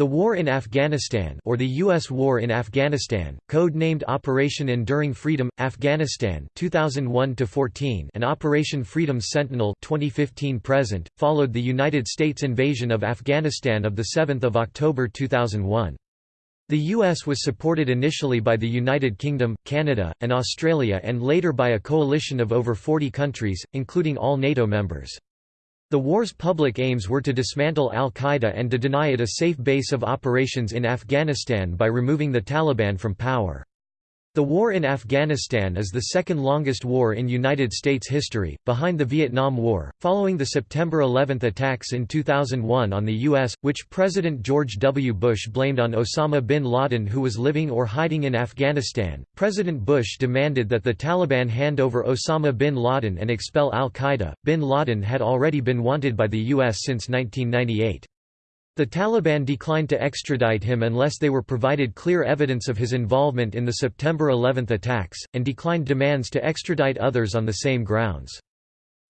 The War in Afghanistan or the U.S. War in Afghanistan, code-named Operation Enduring Freedom, Afghanistan 2001-14 and Operation Freedom Sentinel 2015-present, followed the United States invasion of Afghanistan of 7 October 2001. The U.S. was supported initially by the United Kingdom, Canada, and Australia and later by a coalition of over 40 countries, including all NATO members. The war's public aims were to dismantle al-Qaeda and to deny it a safe base of operations in Afghanistan by removing the Taliban from power. The war in Afghanistan is the second longest war in United States history, behind the Vietnam War, following the September 11 attacks in 2001 on the U.S., which President George W. Bush blamed on Osama bin Laden who was living or hiding in Afghanistan. President Bush demanded that the Taliban hand over Osama bin Laden and expel al-Qaeda. Bin Laden had already been wanted by the U.S. since 1998. The Taliban declined to extradite him unless they were provided clear evidence of his involvement in the September 11 attacks, and declined demands to extradite others on the same grounds.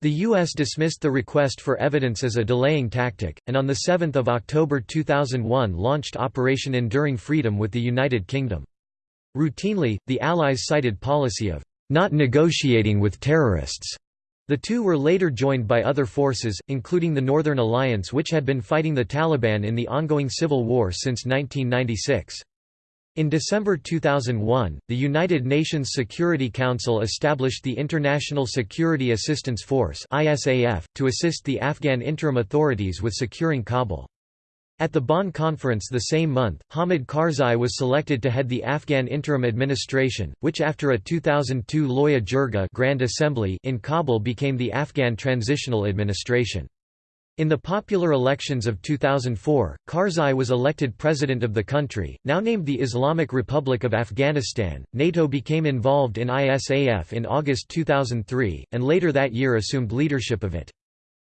The U.S. dismissed the request for evidence as a delaying tactic, and on 7 October 2001 launched Operation Enduring Freedom with the United Kingdom. Routinely, the Allies cited policy of not negotiating with terrorists the two were later joined by other forces, including the Northern Alliance which had been fighting the Taliban in the ongoing civil war since 1996. In December 2001, the United Nations Security Council established the International Security Assistance Force to assist the Afghan interim authorities with securing Kabul. At the Bonn conference the same month, Hamid Karzai was selected to head the Afghan interim administration, which after a 2002 Loya Jirga Grand Assembly in Kabul became the Afghan Transitional Administration. In the popular elections of 2004, Karzai was elected president of the country, now named the Islamic Republic of Afghanistan. NATO became involved in ISAF in August 2003, and later that year assumed leadership of it.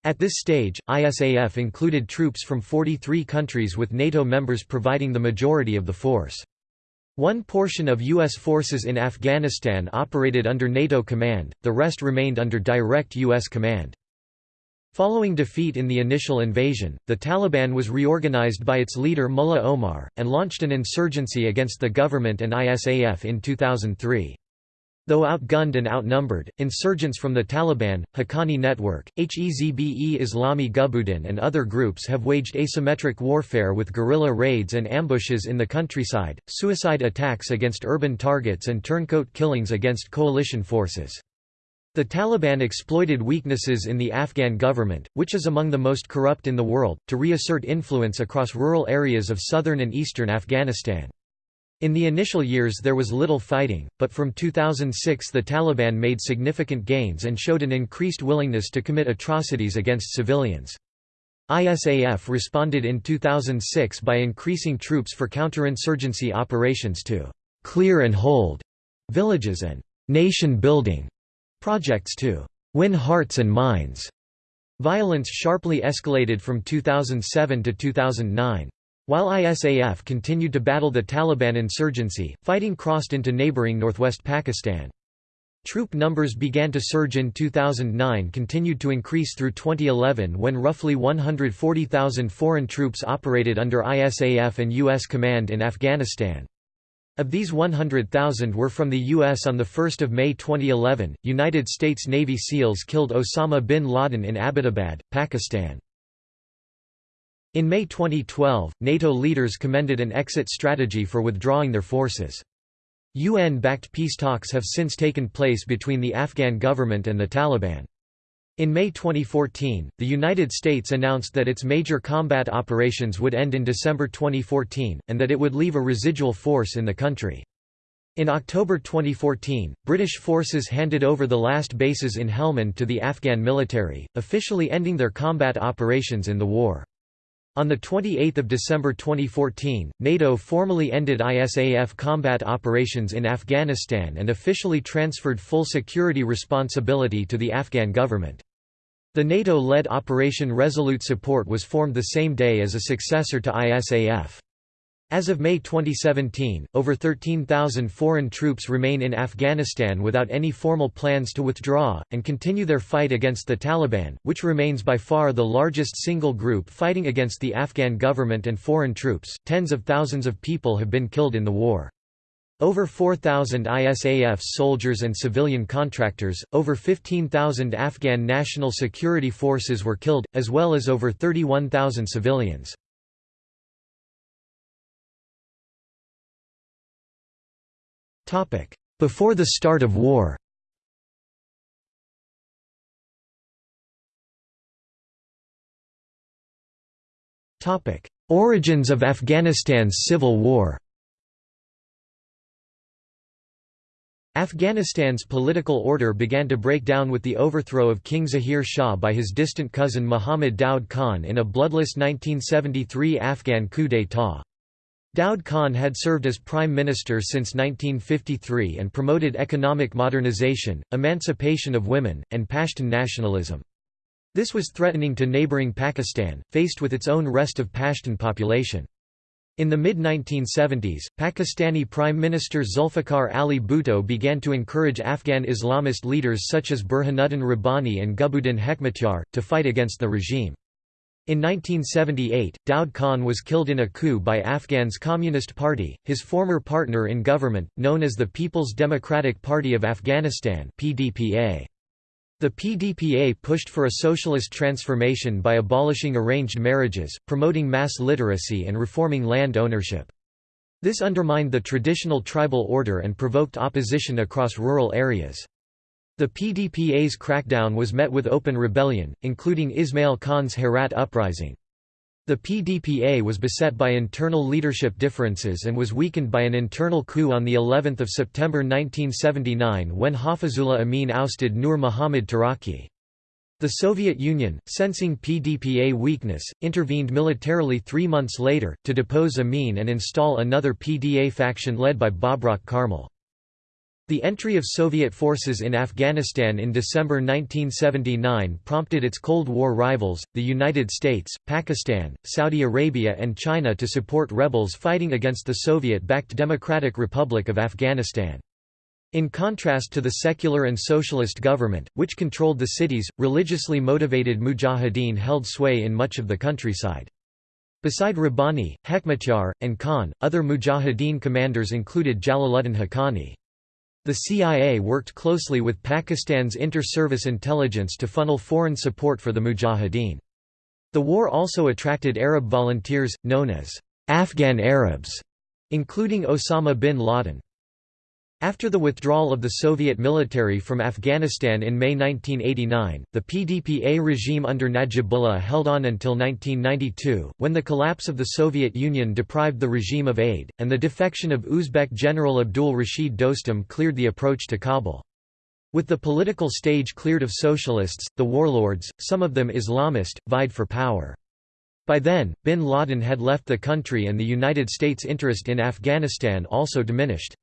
At this stage, ISAF included troops from 43 countries with NATO members providing the majority of the force. One portion of U.S. forces in Afghanistan operated under NATO command, the rest remained under direct U.S. command. Following defeat in the initial invasion, the Taliban was reorganized by its leader Mullah Omar, and launched an insurgency against the government and ISAF in 2003. Though outgunned and outnumbered, insurgents from the Taliban, Haqqani Network, Hezb-e Islami Gulbuddin and other groups have waged asymmetric warfare with guerrilla raids and ambushes in the countryside, suicide attacks against urban targets and turncoat killings against coalition forces. The Taliban exploited weaknesses in the Afghan government, which is among the most corrupt in the world, to reassert influence across rural areas of southern and eastern Afghanistan. In the initial years there was little fighting, but from 2006 the Taliban made significant gains and showed an increased willingness to commit atrocities against civilians. ISAF responded in 2006 by increasing troops for counterinsurgency operations to «clear and hold» villages and «nation-building» projects to «win hearts and minds». Violence sharply escalated from 2007 to 2009. While ISAF continued to battle the Taliban insurgency, fighting crossed into neighboring northwest Pakistan. Troop numbers began to surge in 2009 continued to increase through 2011 when roughly 140,000 foreign troops operated under ISAF and U.S. command in Afghanistan. Of these 100,000 were from the U.S. On 1 May 2011, United States Navy SEALs killed Osama bin Laden in Abbottabad, Pakistan. In May 2012, NATO leaders commended an exit strategy for withdrawing their forces. UN-backed peace talks have since taken place between the Afghan government and the Taliban. In May 2014, the United States announced that its major combat operations would end in December 2014, and that it would leave a residual force in the country. In October 2014, British forces handed over the last bases in Helmand to the Afghan military, officially ending their combat operations in the war. On 28 December 2014, NATO formally ended ISAF combat operations in Afghanistan and officially transferred full security responsibility to the Afghan government. The NATO-led Operation Resolute Support was formed the same day as a successor to ISAF. As of May 2017, over 13,000 foreign troops remain in Afghanistan without any formal plans to withdraw, and continue their fight against the Taliban, which remains by far the largest single group fighting against the Afghan government and foreign troops. Tens of thousands of people have been killed in the war. Over 4,000 ISAF soldiers and civilian contractors, over 15,000 Afghan National Security Forces were killed, as well as over 31,000 civilians. Before the start of war. Origins of Afghanistan's civil war. Afghanistan's political order began to break down with the overthrow of King Zahir Shah by his distant cousin Muhammad Daud Khan in a bloodless 1973 Afghan coup d'état. Daud Khan had served as prime minister since 1953 and promoted economic modernization, emancipation of women, and Pashtun nationalism. This was threatening to neighboring Pakistan, faced with its own rest of Pashtun population. In the mid-1970s, Pakistani Prime Minister Zulfikar Ali Bhutto began to encourage Afghan Islamist leaders such as Burhanuddin Rabbani and Gulbuddin Hekmatyar, to fight against the regime. In 1978, Daud Khan was killed in a coup by Afghan's Communist Party, his former partner in government, known as the People's Democratic Party of Afghanistan PDPA. The PDPA pushed for a socialist transformation by abolishing arranged marriages, promoting mass literacy and reforming land ownership. This undermined the traditional tribal order and provoked opposition across rural areas. The PDPA's crackdown was met with open rebellion, including Ismail Khan's Herat uprising. The PDPA was beset by internal leadership differences and was weakened by an internal coup on the 11th of September 1979 when Hafizullah Amin ousted Nur Muhammad Taraki. The Soviet Union, sensing PDPA weakness, intervened militarily three months later, to depose Amin and install another PDA faction led by Babrak Karmal. The entry of Soviet forces in Afghanistan in December 1979 prompted its Cold War rivals, the United States, Pakistan, Saudi Arabia and China to support rebels fighting against the Soviet-backed Democratic Republic of Afghanistan. In contrast to the secular and socialist government, which controlled the cities, religiously motivated mujahideen held sway in much of the countryside. Beside Rabbani, Hekmatyar, and Khan, other mujahideen commanders included Jalaluddin Haqqani. The CIA worked closely with Pakistan's inter-service intelligence to funnel foreign support for the Mujahideen. The war also attracted Arab volunteers, known as Afghan Arabs, including Osama bin Laden. After the withdrawal of the Soviet military from Afghanistan in May 1989, the PDPA regime under Najibullah held on until 1992, when the collapse of the Soviet Union deprived the regime of aid, and the defection of Uzbek General Abdul Rashid Dostum cleared the approach to Kabul. With the political stage cleared of socialists, the warlords, some of them Islamist, vied for power. By then, bin Laden had left the country and the United States' interest in Afghanistan also diminished.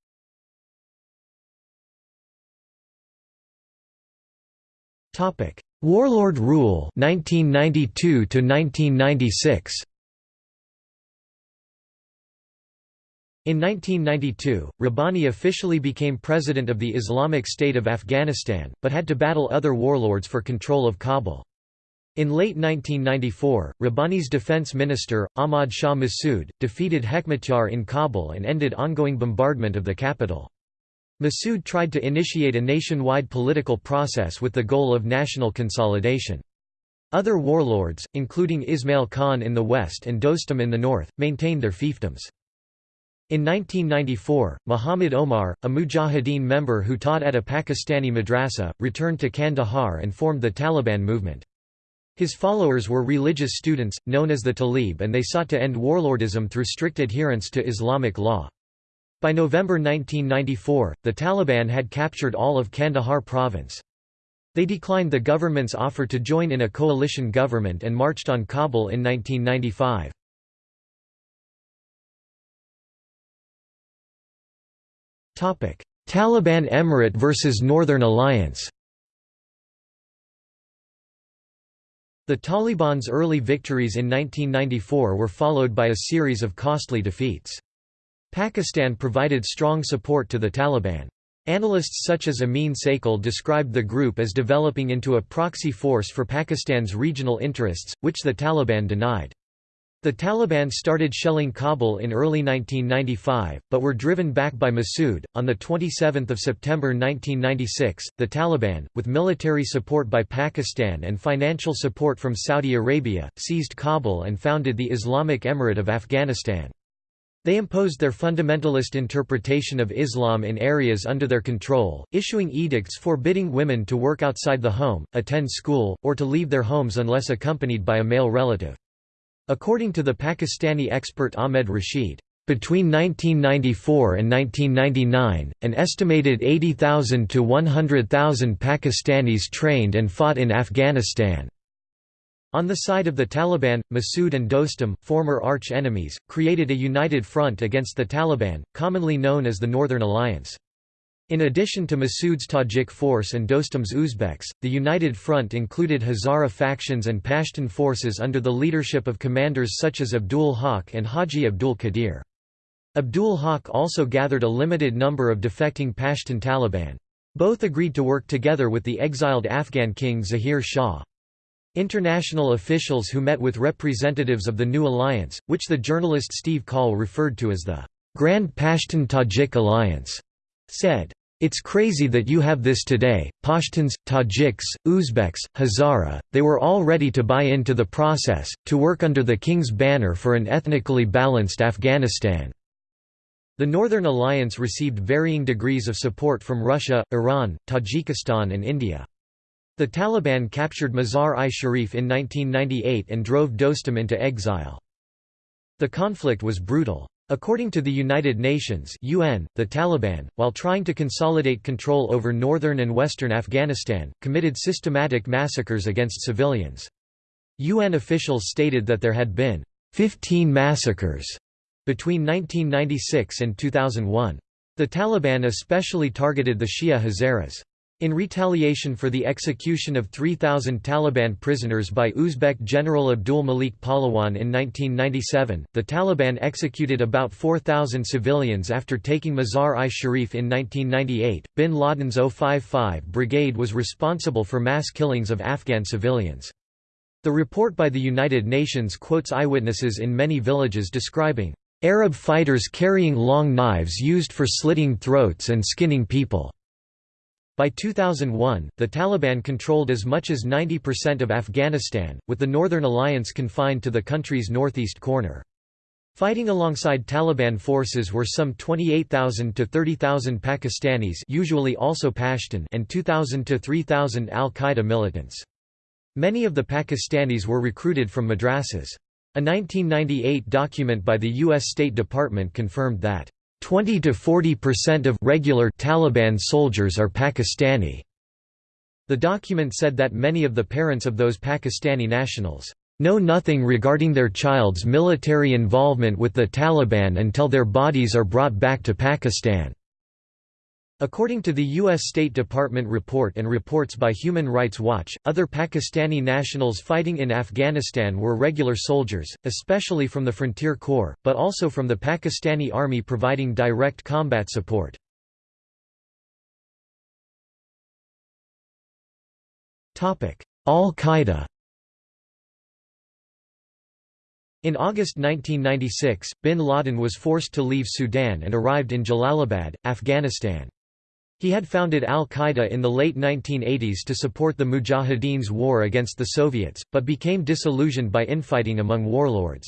Topic: Warlord rule 1992 to 1996. In 1992, Rabbani officially became president of the Islamic State of Afghanistan, but had to battle other warlords for control of Kabul. In late 1994, Rabbani's defense minister, Ahmad Shah Massoud, defeated Hekmatyar in Kabul and ended ongoing bombardment of the capital. Massoud tried to initiate a nationwide political process with the goal of national consolidation. Other warlords, including Ismail Khan in the west and Dostum in the north, maintained their fiefdoms. In 1994, Muhammad Omar, a Mujahideen member who taught at a Pakistani madrasa, returned to Kandahar and formed the Taliban movement. His followers were religious students, known as the Talib and they sought to end warlordism through strict adherence to Islamic law. By November 1994, the Taliban had captured all of Kandahar province. They declined the government's offer to join in a coalition government and marched on Kabul in 1995. Taliban Emirate versus Northern Alliance The Taliban's early victories in 1994 were followed by a series of costly defeats. Pakistan provided strong support to the Taliban. Analysts such as Amin Saikal described the group as developing into a proxy force for Pakistan's regional interests, which the Taliban denied. The Taliban started shelling Kabul in early 1995, but were driven back by Massoud. On the 27th of September 1996, the Taliban, with military support by Pakistan and financial support from Saudi Arabia, seized Kabul and founded the Islamic Emirate of Afghanistan. They imposed their fundamentalist interpretation of Islam in areas under their control, issuing edicts forbidding women to work outside the home, attend school, or to leave their homes unless accompanied by a male relative. According to the Pakistani expert Ahmed Rashid, between 1994 and 1999, an estimated 80,000 to 100,000 Pakistanis trained and fought in Afghanistan. On the side of the Taliban, Massoud and Dostum, former arch-enemies, created a united front against the Taliban, commonly known as the Northern Alliance. In addition to Massoud's Tajik force and Dostum's Uzbeks, the United Front included Hazara factions and Pashtun forces under the leadership of commanders such as Abdul Haq and Haji Abdul Qadir. Abdul Haq also gathered a limited number of defecting Pashtun Taliban. Both agreed to work together with the exiled Afghan king Zahir Shah. International officials who met with representatives of the new alliance, which the journalist Steve Coll referred to as the Grand Pashtun-Tajik Alliance, said, it's crazy that you have this today, Pashtuns, Tajiks, Uzbeks, Hazara, they were all ready to buy into the process, to work under the king's banner for an ethnically balanced Afghanistan." The Northern Alliance received varying degrees of support from Russia, Iran, Tajikistan and India. The Taliban captured Mazar-i-Sharif in 1998 and drove Dostum into exile. The conflict was brutal. According to the United Nations UN, the Taliban, while trying to consolidate control over northern and western Afghanistan, committed systematic massacres against civilians. UN officials stated that there had been 15 massacres between 1996 and 2001. The Taliban especially targeted the Shia Hazaras. In retaliation for the execution of 3,000 Taliban prisoners by Uzbek General Abdul Malik Pahlawan in 1997, the Taliban executed about 4,000 civilians after taking Mazar-i-Sharif in 1998. Bin Laden's 055 Brigade was responsible for mass killings of Afghan civilians. The report by the United Nations quotes eyewitnesses in many villages describing Arab fighters carrying long knives used for slitting throats and skinning people. By 2001, the Taliban controlled as much as 90% of Afghanistan, with the Northern Alliance confined to the country's northeast corner. Fighting alongside Taliban forces were some 28,000 to 30,000 Pakistanis usually also Pashtun and 2,000 to 3,000 al-Qaeda militants. Many of the Pakistanis were recruited from madrasas. A 1998 document by the U.S. State Department confirmed that 20 to 40% of regular Taliban soldiers are Pakistani. The document said that many of the parents of those Pakistani nationals know nothing regarding their child's military involvement with the Taliban until their bodies are brought back to Pakistan. According to the U.S. State Department report and reports by Human Rights Watch, other Pakistani nationals fighting in Afghanistan were regular soldiers, especially from the Frontier Corps, but also from the Pakistani Army providing direct combat support. Al-Qaeda In August 1996, bin Laden was forced to leave Sudan and arrived in Jalalabad, Afghanistan. He had founded al-Qaeda in the late 1980s to support the Mujahideen's war against the Soviets, but became disillusioned by infighting among warlords.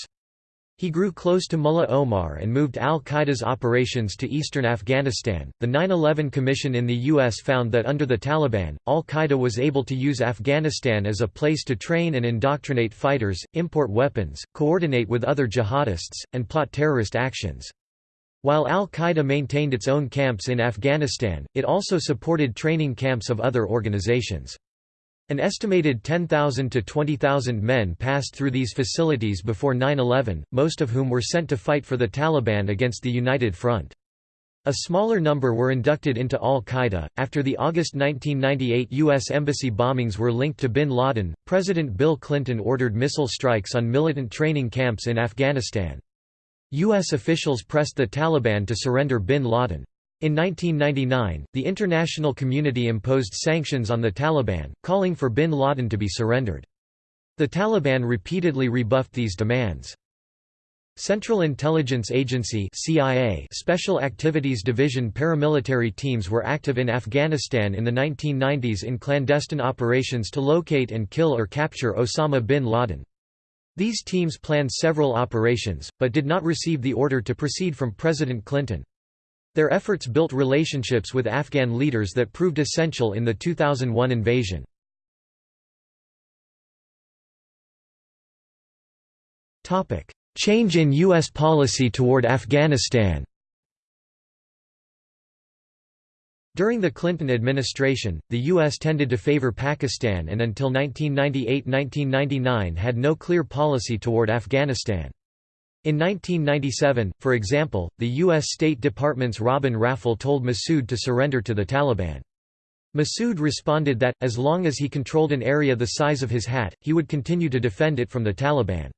He grew close to Mullah Omar and moved al-Qaeda's operations to eastern Afghanistan. The 9/11 Commission in the US found that under the Taliban, al-Qaeda was able to use Afghanistan as a place to train and indoctrinate fighters, import weapons, coordinate with other jihadists, and plot terrorist actions. While al-Qaeda maintained its own camps in Afghanistan, it also supported training camps of other organizations. An estimated 10,000 to 20,000 men passed through these facilities before 9-11, most of whom were sent to fight for the Taliban against the United Front. A smaller number were inducted into al-Qaeda. After the August 1998 U.S. embassy bombings were linked to bin Laden, President Bill Clinton ordered missile strikes on militant training camps in Afghanistan. U.S. officials pressed the Taliban to surrender bin Laden. In 1999, the international community imposed sanctions on the Taliban, calling for bin Laden to be surrendered. The Taliban repeatedly rebuffed these demands. Central Intelligence Agency CIA Special Activities Division paramilitary teams were active in Afghanistan in the 1990s in clandestine operations to locate and kill or capture Osama bin Laden. These teams planned several operations, but did not receive the order to proceed from President Clinton. Their efforts built relationships with Afghan leaders that proved essential in the 2001 invasion. Change in U.S. policy toward Afghanistan During the Clinton administration, the U.S. tended to favor Pakistan and until 1998–1999 had no clear policy toward Afghanistan. In 1997, for example, the U.S. State Department's Robin Raphel told Massoud to surrender to the Taliban. Massoud responded that, as long as he controlled an area the size of his hat, he would continue to defend it from the Taliban.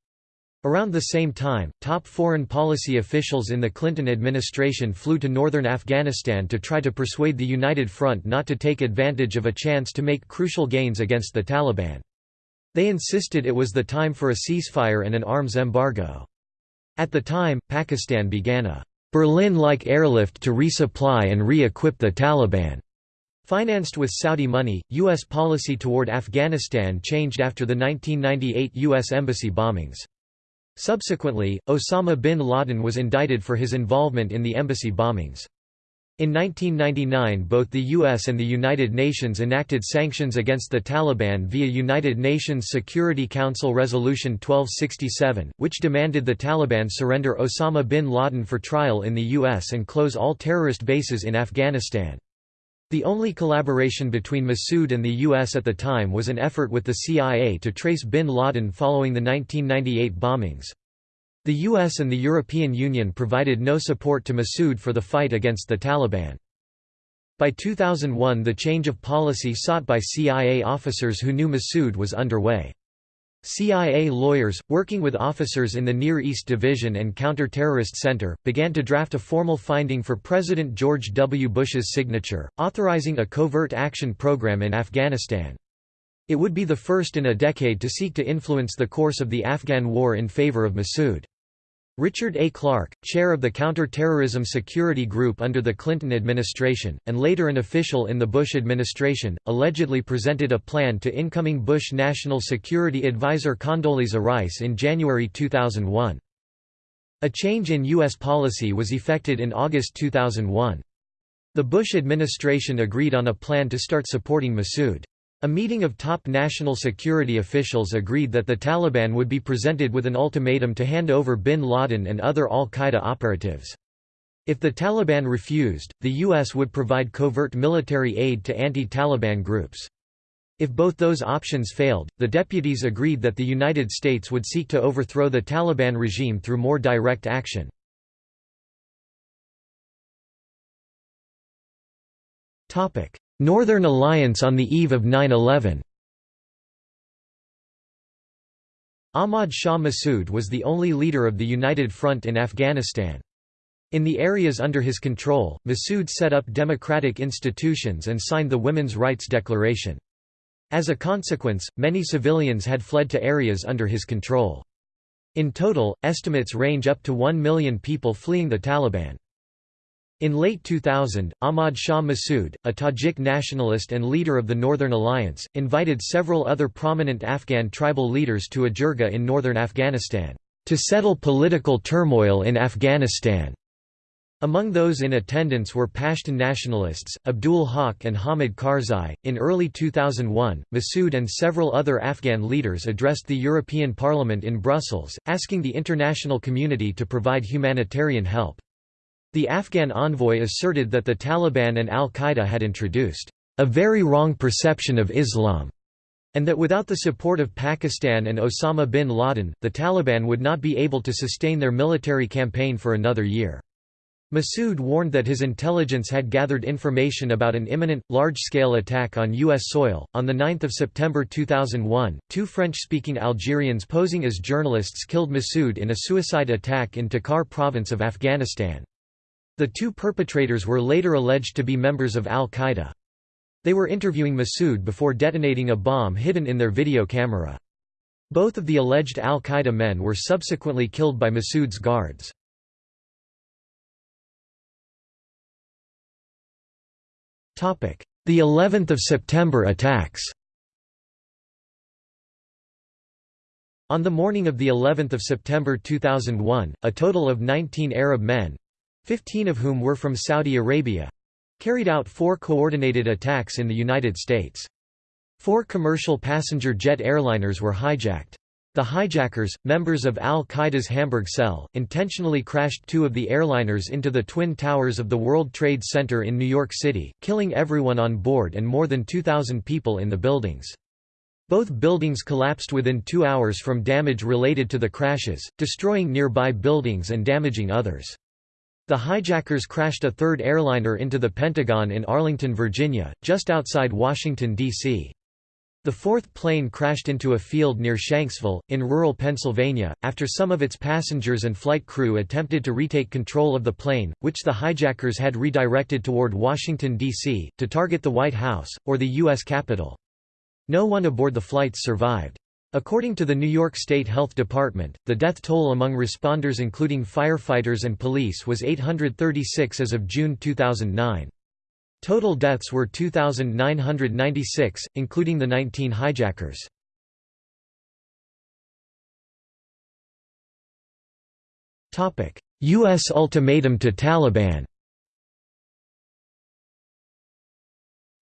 Around the same time, top foreign policy officials in the Clinton administration flew to northern Afghanistan to try to persuade the United Front not to take advantage of a chance to make crucial gains against the Taliban. They insisted it was the time for a ceasefire and an arms embargo. At the time, Pakistan began a Berlin-like airlift to resupply and re-equip the Taliban. Financed with Saudi money, U.S. policy toward Afghanistan changed after the 1998 U.S. embassy bombings. Subsequently, Osama bin Laden was indicted for his involvement in the embassy bombings. In 1999 both the US and the United Nations enacted sanctions against the Taliban via United Nations Security Council Resolution 1267, which demanded the Taliban surrender Osama bin Laden for trial in the US and close all terrorist bases in Afghanistan. The only collaboration between Massoud and the U.S. at the time was an effort with the CIA to trace bin Laden following the 1998 bombings. The US and the European Union provided no support to Massoud for the fight against the Taliban. By 2001 the change of policy sought by CIA officers who knew Massoud was underway. CIA lawyers, working with officers in the Near East Division and Counter-Terrorist Center, began to draft a formal finding for President George W. Bush's signature, authorizing a covert action program in Afghanistan. It would be the first in a decade to seek to influence the course of the Afghan war in favor of Massoud. Richard A. Clarke, chair of the Counter-Terrorism Security Group under the Clinton administration, and later an official in the Bush administration, allegedly presented a plan to incoming Bush National Security Advisor Condoleezza Rice in January 2001. A change in U.S. policy was effected in August 2001. The Bush administration agreed on a plan to start supporting Massoud. A meeting of top national security officials agreed that the Taliban would be presented with an ultimatum to hand over bin Laden and other al-Qaeda operatives. If the Taliban refused, the U.S. would provide covert military aid to anti-Taliban groups. If both those options failed, the deputies agreed that the United States would seek to overthrow the Taliban regime through more direct action. Northern Alliance on the eve of 9-11 Ahmad Shah Massoud was the only leader of the United Front in Afghanistan. In the areas under his control, Massoud set up democratic institutions and signed the Women's Rights Declaration. As a consequence, many civilians had fled to areas under his control. In total, estimates range up to 1 million people fleeing the Taliban. In late 2000, Ahmad Shah Massoud, a Tajik nationalist and leader of the Northern Alliance, invited several other prominent Afghan tribal leaders to a jirga in northern Afghanistan, to settle political turmoil in Afghanistan. Among those in attendance were Pashtun nationalists, Abdul Haq and Hamid Karzai. In early 2001, Massoud and several other Afghan leaders addressed the European Parliament in Brussels, asking the international community to provide humanitarian help. The Afghan envoy asserted that the Taliban and al-Qaeda had introduced a very wrong perception of Islam, and that without the support of Pakistan and Osama bin Laden, the Taliban would not be able to sustain their military campaign for another year. Massoud warned that his intelligence had gathered information about an imminent, large-scale attack on U.S. soil. On 9 September 2001, two French-speaking Algerians posing as journalists killed Massoud in a suicide attack in Takhar province of Afghanistan. The two perpetrators were later alleged to be members of al-Qaeda. They were interviewing Massoud before detonating a bomb hidden in their video camera. Both of the alleged al-Qaeda men were subsequently killed by Massoud's guards. The 11th of September attacks On the morning of the 11th of September 2001, a total of 19 Arab men—15 of whom were from Saudi Arabia—carried out four coordinated attacks in the United States. Four commercial passenger jet airliners were hijacked. The hijackers, members of al-Qaeda's Hamburg cell, intentionally crashed two of the airliners into the Twin Towers of the World Trade Center in New York City, killing everyone on board and more than 2,000 people in the buildings. Both buildings collapsed within two hours from damage related to the crashes, destroying nearby buildings and damaging others. The hijackers crashed a third airliner into the Pentagon in Arlington, Virginia, just outside Washington, D.C. The fourth plane crashed into a field near Shanksville, in rural Pennsylvania, after some of its passengers and flight crew attempted to retake control of the plane, which the hijackers had redirected toward Washington, D.C., to target the White House, or the U.S. Capitol. No one aboard the flights survived. According to the New York State Health Department, the death toll among responders including firefighters and police was 836 as of June 2009. Total deaths were 2,996, including the 19 hijackers. U.S. ultimatum to Taliban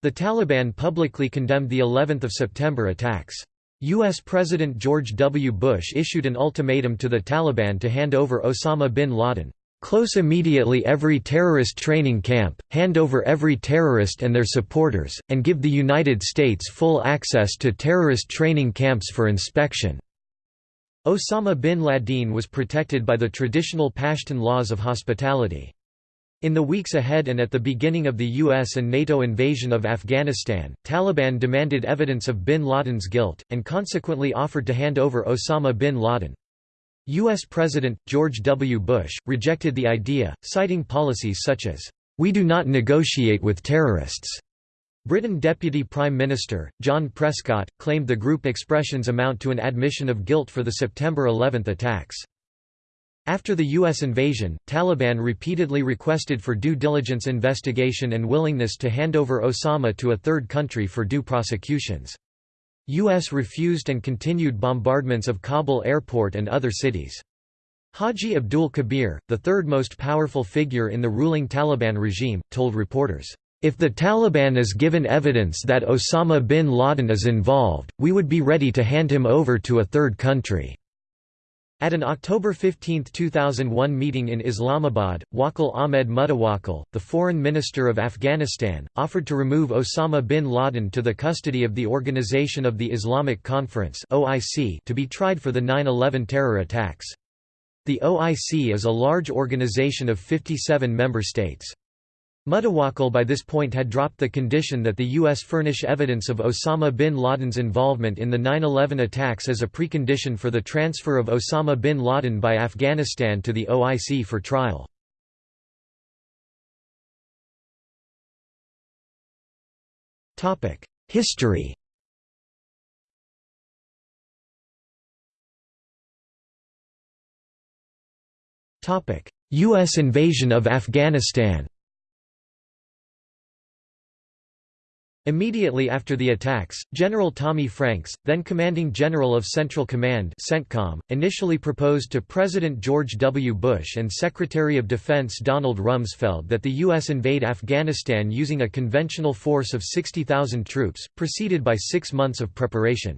The Taliban publicly condemned the 11th of September attacks. U.S. President George W. Bush issued an ultimatum to the Taliban to hand over Osama bin Laden. Close immediately every terrorist training camp, hand over every terrorist and their supporters, and give the United States full access to terrorist training camps for inspection." Osama bin Laden was protected by the traditional Pashtun laws of hospitality. In the weeks ahead and at the beginning of the US and NATO invasion of Afghanistan, Taliban demanded evidence of bin Laden's guilt, and consequently offered to hand over Osama bin Laden. U.S. President, George W. Bush, rejected the idea, citing policies such as, "...we do not negotiate with terrorists." Britain Deputy Prime Minister, John Prescott, claimed the group expressions amount to an admission of guilt for the September 11 attacks. After the U.S. invasion, Taliban repeatedly requested for due diligence investigation and willingness to hand over Osama to a third country for due prosecutions. U.S. refused and continued bombardments of Kabul airport and other cities. Haji Abdul Kabir, the third most powerful figure in the ruling Taliban regime, told reporters, "...if the Taliban is given evidence that Osama bin Laden is involved, we would be ready to hand him over to a third country." At an October 15, 2001 meeting in Islamabad, Wakil Ahmed Mutawakkil, the foreign minister of Afghanistan, offered to remove Osama bin Laden to the custody of the Organization of the Islamic Conference to be tried for the 9-11 terror attacks. The OIC is a large organization of 57 member states. Mutawakkil by this point had dropped the condition that the U.S. furnish evidence of Osama bin Laden's involvement in the 9-11 attacks as a precondition for the transfer of Osama bin Laden by Afghanistan to the OIC for trial. History U.S. invasion of Afghanistan Immediately after the attacks, General Tommy Franks, then commanding general of Central Command CENTCOM, initially proposed to President George W. Bush and Secretary of Defense Donald Rumsfeld that the U.S. invade Afghanistan using a conventional force of 60,000 troops, preceded by six months of preparation.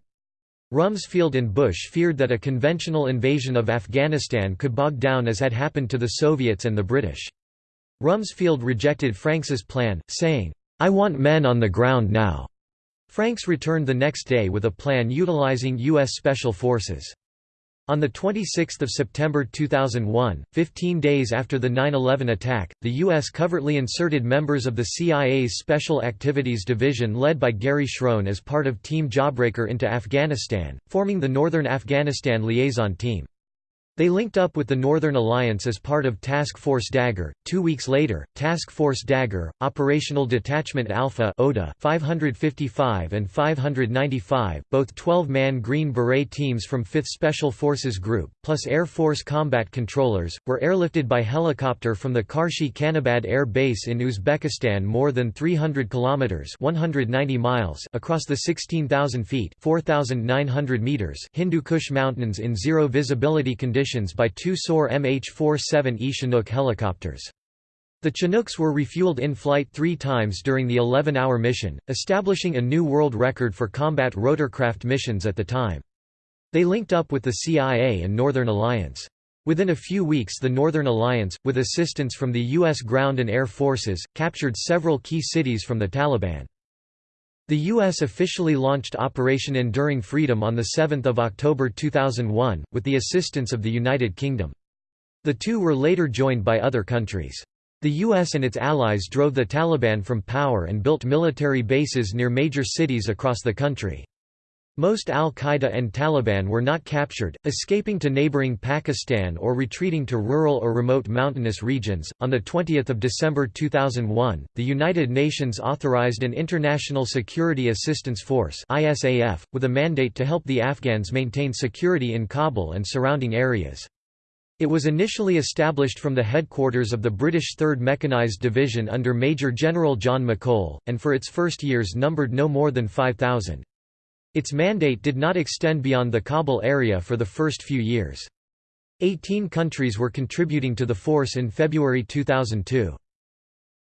Rumsfeld and Bush feared that a conventional invasion of Afghanistan could bog down as had happened to the Soviets and the British. Rumsfeld rejected Franks's plan, saying, I want men on the ground now. Franks returned the next day with a plan utilizing U.S. Special Forces. On 26 September 2001, 15 days after the 9-11 attack, the U.S. covertly inserted members of the CIA's Special Activities Division led by Gary Schroen as part of Team Jawbreaker into Afghanistan, forming the Northern Afghanistan Liaison Team. They linked up with the Northern Alliance as part of Task Force Dagger. Two weeks later, Task Force Dagger, Operational Detachment Alpha (ODA) 555 and 595, both 12-man Green Beret teams from 5th Special Forces Group, plus Air Force combat controllers, were airlifted by helicopter from the Karshi Khanabad Air Base in Uzbekistan more than 300 kilometers (190 miles) across the 16,000 feet (4,900 meters) Hindu Kush Mountains in zero visibility conditions by two SOAR MH-47E Chinook helicopters. The Chinooks were refueled in-flight three times during the 11-hour mission, establishing a new world record for combat rotorcraft missions at the time. They linked up with the CIA and Northern Alliance. Within a few weeks the Northern Alliance, with assistance from the U.S. ground and air forces, captured several key cities from the Taliban. The U.S. officially launched Operation Enduring Freedom on 7 October 2001, with the assistance of the United Kingdom. The two were later joined by other countries. The U.S. and its allies drove the Taliban from power and built military bases near major cities across the country. Most al-Qaeda and Taliban were not captured, escaping to neighboring Pakistan or retreating to rural or remote mountainous regions. On the 20th of December 2001, the United Nations authorized an International Security Assistance Force (ISAF) with a mandate to help the Afghans maintain security in Kabul and surrounding areas. It was initially established from the headquarters of the British 3rd Mechanised Division under Major General John McColl, and for its first years numbered no more than 5,000. Its mandate did not extend beyond the Kabul area for the first few years. Eighteen countries were contributing to the force in February 2002.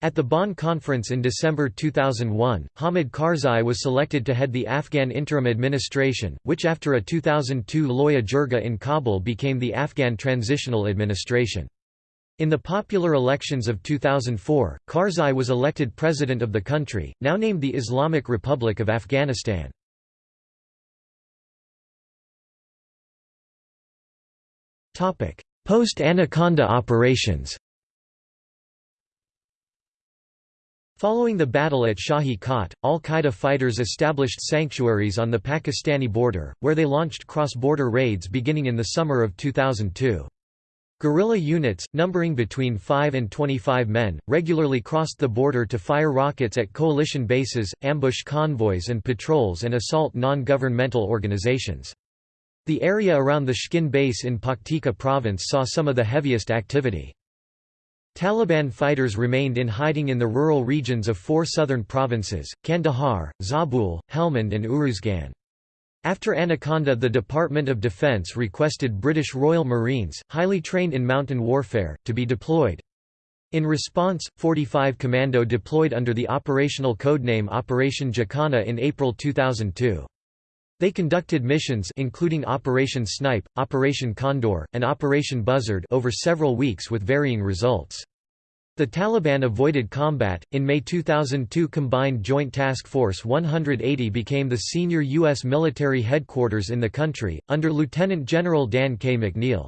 At the Bonn conference in December 2001, Hamid Karzai was selected to head the Afghan interim administration, which after a 2002 Loya Jirga in Kabul became the Afghan Transitional Administration. In the popular elections of 2004, Karzai was elected president of the country, now named the Islamic Republic of Afghanistan. Post-Anaconda operations Following the battle at Shahi Kot, al-Qaeda fighters established sanctuaries on the Pakistani border, where they launched cross-border raids beginning in the summer of 2002. Guerrilla units, numbering between 5 and 25 men, regularly crossed the border to fire rockets at coalition bases, ambush convoys and patrols and assault non-governmental organizations. The area around the Shkin base in Paktika province saw some of the heaviest activity. Taliban fighters remained in hiding in the rural regions of four southern provinces, Kandahar, Zabul, Helmand and Uruzgan. After Anaconda the Department of Defense requested British Royal Marines, highly trained in mountain warfare, to be deployed. In response, 45 Commando deployed under the operational codename Operation Jacana in April 2002. They conducted missions including Operation Snipe, Operation Condor, and Operation Buzzard over several weeks with varying results. The Taliban avoided combat. In May 2002, Combined Joint Task Force 180 became the senior U.S. military headquarters in the country, under Lieutenant General Dan K. McNeill.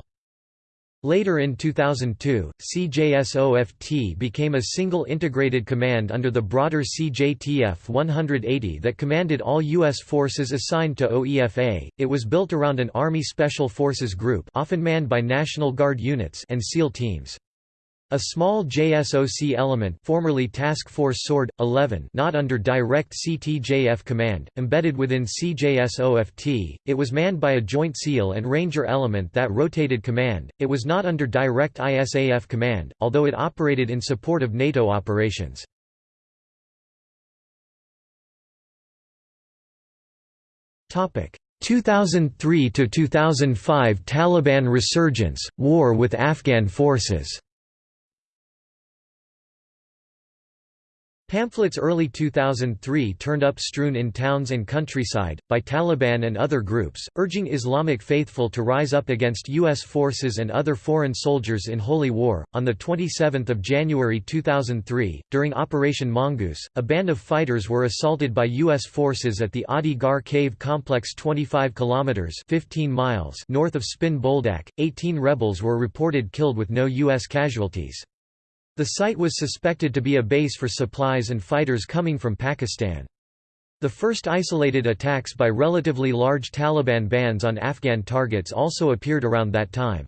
Later in 2002, CJSOFT became a single integrated command under the broader CJTF 180 that commanded all U.S. forces assigned to OEFA. It was built around an Army Special Forces group often manned by National Guard units and SEAL teams. A small JSOC element formerly Task Force Sword, 11 not under direct CTJF command, embedded within CJSOFT, it was manned by a Joint SEAL and Ranger element that rotated command, it was not under direct ISAF command, although it operated in support of NATO operations. Topic 2003 to 2005 Taliban resurgence, war with Afghan forces Pamphlets early 2003 turned up strewn in towns and countryside, by Taliban and other groups, urging Islamic faithful to rise up against U.S. forces and other foreign soldiers in holy war. On 27 January 2003, during Operation Mongoose, a band of fighters were assaulted by U.S. forces at the Adi Gar cave complex 25 kilometers 15 miles north of Spin Boldak. 18 rebels were reported killed with no U.S. casualties. The site was suspected to be a base for supplies and fighters coming from Pakistan. The first isolated attacks by relatively large Taliban bands on Afghan targets also appeared around that time.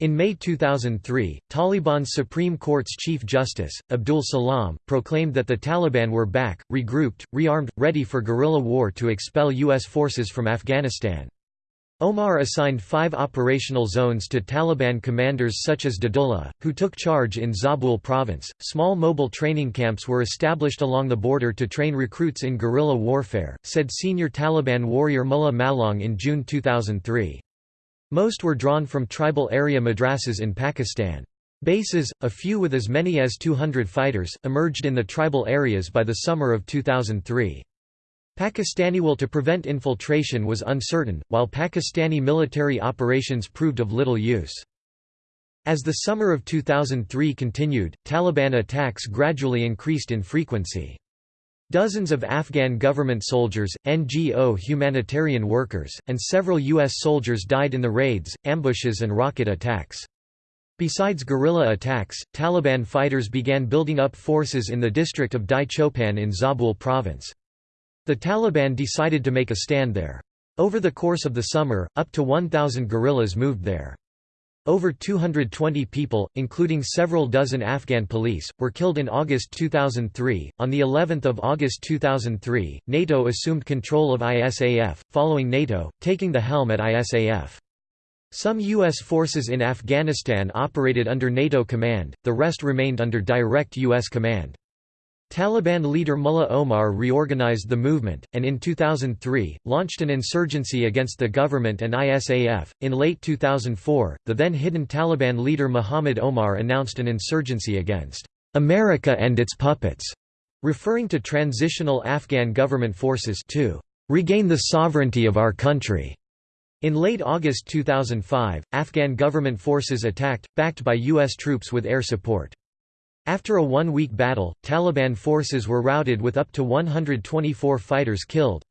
In May 2003, Taliban's Supreme Court's Chief Justice, Abdul Salam, proclaimed that the Taliban were back, regrouped, rearmed, ready for guerrilla war to expel U.S. forces from Afghanistan. Omar assigned five operational zones to Taliban commanders such as Dadullah, who took charge in Zabul province. Small mobile training camps were established along the border to train recruits in guerrilla warfare, said senior Taliban warrior Mullah Malang in June 2003. Most were drawn from tribal area madrasas in Pakistan. Bases, a few with as many as 200 fighters, emerged in the tribal areas by the summer of 2003. Pakistani will to prevent infiltration was uncertain, while Pakistani military operations proved of little use. As the summer of 2003 continued, Taliban attacks gradually increased in frequency. Dozens of Afghan government soldiers, NGO humanitarian workers, and several U.S. soldiers died in the raids, ambushes and rocket attacks. Besides guerrilla attacks, Taliban fighters began building up forces in the district of Dai Chopan in Zabul province. The Taliban decided to make a stand there. Over the course of the summer, up to 1,000 guerrillas moved there. Over 220 people, including several dozen Afghan police, were killed in August 2003. On the 11th of August 2003, NATO assumed control of ISAF, following NATO taking the helm at ISAF. Some U.S. forces in Afghanistan operated under NATO command, the rest remained under direct U.S. command. Taliban leader Mullah Omar reorganized the movement, and in 2003, launched an insurgency against the government and ISAF. In late 2004, the then hidden Taliban leader Muhammad Omar announced an insurgency against America and its puppets, referring to transitional Afghan government forces to regain the sovereignty of our country. In late August 2005, Afghan government forces attacked, backed by U.S. troops with air support. After a one-week battle, Taliban forces were routed with up to 124 fighters killed.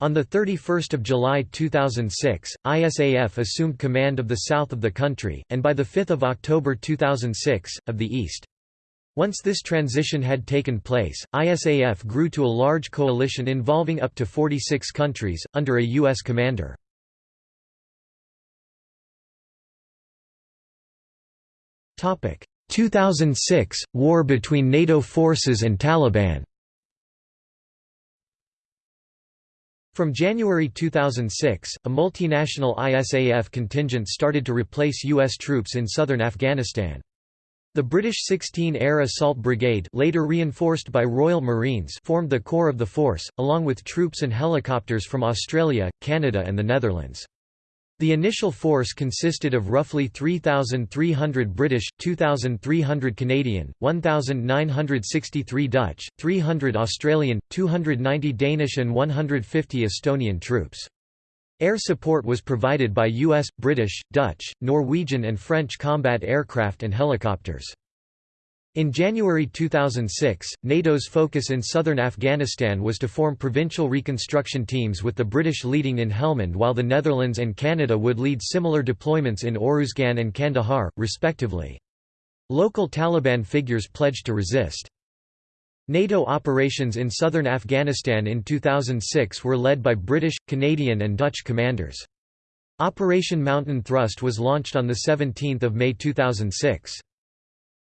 On 31 July 2006, ISAF assumed command of the south of the country, and by 5 October 2006, of the east. Once this transition had taken place, ISAF grew to a large coalition involving up to 46 countries, under a U.S. commander. 2006 – War between NATO forces and Taliban From January 2006, a multinational ISAF contingent started to replace U.S. troops in southern Afghanistan. The British 16 Air Assault Brigade later reinforced by Royal Marines formed the core of the force, along with troops and helicopters from Australia, Canada and the Netherlands. The initial force consisted of roughly 3,300 British, 2,300 Canadian, 1,963 Dutch, 300 Australian, 290 Danish and 150 Estonian troops. Air support was provided by US, British, Dutch, Norwegian and French combat aircraft and helicopters. In January 2006, NATO's focus in southern Afghanistan was to form provincial reconstruction teams with the British leading in Helmand while the Netherlands and Canada would lead similar deployments in Oruzgan and Kandahar, respectively. Local Taliban figures pledged to resist. NATO operations in southern Afghanistan in 2006 were led by British, Canadian and Dutch commanders. Operation Mountain Thrust was launched on 17 May 2006.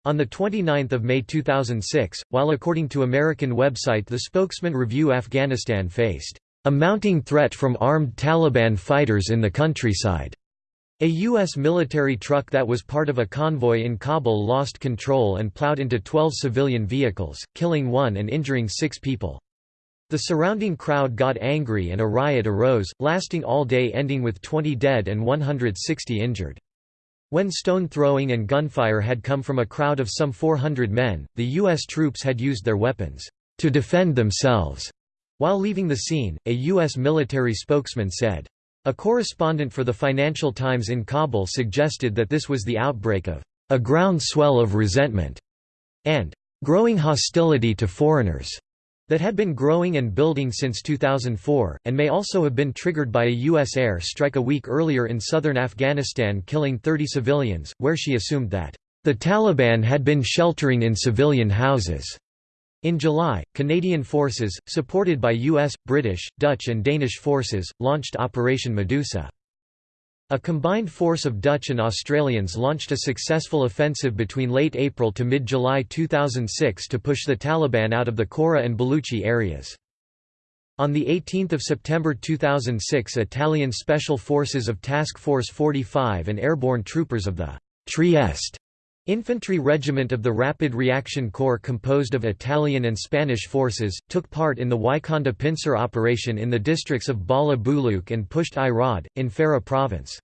On 29 May 2006, while according to American website the spokesman Review Afghanistan faced a mounting threat from armed Taliban fighters in the countryside. A U.S. military truck that was part of a convoy in Kabul lost control and plowed into 12 civilian vehicles, killing one and injuring six people. The surrounding crowd got angry and a riot arose, lasting all day ending with 20 dead and 160 injured. When stone throwing and gunfire had come from a crowd of some 400 men, the U.S. troops had used their weapons to defend themselves. While leaving the scene, a U.S. military spokesman said, a correspondent for the Financial Times in Kabul suggested that this was the outbreak of a groundswell of resentment and growing hostility to foreigners that had been growing and building since 2004, and may also have been triggered by a U.S. air strike a week earlier in southern Afghanistan killing 30 civilians, where she assumed that the Taliban had been sheltering in civilian houses. In July, Canadian forces, supported by US, British, Dutch and Danish forces, launched Operation Medusa. A combined force of Dutch and Australians launched a successful offensive between late April to mid-July 2006 to push the Taliban out of the Chora and Baluchi areas. On 18 September 2006 Italian Special Forces of Task Force 45 and airborne troopers of the Trieste Infantry Regiment of the Rapid Reaction Corps composed of Italian and Spanish forces, took part in the Wyconda pincer operation in the districts of Bala Buluk and Pusht i Rad, in Farah province.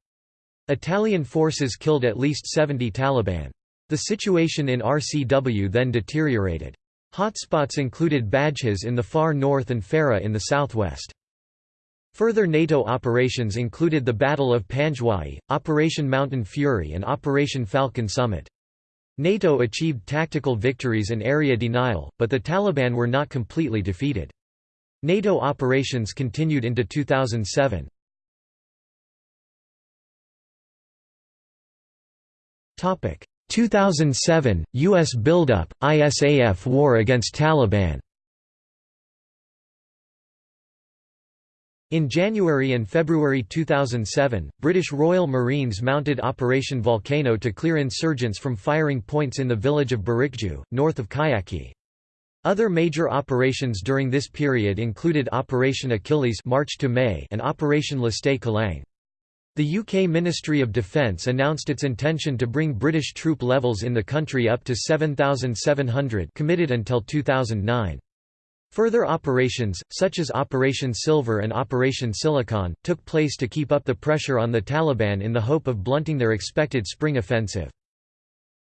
Italian forces killed at least 70 Taliban. The situation in RCW then deteriorated. Hotspots included Badghis in the far north and Farah in the southwest. Further NATO operations included the Battle of Panjwai, Operation Mountain Fury and Operation Falcon Summit. NATO achieved tactical victories and area denial, but the Taliban were not completely defeated. NATO operations continued into 2007. Topic 2007 US buildup ISAF war against Taliban In January and February 2007, British Royal Marines mounted Operation Volcano to clear insurgents from firing points in the village of Barikju, north of Kajaki. Other major operations during this period included Operation Achilles March to May and Operation Lastay Kulang. The UK Ministry of Defence announced its intention to bring British troop levels in the country up to 7,700 committed until 2009. Further operations, such as Operation Silver and Operation Silicon, took place to keep up the pressure on the Taliban in the hope of blunting their expected spring offensive.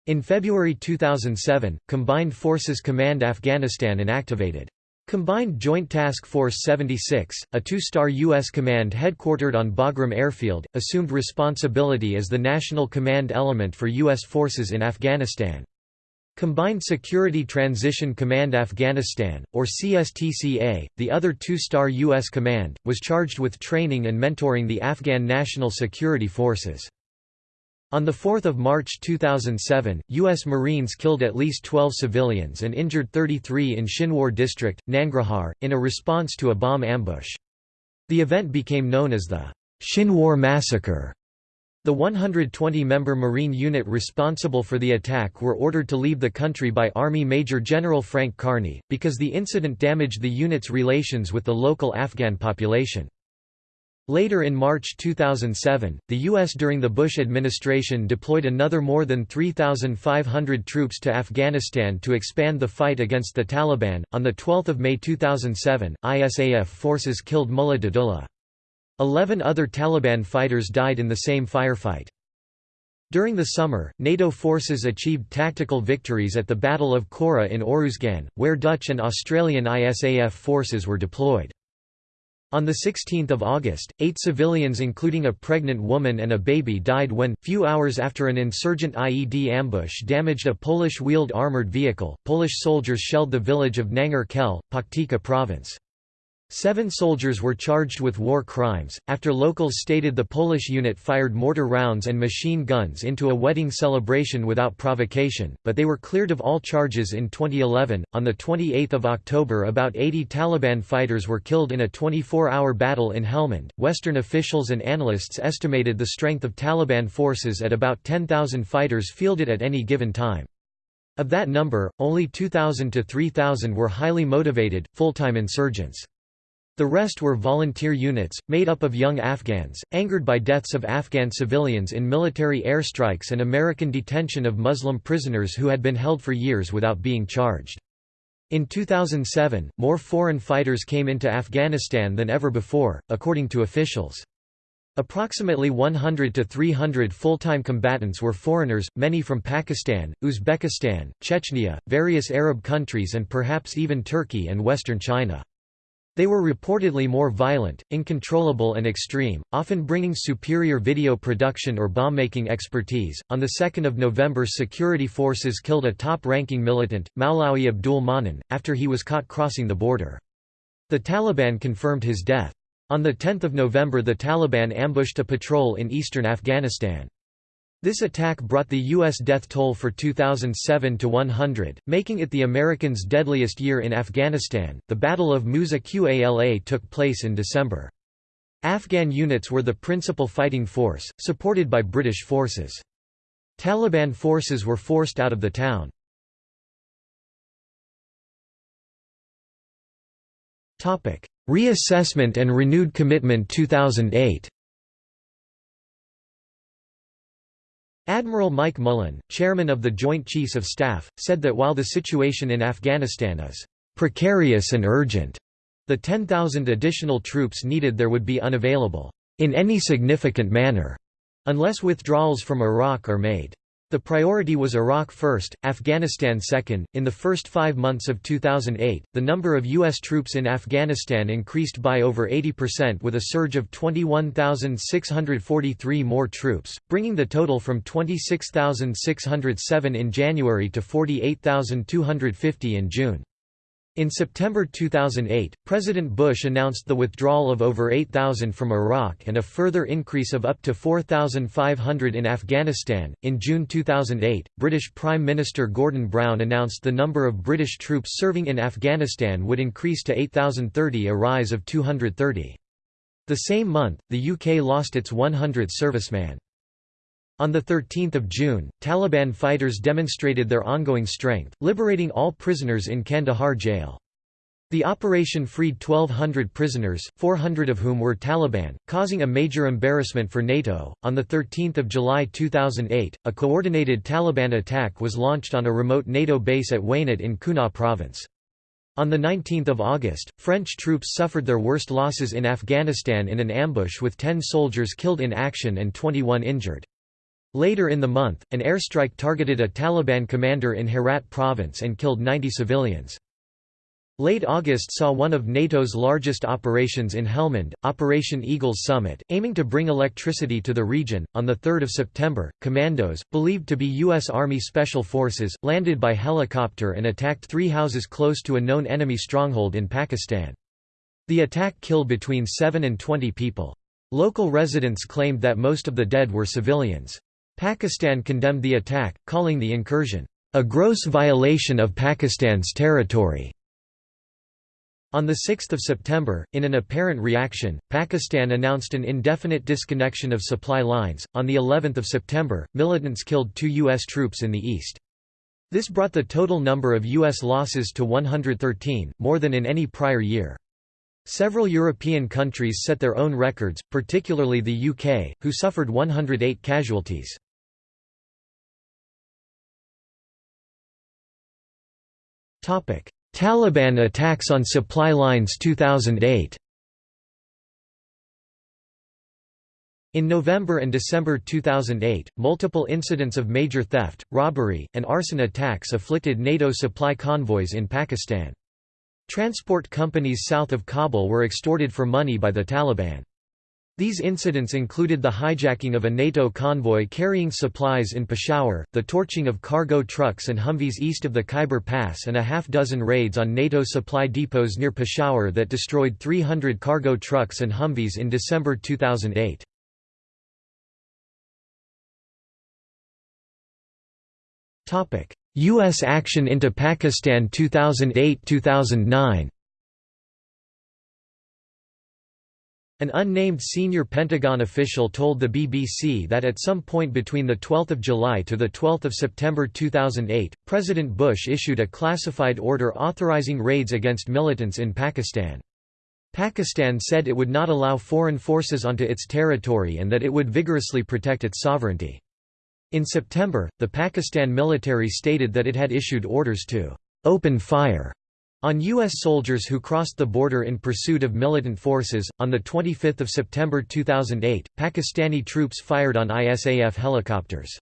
In February 2007, Combined Forces Command Afghanistan inactivated Combined Joint Task Force 76, a two-star U.S. command headquartered on Bagram Airfield, assumed responsibility as the national command element for U.S. forces in Afghanistan. Combined Security Transition Command Afghanistan, or CSTCA, the other two-star U.S. command, was charged with training and mentoring the Afghan National Security Forces. On 4 March 2007, U.S. Marines killed at least 12 civilians and injured 33 in Shinwar district, Nangarhar, in a response to a bomb ambush. The event became known as the Shinwar Massacre. The 120-member Marine unit responsible for the attack were ordered to leave the country by Army Major General Frank Kearney, because the incident damaged the unit's relations with the local Afghan population. Later in March 2007, the U.S. during the Bush administration deployed another more than 3,500 troops to Afghanistan to expand the fight against the Taliban. On 12 May 2007, ISAF forces killed Mullah Dadullah. Eleven other Taliban fighters died in the same firefight. During the summer, NATO forces achieved tactical victories at the Battle of Chora in Oruzgan, where Dutch and Australian ISAF forces were deployed. On 16 August, eight civilians including a pregnant woman and a baby died when, few hours after an insurgent IED ambush damaged a Polish-wheeled armoured vehicle, Polish soldiers shelled the village of Nangar Khel, Paktika province. Seven soldiers were charged with war crimes, after locals stated the Polish unit fired mortar rounds and machine guns into a wedding celebration without provocation, but they were cleared of all charges in 2011. On 28 October, about 80 Taliban fighters were killed in a 24 hour battle in Helmand. Western officials and analysts estimated the strength of Taliban forces at about 10,000 fighters fielded at any given time. Of that number, only 2,000 to 3,000 were highly motivated, full time insurgents. The rest were volunteer units, made up of young Afghans, angered by deaths of Afghan civilians in military airstrikes and American detention of Muslim prisoners who had been held for years without being charged. In 2007, more foreign fighters came into Afghanistan than ever before, according to officials. Approximately 100 to 300 full-time combatants were foreigners, many from Pakistan, Uzbekistan, Chechnya, various Arab countries and perhaps even Turkey and western China. They were reportedly more violent, uncontrollable and extreme, often bringing superior video production or bomb-making expertise. On the 2nd of November security forces killed a top-ranking militant, Maulawi Abdul Manan, after he was caught crossing the border. The Taliban confirmed his death. On 10 November the Taliban ambushed a patrol in eastern Afghanistan. This attack brought the U.S. death toll for 2007 to 100, making it the Americans' deadliest year in Afghanistan. The Battle of Musa Qala took place in December. Afghan units were the principal fighting force, supported by British forces. Taliban forces were forced out of the town. Reassessment and renewed commitment 2008 Admiral Mike Mullen, chairman of the Joint Chiefs of Staff, said that while the situation in Afghanistan is precarious and urgent, the 10,000 additional troops needed there would be unavailable in any significant manner unless withdrawals from Iraq are made. The priority was Iraq first, Afghanistan second. In the first five months of 2008, the number of U.S. troops in Afghanistan increased by over 80% with a surge of 21,643 more troops, bringing the total from 26,607 in January to 48,250 in June. In September 2008, President Bush announced the withdrawal of over 8,000 from Iraq and a further increase of up to 4,500 in Afghanistan. In June 2008, British Prime Minister Gordon Brown announced the number of British troops serving in Afghanistan would increase to 8,030, a rise of 230. The same month, the UK lost its 100th serviceman. On 13 June, Taliban fighters demonstrated their ongoing strength, liberating all prisoners in Kandahar jail. The operation freed 1,200 prisoners, 400 of whom were Taliban, causing a major embarrassment for NATO. On 13 July 2008, a coordinated Taliban attack was launched on a remote NATO base at Wanat in Kunar province. On 19 August, French troops suffered their worst losses in Afghanistan in an ambush with 10 soldiers killed in action and 21 injured. Later in the month, an airstrike targeted a Taliban commander in Herat province and killed 90 civilians. Late August saw one of NATO's largest operations in Helmand, Operation Eagle's Summit, aiming to bring electricity to the region. On 3 September, commandos, believed to be U.S. Army Special Forces, landed by helicopter and attacked three houses close to a known enemy stronghold in Pakistan. The attack killed between 7 and 20 people. Local residents claimed that most of the dead were civilians. Pakistan condemned the attack, calling the incursion, "...a gross violation of Pakistan's territory." On 6 September, in an apparent reaction, Pakistan announced an indefinite disconnection of supply lines. On the 11th of September, militants killed two U.S. troops in the east. This brought the total number of U.S. losses to 113, more than in any prior year. Several European countries set their own records, particularly the UK, who suffered 108 casualties. Taliban attacks on supply lines 2008 In November and December 2008, multiple incidents of major theft, robbery, and arson attacks afflicted NATO supply convoys in Pakistan. Transport companies south of Kabul were extorted for money by the Taliban. These incidents included the hijacking of a NATO convoy carrying supplies in Peshawar, the torching of cargo trucks and Humvees east of the Khyber Pass and a half-dozen raids on NATO supply depots near Peshawar that destroyed 300 cargo trucks and Humvees in December 2008. U.S. action into Pakistan 2008–2009 An unnamed senior Pentagon official told the BBC that at some point between 12 July to 12 September 2008, President Bush issued a classified order authorizing raids against militants in Pakistan. Pakistan said it would not allow foreign forces onto its territory and that it would vigorously protect its sovereignty. In September, the Pakistan military stated that it had issued orders to «open fire» On U.S. soldiers who crossed the border in pursuit of militant forces, on 25 September 2008, Pakistani troops fired on ISAF helicopters.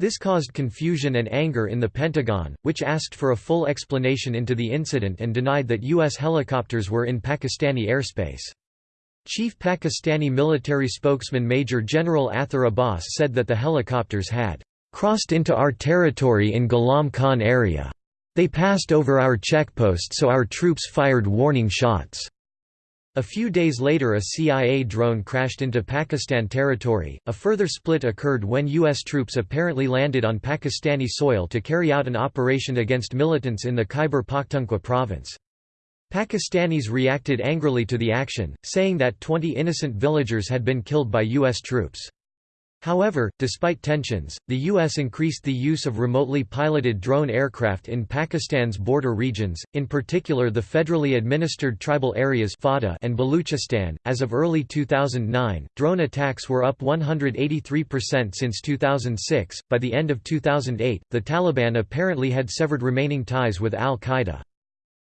This caused confusion and anger in the Pentagon, which asked for a full explanation into the incident and denied that U.S. helicopters were in Pakistani airspace. Chief Pakistani military spokesman Major General Athar Abbas said that the helicopters had crossed into our territory in Ghulam Khan area. They passed over our checkpost so our troops fired warning shots. A few days later a CIA drone crashed into Pakistan territory. A further split occurred when U.S. troops apparently landed on Pakistani soil to carry out an operation against militants in the Khyber Pakhtunkhwa province. Pakistanis reacted angrily to the action, saying that 20 innocent villagers had been killed by U.S. troops. However, despite tensions, the U.S. increased the use of remotely piloted drone aircraft in Pakistan's border regions, in particular the federally administered tribal areas and Baluchistan. As of early 2009, drone attacks were up 183% since 2006. By the end of 2008, the Taliban apparently had severed remaining ties with al Qaeda.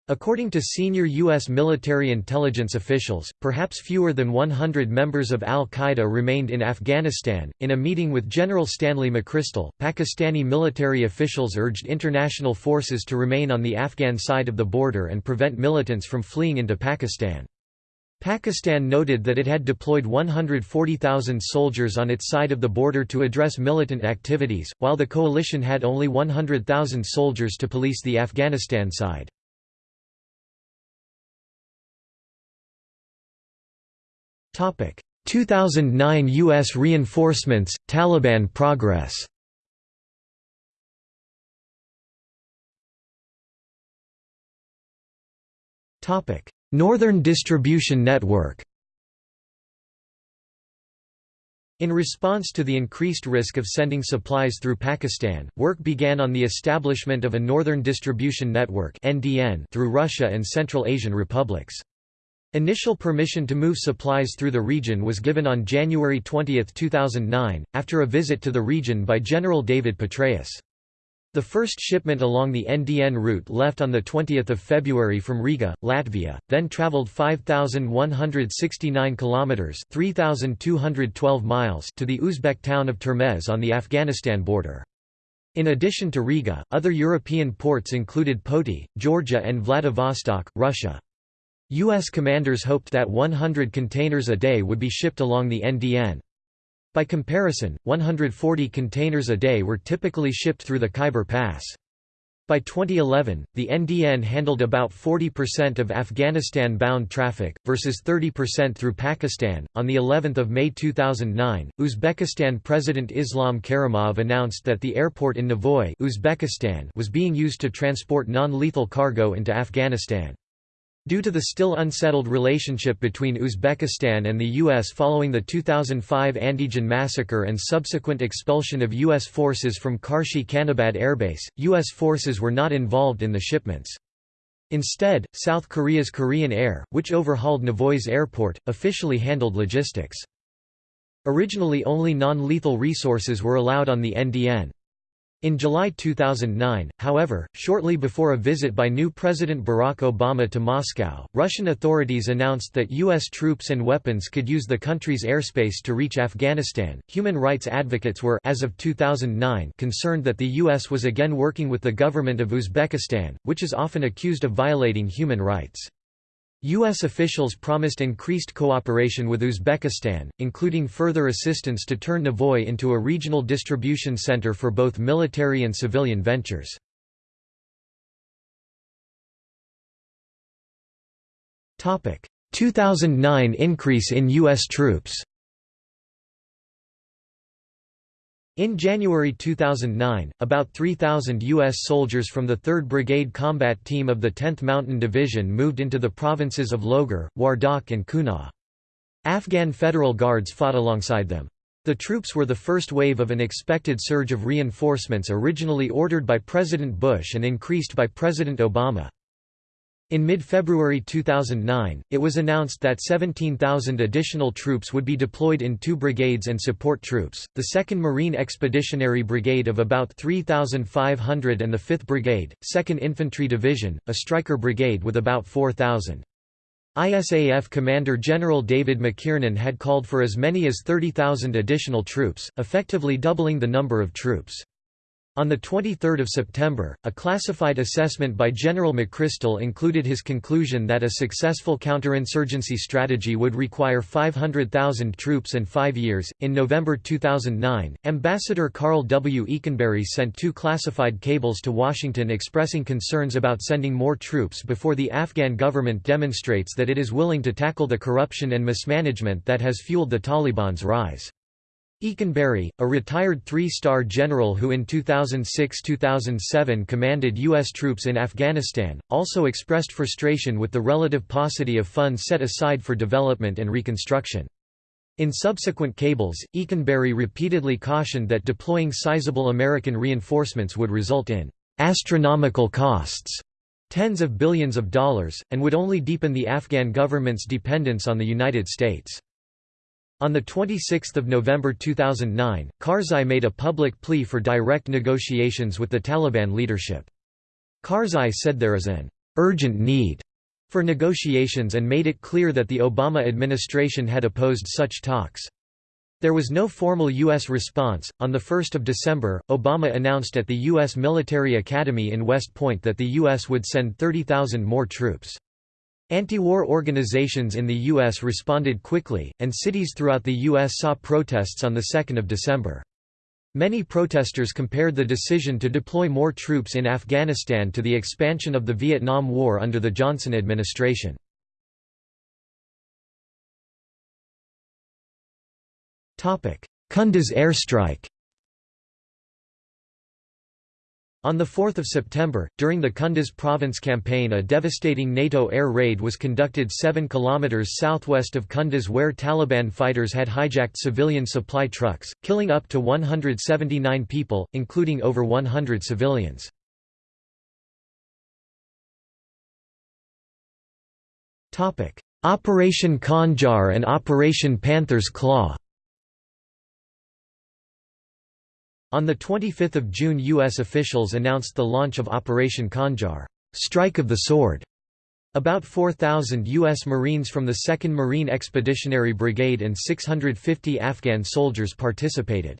According to senior U.S. military intelligence officials, perhaps fewer than 100 members of al-Qaeda remained in Afghanistan. In a meeting with General Stanley McChrystal, Pakistani military officials urged international forces to remain on the Afghan side of the border and prevent militants from fleeing into Pakistan. Pakistan noted that it had deployed 140,000 soldiers on its side of the border to address militant activities, while the coalition had only 100,000 soldiers to police the Afghanistan side. 2009 U.S. reinforcements, Taliban progress Northern Distribution Network In response to the increased risk of sending supplies through Pakistan, work began on the establishment of a Northern Distribution Network through Russia and Central Asian republics. Initial permission to move supplies through the region was given on January 20, 2009, after a visit to the region by General David Petraeus. The first shipment along the NDN route left on 20 February from Riga, Latvia, then travelled 5,169 kilometres 3,212 miles to the Uzbek town of Termez on the Afghanistan border. In addition to Riga, other European ports included Poti, Georgia and Vladivostok, Russia. U.S. commanders hoped that 100 containers a day would be shipped along the NDN. By comparison, 140 containers a day were typically shipped through the Khyber Pass. By 2011, the NDN handled about 40% of Afghanistan-bound traffic versus 30% through Pakistan. On the 11th of May 2009, Uzbekistan President Islam Karimov announced that the airport in Navoy, Uzbekistan, was being used to transport non-lethal cargo into Afghanistan. Due to the still unsettled relationship between Uzbekistan and the U.S. following the 2005 Andijan massacre and subsequent expulsion of U.S. forces from Karshi Khanabad airbase, U.S. forces were not involved in the shipments. Instead, South Korea's Korean Air, which overhauled Navoy's airport, officially handled logistics. Originally only non-lethal resources were allowed on the NDN. In July 2009, however, shortly before a visit by new President Barack Obama to Moscow, Russian authorities announced that U.S. troops and weapons could use the country's airspace to reach Afghanistan. Human rights advocates were as of 2009 concerned that the U.S. was again working with the government of Uzbekistan, which is often accused of violating human rights. U.S. officials promised increased cooperation with Uzbekistan, including further assistance to turn Navoy into a regional distribution center for both military and civilian ventures. Topic: 2009 increase in U.S. troops. In January 2009, about 3,000 U.S. soldiers from the 3rd Brigade Combat Team of the 10th Mountain Division moved into the provinces of Logar, Wardak and Kunar. Afghan Federal Guards fought alongside them. The troops were the first wave of an expected surge of reinforcements originally ordered by President Bush and increased by President Obama. In mid-February 2009, it was announced that 17,000 additional troops would be deployed in two brigades and support troops, the 2nd Marine Expeditionary Brigade of about 3,500 and the 5th Brigade, 2nd Infantry Division, a Stryker Brigade with about 4,000. ISAF Commander General David McKiernan had called for as many as 30,000 additional troops, effectively doubling the number of troops. On 23 September, a classified assessment by General McChrystal included his conclusion that a successful counterinsurgency strategy would require 500,000 troops and five years. In November 2009, Ambassador Carl W. Eikenberry sent two classified cables to Washington expressing concerns about sending more troops before the Afghan government demonstrates that it is willing to tackle the corruption and mismanagement that has fueled the Taliban's rise. Eikenberry, a retired three-star general who in 2006–2007 commanded U.S. troops in Afghanistan, also expressed frustration with the relative paucity of funds set aside for development and reconstruction. In subsequent cables, Eikenberry repeatedly cautioned that deploying sizable American reinforcements would result in «astronomical costs» tens of billions of dollars, and would only deepen the Afghan government's dependence on the United States. On 26 November 2009, Karzai made a public plea for direct negotiations with the Taliban leadership. Karzai said there is an «urgent need» for negotiations and made it clear that the Obama administration had opposed such talks. There was no formal U.S. response. On 1 December, Obama announced at the U.S. Military Academy in West Point that the U.S. would send 30,000 more troops. Anti-war organizations in the U.S. responded quickly, and cities throughout the U.S. saw protests on 2 December. Many protesters compared the decision to deploy more troops in Afghanistan to the expansion of the Vietnam War under the Johnson administration. Kunduz airstrike On 4 September, during the Kunduz province campaign a devastating NATO air raid was conducted 7 km southwest of Kunduz where Taliban fighters had hijacked civilian supply trucks, killing up to 179 people, including over 100 civilians. Operation Khanjar and Operation Panther's Claw On 25 June U.S. officials announced the launch of Operation Khanjar Strike of the Sword". About 4,000 U.S. Marines from the 2nd Marine Expeditionary Brigade and 650 Afghan soldiers participated.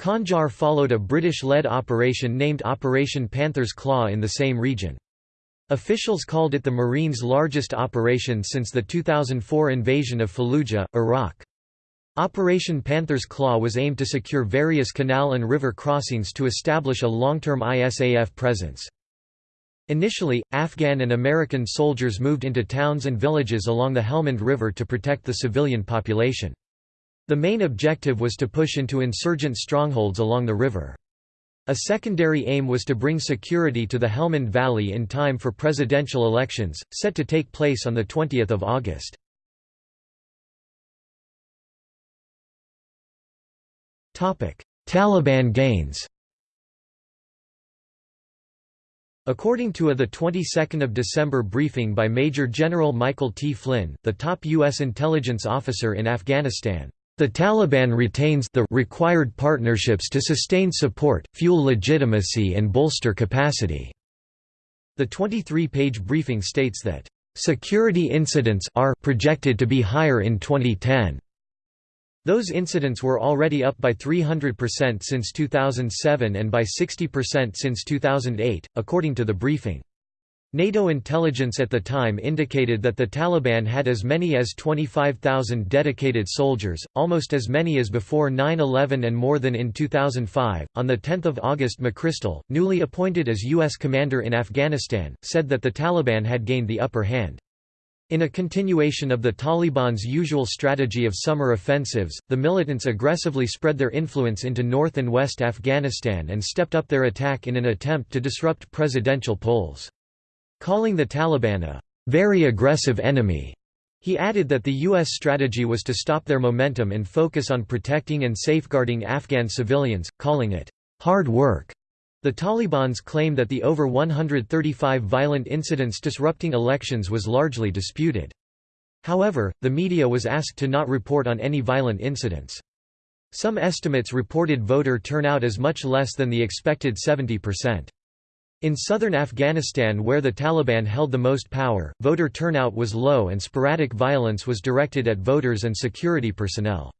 Khanjar followed a British-led operation named Operation Panther's Claw in the same region. Officials called it the Marines' largest operation since the 2004 invasion of Fallujah, Iraq. Operation Panther's Claw was aimed to secure various canal and river crossings to establish a long-term ISAF presence. Initially, Afghan and American soldiers moved into towns and villages along the Helmand River to protect the civilian population. The main objective was to push into insurgent strongholds along the river. A secondary aim was to bring security to the Helmand Valley in time for presidential elections, set to take place on 20 August. Taliban gains According to a 22 December briefing by Major General Michael T. Flynn, the top U.S. intelligence officer in Afghanistan, "...the Taliban retains the required partnerships to sustain support, fuel legitimacy and bolster capacity." The 23-page briefing states that, "...security incidents are projected to be higher in 2010." Those incidents were already up by 300% since 2007 and by 60% since 2008, according to the briefing. NATO intelligence at the time indicated that the Taliban had as many as 25,000 dedicated soldiers, almost as many as before 9-11 and more than in 2005. On 10 August McChrystal, newly appointed as U.S. commander in Afghanistan, said that the Taliban had gained the upper hand. In a continuation of the Taliban's usual strategy of summer offensives, the militants aggressively spread their influence into north and west Afghanistan and stepped up their attack in an attempt to disrupt presidential polls. Calling the Taliban a very aggressive enemy, he added that the U.S. strategy was to stop their momentum and focus on protecting and safeguarding Afghan civilians, calling it hard work. The Taliban's claim that the over 135 violent incidents disrupting elections was largely disputed. However, the media was asked to not report on any violent incidents. Some estimates reported voter turnout as much less than the expected 70%. In southern Afghanistan where the Taliban held the most power, voter turnout was low and sporadic violence was directed at voters and security personnel.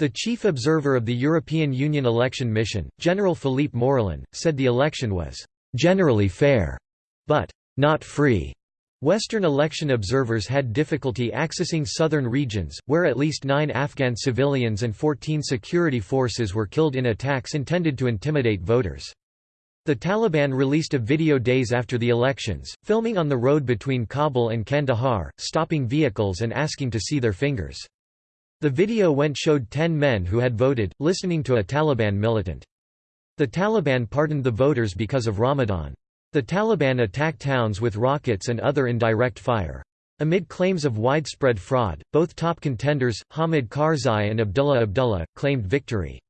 The chief observer of the European Union election mission, General Philippe Morillon, said the election was «generally fair», but «not free». Western election observers had difficulty accessing southern regions, where at least nine Afghan civilians and 14 security forces were killed in attacks intended to intimidate voters. The Taliban released a video days after the elections, filming on the road between Kabul and Kandahar, stopping vehicles and asking to see their fingers. The video went showed ten men who had voted, listening to a Taliban militant. The Taliban pardoned the voters because of Ramadan. The Taliban attacked towns with rockets and other indirect fire. Amid claims of widespread fraud, both top contenders, Hamid Karzai and Abdullah Abdullah, claimed victory.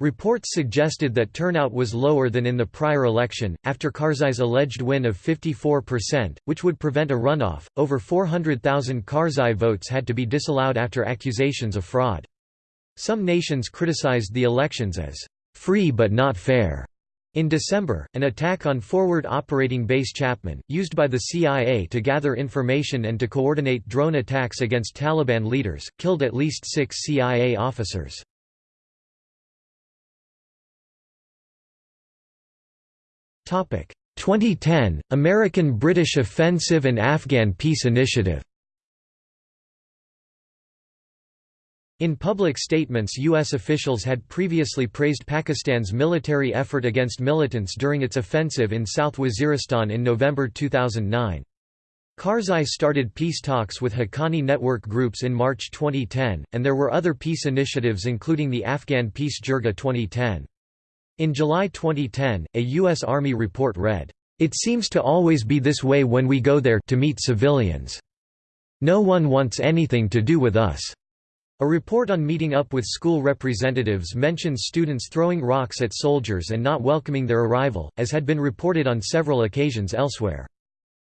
Reports suggested that turnout was lower than in the prior election. After Karzai's alleged win of 54%, which would prevent a runoff, over 400,000 Karzai votes had to be disallowed after accusations of fraud. Some nations criticized the elections as free but not fair. In December, an attack on Forward Operating Base Chapman, used by the CIA to gather information and to coordinate drone attacks against Taliban leaders, killed at least six CIA officers. 2010 American-British Offensive and Afghan Peace Initiative In public statements U.S. officials had previously praised Pakistan's military effort against militants during its offensive in South Waziristan in November 2009. Karzai started peace talks with Haqqani network groups in March 2010, and there were other peace initiatives including the Afghan Peace Jirga 2010. In July 2010, a U.S. Army report read, "...it seems to always be this way when we go there to meet civilians. No one wants anything to do with us." A report on meeting up with school representatives mentions students throwing rocks at soldiers and not welcoming their arrival, as had been reported on several occasions elsewhere.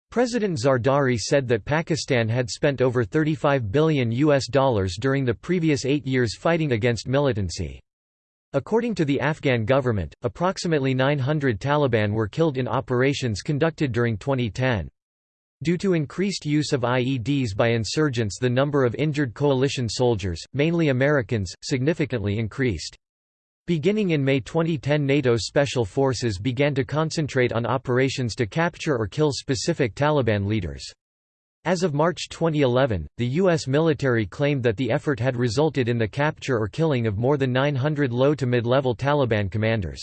President Zardari said that Pakistan had spent over 35 billion US dollars during the previous eight years fighting against militancy. According to the Afghan government, approximately 900 Taliban were killed in operations conducted during 2010. Due to increased use of IEDs by insurgents the number of injured coalition soldiers, mainly Americans, significantly increased. Beginning in May 2010 NATO special forces began to concentrate on operations to capture or kill specific Taliban leaders. As of March 2011, the U.S. military claimed that the effort had resulted in the capture or killing of more than 900 low to mid-level Taliban commanders.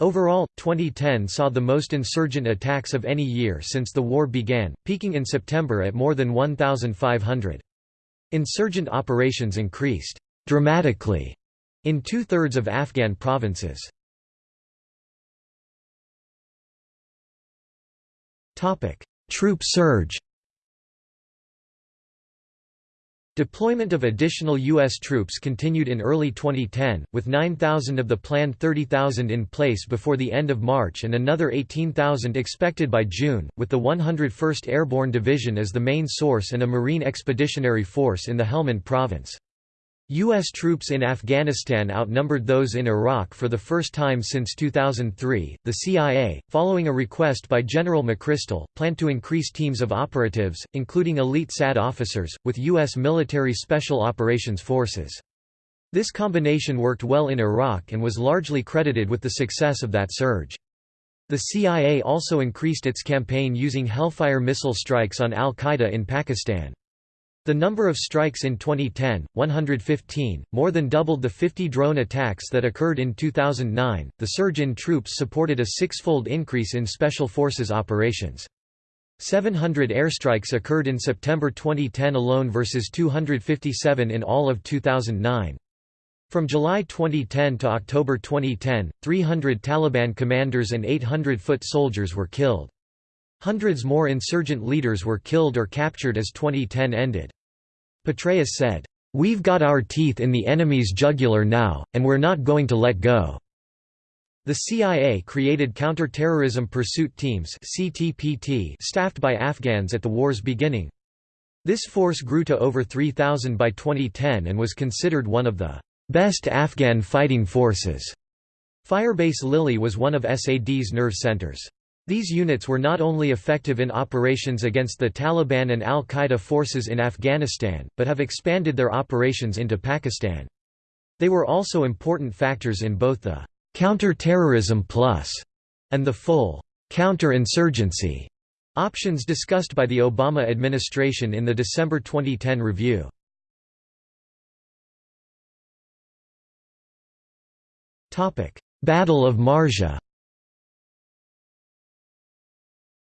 Overall, 2010 saw the most insurgent attacks of any year since the war began, peaking in September at more than 1,500. Insurgent operations increased dramatically in two-thirds of Afghan provinces. Troop surge Deployment of additional U.S. troops continued in early 2010, with 9,000 of the planned 30,000 in place before the end of March and another 18,000 expected by June, with the 101st Airborne Division as the main source and a Marine Expeditionary Force in the Helmand Province. U.S. troops in Afghanistan outnumbered those in Iraq for the first time since 2003. The CIA, following a request by General McChrystal, planned to increase teams of operatives, including elite SAD officers, with U.S. military special operations forces. This combination worked well in Iraq and was largely credited with the success of that surge. The CIA also increased its campaign using Hellfire missile strikes on al-Qaeda in Pakistan. The number of strikes in 2010, 115, more than doubled the 50 drone attacks that occurred in 2009. The surge in troops supported a six-fold increase in special forces operations. 700 airstrikes occurred in September 2010 alone versus 257 in all of 2009. From July 2010 to October 2010, 300 Taliban commanders and 800 foot soldiers were killed. Hundreds more insurgent leaders were killed or captured as 2010 ended. Petraeus said, "'We've got our teeth in the enemy's jugular now, and we're not going to let go.' The CIA created counter-terrorism pursuit teams staffed by Afghans at the war's beginning. This force grew to over 3,000 by 2010 and was considered one of the best Afghan fighting forces. Firebase Lilley was one of SAD's nerve centers. These units were not only effective in operations against the Taliban and al-Qaeda forces in Afghanistan, but have expanded their operations into Pakistan. They were also important factors in both the «counter-terrorism plus» and the full «counter-insurgency» options discussed by the Obama administration in the December 2010 review. Battle of Marja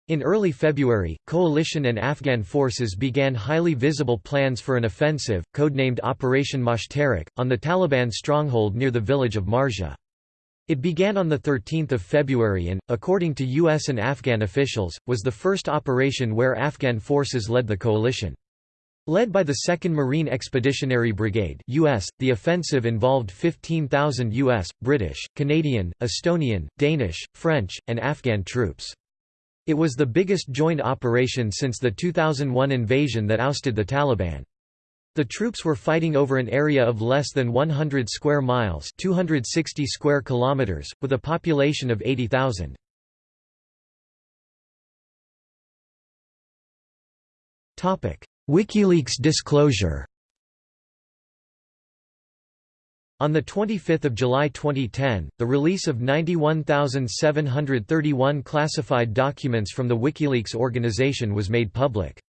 In early February, coalition and Afghan forces began highly visible plans for an offensive, codenamed Operation Moshtarak, on the Taliban stronghold near the village of Marja. It began on 13 February and, according to U.S. and Afghan officials, was the first operation where Afghan forces led the coalition. Led by the 2nd Marine Expeditionary Brigade US, the offensive involved 15,000 US, British, Canadian, Estonian, Danish, French, and Afghan troops. It was the biggest joint operation since the 2001 invasion that ousted the Taliban. The troops were fighting over an area of less than 100 square miles 260 square kilometers, with a population of 80,000. WikiLeaks disclosure On 25 July 2010, the release of 91,731 classified documents from the WikiLeaks organization was made public.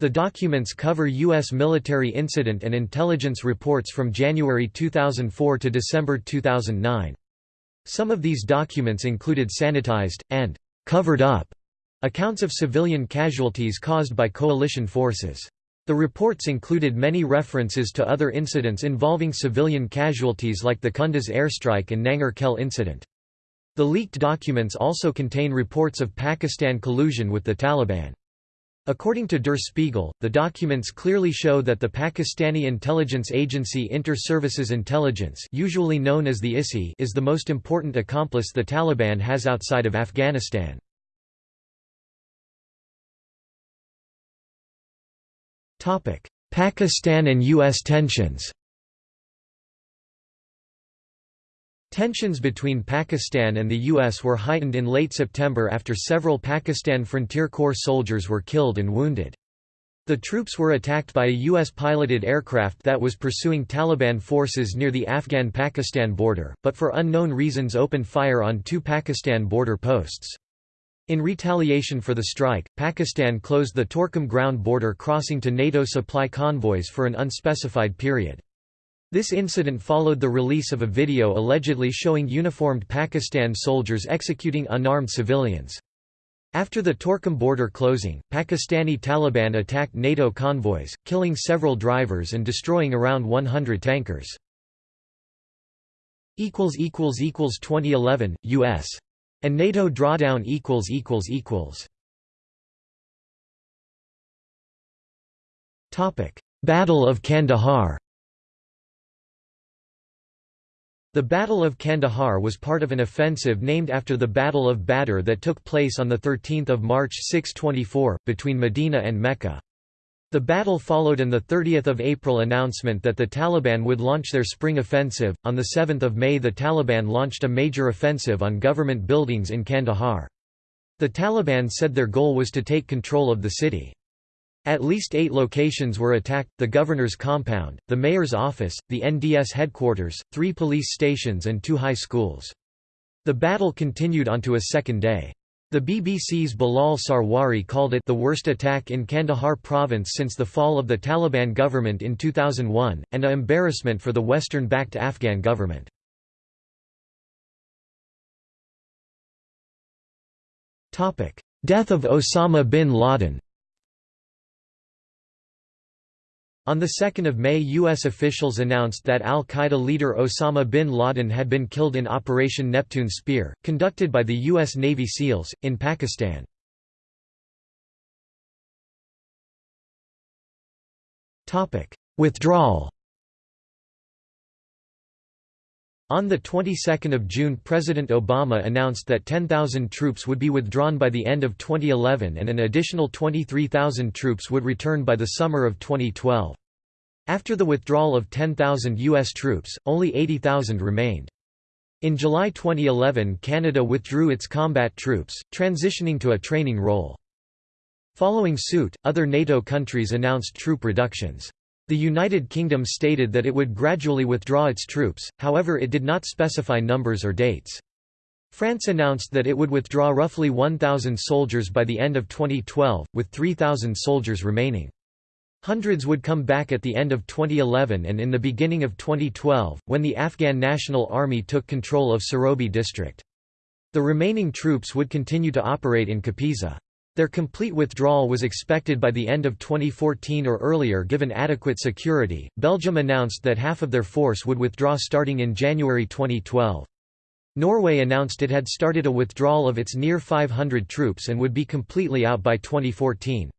The documents cover U.S. military incident and intelligence reports from January 2004 to December 2009. Some of these documents included sanitized, and «covered up» accounts of civilian casualties caused by coalition forces. The reports included many references to other incidents involving civilian casualties like the Kunduz airstrike and Nangar Khel incident. The leaked documents also contain reports of Pakistan collusion with the Taliban. According to Der Spiegel, the documents clearly show that the Pakistani intelligence agency Inter-Services Intelligence usually known as the ISI is the most important accomplice the Taliban has outside of Afghanistan. Pakistan and U.S. tensions Tensions between Pakistan and the U.S. were heightened in late September after several Pakistan Frontier Corps soldiers were killed and wounded. The troops were attacked by a U.S.-piloted aircraft that was pursuing Taliban forces near the Afghan-Pakistan border, but for unknown reasons opened fire on two Pakistan border posts. In retaliation for the strike, Pakistan closed the Torkham ground border crossing to NATO supply convoys for an unspecified period. This incident followed the release of a video allegedly showing uniformed Pakistan soldiers executing unarmed civilians. After the Torkham border closing, Pakistani Taliban attacked NATO convoys, killing several drivers and destroying around 100 tankers. 2011, U.S. And NATO drawdown equals equals equals. Topic: Battle of Kandahar. The Battle of Kandahar was part of an offensive named after the Battle of Badr that took place on 13 March 624, between Medina and Mecca. The battle followed 30th of April announcement that the Taliban would launch their spring offensive. On the 7th of May the Taliban launched a major offensive on government buildings in Kandahar. The Taliban said their goal was to take control of the city. At least eight locations were attacked, the governor's compound, the mayor's office, the NDS headquarters, three police stations and two high schools. The battle continued onto a second day. The BBC's Bilal Sarwari called it the worst attack in Kandahar province since the fall of the Taliban government in 2001, and a embarrassment for the Western-backed Afghan government. Death of Osama bin Laden On 2 May U.S. officials announced that al-Qaeda leader Osama bin Laden had been killed in Operation Neptune Spear, conducted by the U.S. Navy SEALs, in Pakistan. Withdrawal On the 22nd of June President Obama announced that 10,000 troops would be withdrawn by the end of 2011 and an additional 23,000 troops would return by the summer of 2012. After the withdrawal of 10,000 U.S. troops, only 80,000 remained. In July 2011 Canada withdrew its combat troops, transitioning to a training role. Following suit, other NATO countries announced troop reductions. The United Kingdom stated that it would gradually withdraw its troops, however it did not specify numbers or dates. France announced that it would withdraw roughly 1,000 soldiers by the end of 2012, with 3,000 soldiers remaining. Hundreds would come back at the end of 2011 and in the beginning of 2012, when the Afghan National Army took control of Sorobi district. The remaining troops would continue to operate in Kapisa. Their complete withdrawal was expected by the end of 2014 or earlier given adequate security. Belgium announced that half of their force would withdraw starting in January 2012. Norway announced it had started a withdrawal of its near 500 troops and would be completely out by 2014.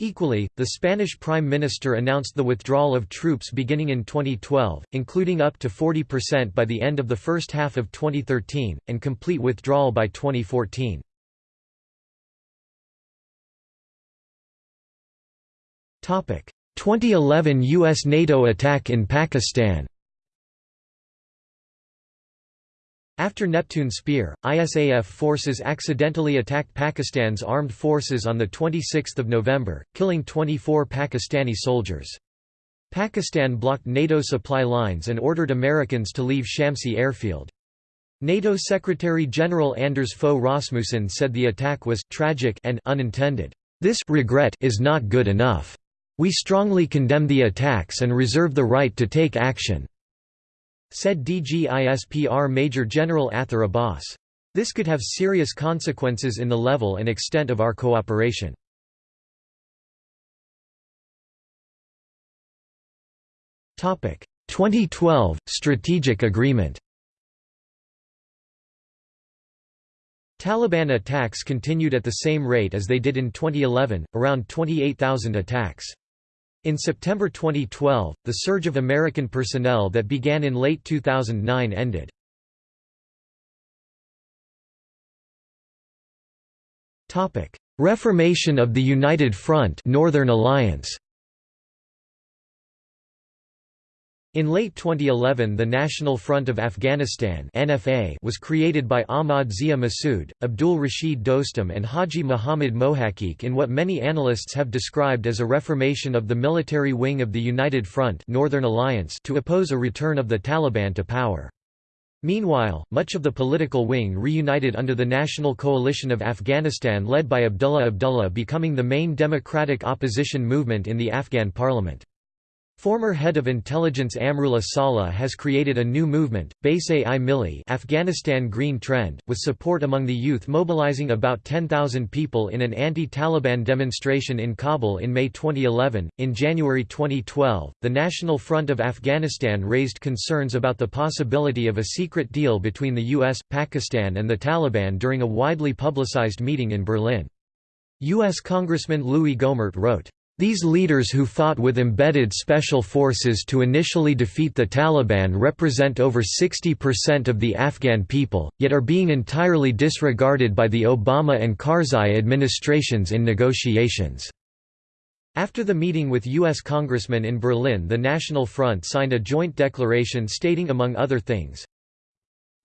Equally, the Spanish Prime Minister announced the withdrawal of troops beginning in 2012, including up to 40% by the end of the first half of 2013, and complete withdrawal by 2014. 2011 U.S. NATO attack in Pakistan After Neptune Spear, ISAF forces accidentally attacked Pakistan's armed forces on 26 November, killing 24 Pakistani soldiers. Pakistan blocked NATO supply lines and ordered Americans to leave Shamsi airfield. NATO Secretary-General Anders Fogh Rasmussen said the attack was «tragic» and «unintended». This regret is not good enough. We strongly condemn the attacks and reserve the right to take action," said DGISPR Major General Athar Abbas. This could have serious consequences in the level and extent of our cooperation. Topic 2012 Strategic Agreement Taliban attacks continued at the same rate as they did in 2011, around 28,000 attacks. In September 2012, the surge of American personnel that began in late 2009 ended. Reformation of the United Front Northern Alliance In late 2011 the National Front of Afghanistan NFA was created by Ahmad Zia Massoud, Abdul Rashid Dostum and Haji Muhammad Mohaqiq in what many analysts have described as a reformation of the military wing of the United Front Northern Alliance to oppose a return of the Taliban to power. Meanwhile, much of the political wing reunited under the National Coalition of Afghanistan led by Abdullah Abdullah becoming the main democratic opposition movement in the Afghan parliament. Former head of intelligence Amrullah Saleh has created a new movement, Baise-i Milli Afghanistan Green Trend, with support among the youth mobilizing about 10,000 people in an anti-Taliban demonstration in Kabul in May 2011. In January 2012, the National Front of Afghanistan raised concerns about the possibility of a secret deal between the US, Pakistan and the Taliban during a widely publicized meeting in Berlin. U.S. Congressman Louis Gohmert wrote, these leaders who fought with embedded special forces to initially defeat the Taliban represent over 60% of the Afghan people, yet are being entirely disregarded by the Obama and Karzai administrations in negotiations. After the meeting with U.S. congressmen in Berlin the National Front signed a joint declaration stating among other things,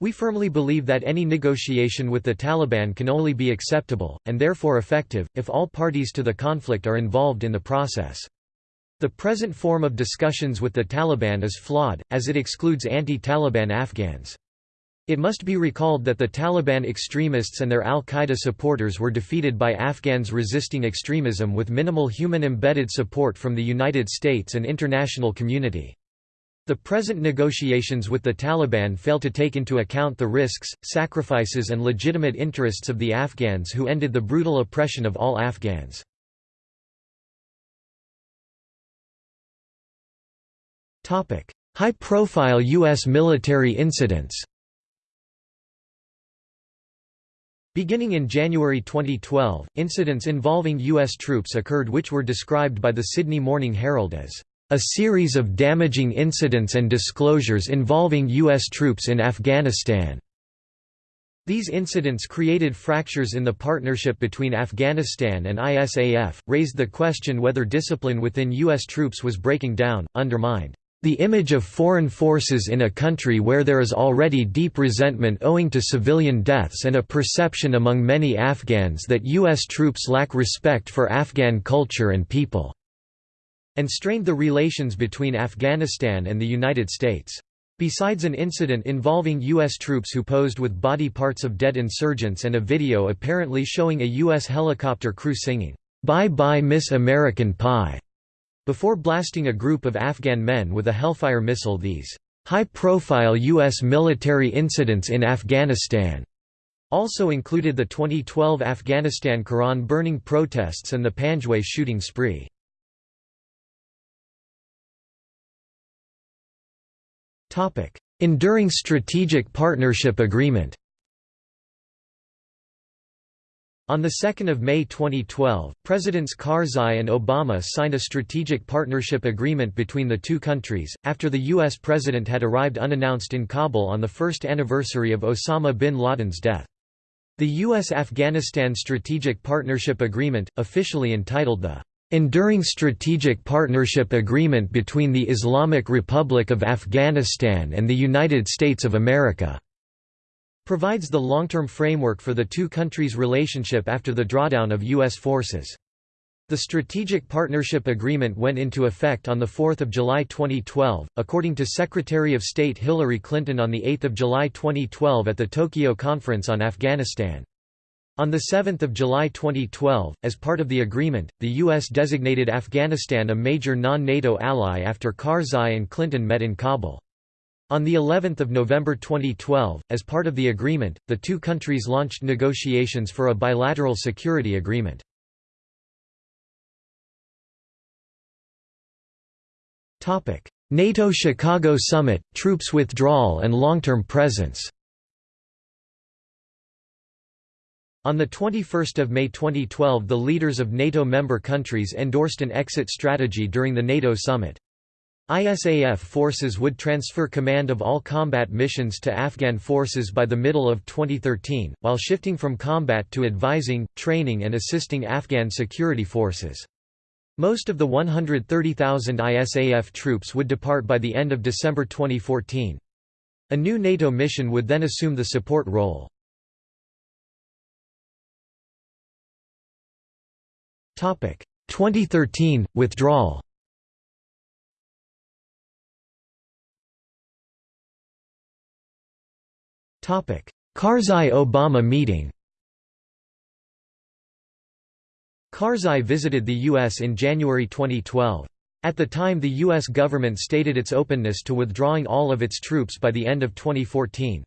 we firmly believe that any negotiation with the Taliban can only be acceptable, and therefore effective, if all parties to the conflict are involved in the process. The present form of discussions with the Taliban is flawed, as it excludes anti-Taliban Afghans. It must be recalled that the Taliban extremists and their al-Qaeda supporters were defeated by Afghans resisting extremism with minimal human embedded support from the United States and international community. The present negotiations with the Taliban fail to take into account the risks, sacrifices and legitimate interests of the Afghans who ended the brutal oppression of all Afghans. High-profile U.S. military incidents Beginning in January 2012, incidents involving U.S. troops occurred which were described by the Sydney Morning Herald as a series of damaging incidents and disclosures involving U.S. troops in Afghanistan. These incidents created fractures in the partnership between Afghanistan and ISAF, raised the question whether discipline within U.S. troops was breaking down, undermined the image of foreign forces in a country where there is already deep resentment owing to civilian deaths and a perception among many Afghans that U.S. troops lack respect for Afghan culture and people, and strained the relations between Afghanistan and the United States. Besides an incident involving U.S. troops who posed with body parts of dead insurgents and a video apparently showing a U.S. helicopter crew singing, "'Bye Bye Miss American Pie' before blasting a group of Afghan men with a Hellfire missile these high-profile U.S. military incidents in Afghanistan also included the 2012 Afghanistan Quran burning protests and the Panjwai shooting spree. Enduring Strategic Partnership Agreement on 2 May 2012, Presidents Karzai and Obama signed a strategic partnership agreement between the two countries, after the U.S. president had arrived unannounced in Kabul on the first anniversary of Osama bin Laden's death. The U.S.-Afghanistan Strategic Partnership Agreement, officially entitled the Enduring Strategic Partnership Agreement between the Islamic Republic of Afghanistan and the United States of America provides the long-term framework for the two countries' relationship after the drawdown of U.S. forces. The Strategic Partnership Agreement went into effect on 4 July 2012, according to Secretary of State Hillary Clinton on 8 July 2012 at the Tokyo Conference on Afghanistan. On 7 July 2012, as part of the agreement, the U.S. designated Afghanistan a major non-NATO ally after Karzai and Clinton met in Kabul. On the 11th of November 2012, as part of the agreement, the two countries launched negotiations for a bilateral security agreement. NATO Chicago Summit, troops withdrawal and long-term presence On 21 May 2012 the leaders of NATO member countries endorsed an exit strategy during the NATO summit. ISAF forces would transfer command of all combat missions to Afghan forces by the middle of 2013, while shifting from combat to advising, training and assisting Afghan security forces. Most of the 130,000 ISAF troops would depart by the end of December 2014. A new NATO mission would then assume the support role. 2013 withdrawal. Topic: Karzai–Obama meeting Karzai visited the U.S. in January 2012. At the time the U.S. government stated its openness to withdrawing all of its troops by the end of 2014.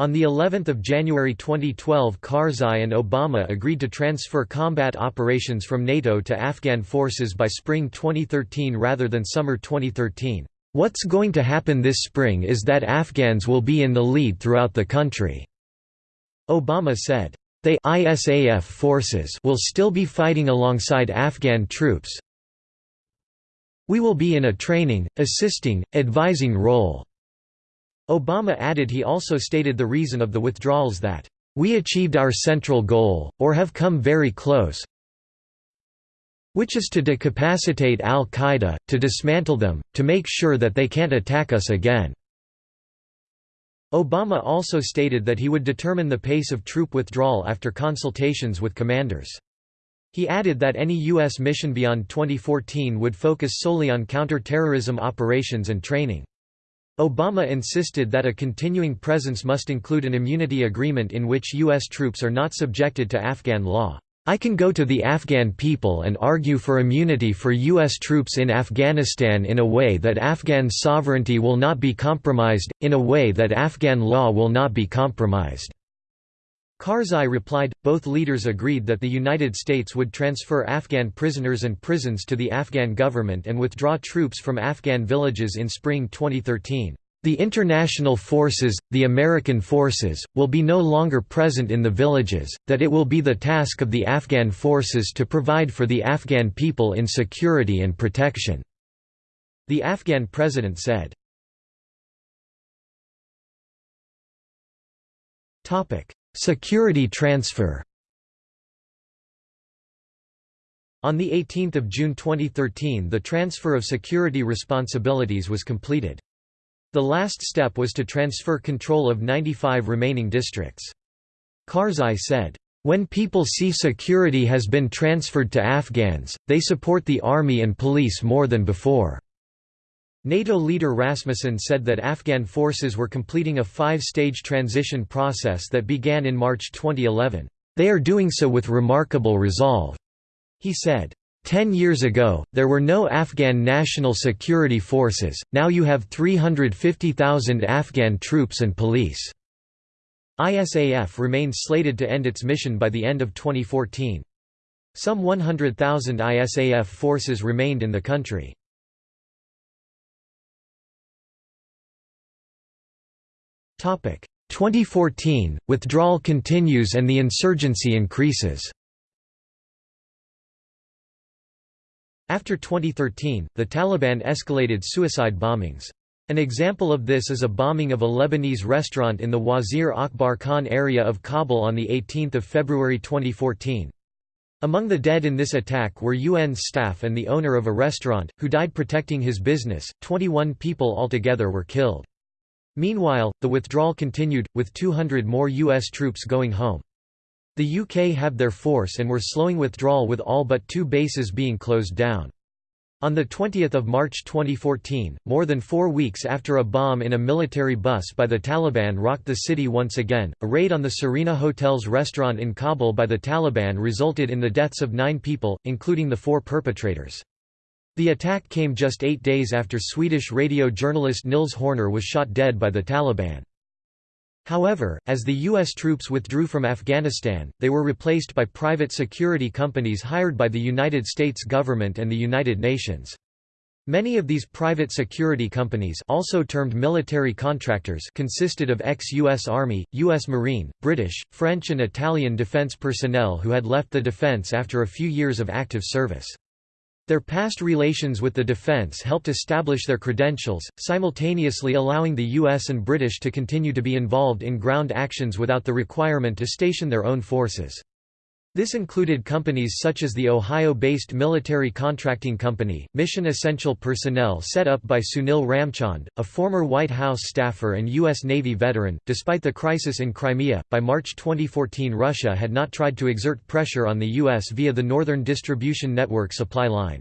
On the 11th of January 2012 Karzai and Obama agreed to transfer combat operations from NATO to Afghan forces by spring 2013 rather than summer 2013. What's going to happen this spring is that Afghans will be in the lead throughout the country," Obama said. They ISAF forces will still be fighting alongside Afghan troops. We will be in a training, assisting, advising role. Obama added he also stated the reason of the withdrawals that, "...we achieved our central goal, or have come very close which is to decapacitate al-Qaeda, to dismantle them, to make sure that they can't attack us again." Obama also stated that he would determine the pace of troop withdrawal after consultations with commanders. He added that any U.S. mission beyond 2014 would focus solely on counter-terrorism operations and training. Obama insisted that a continuing presence must include an immunity agreement in which U.S. troops are not subjected to Afghan law. I can go to the Afghan people and argue for immunity for U.S. troops in Afghanistan in a way that Afghan sovereignty will not be compromised, in a way that Afghan law will not be compromised." Karzai replied, both leaders agreed that the United States would transfer Afghan prisoners and prisons to the Afghan government and withdraw troops from Afghan villages in spring 2013. The international forces, the American forces, will be no longer present in the villages, that it will be the task of the Afghan forces to provide for the Afghan people in security and protection. The Afghan president said. Security transfer On 18 June 2013 the transfer of security responsibilities was completed. The last step was to transfer control of 95 remaining districts. Karzai said, "...when people see security has been transferred to Afghans, they support the army and police more than before." NATO leader Rasmussen said that Afghan forces were completing a five-stage transition process that began in March 2011. They are doing so with remarkable resolve. He said, Ten years ago, there were no Afghan national security forces, now you have 350,000 Afghan troops and police. ISAF remains slated to end its mission by the end of 2014. Some 100,000 ISAF forces remained in the country. 2014, withdrawal continues and the insurgency increases. After 2013, the Taliban escalated suicide bombings. An example of this is a bombing of a Lebanese restaurant in the Wazir Akbar Khan area of Kabul on 18 February 2014. Among the dead in this attack were UN staff and the owner of a restaurant, who died protecting his business. 21 people altogether were killed. Meanwhile, the withdrawal continued, with 200 more U.S. troops going home. The UK had their force and were slowing withdrawal with all but two bases being closed down. On 20 March 2014, more than four weeks after a bomb in a military bus by the Taliban rocked the city once again, a raid on the Serena Hotel's restaurant in Kabul by the Taliban resulted in the deaths of nine people, including the four perpetrators. The attack came just eight days after Swedish radio journalist Nils Horner was shot dead by the Taliban. However, as the U.S. troops withdrew from Afghanistan, they were replaced by private security companies hired by the United States government and the United Nations. Many of these private security companies also termed military contractors consisted of ex-U.S. Army, U.S. Marine, British, French and Italian defense personnel who had left the defense after a few years of active service. Their past relations with the defense helped establish their credentials, simultaneously allowing the US and British to continue to be involved in ground actions without the requirement to station their own forces. This included companies such as the Ohio-based Military Contracting Company, Mission Essential Personnel set up by Sunil Ramchand, a former White House staffer and U.S. Navy veteran. Despite the crisis in Crimea, by March 2014 Russia had not tried to exert pressure on the U.S. via the Northern Distribution Network supply line.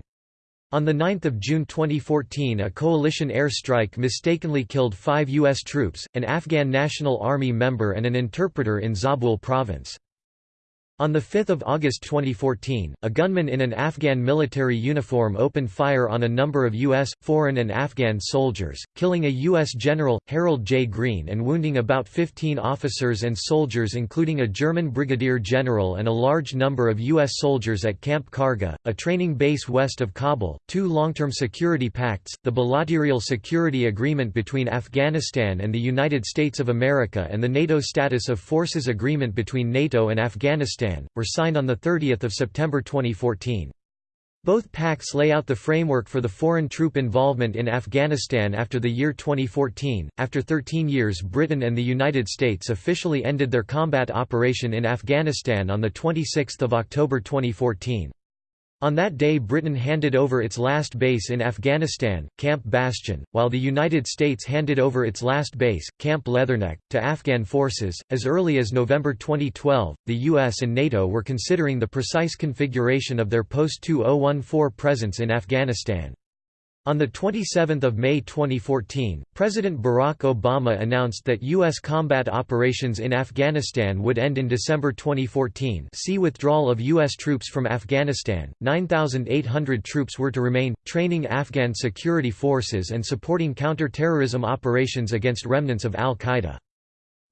On 9 June 2014 a coalition air strike mistakenly killed five U.S. troops, an Afghan National Army member and an interpreter in Zabul province. On 5 August 2014, a gunman in an Afghan military uniform opened fire on a number of U.S., foreign and Afghan soldiers, killing a U.S. general, Harold J. Greene and wounding about 15 officers and soldiers including a German brigadier general and a large number of U.S. soldiers at Camp Qargha, a training base west of Kabul. Two long-term security pacts, the Bilateral Security Agreement between Afghanistan and the United States of America and the NATO Status of Forces Agreement between NATO and Afghanistan Afghanistan, were signed on 30 September 2014. Both pacts lay out the framework for the foreign troop involvement in Afghanistan after the year 2014. After 13 years, Britain and the United States officially ended their combat operation in Afghanistan on the 26th of October 2014. On that day Britain handed over its last base in Afghanistan, Camp Bastion, while the United States handed over its last base, Camp Leatherneck, to Afghan forces. As early as November 2012, the US and NATO were considering the precise configuration of their post-2014 presence in Afghanistan. On 27 May 2014, President Barack Obama announced that U.S. combat operations in Afghanistan would end in December 2014 see withdrawal of U.S. troops from Afghanistan, 9,800 troops were to remain, training Afghan security forces and supporting counter-terrorism operations against remnants of al-Qaeda.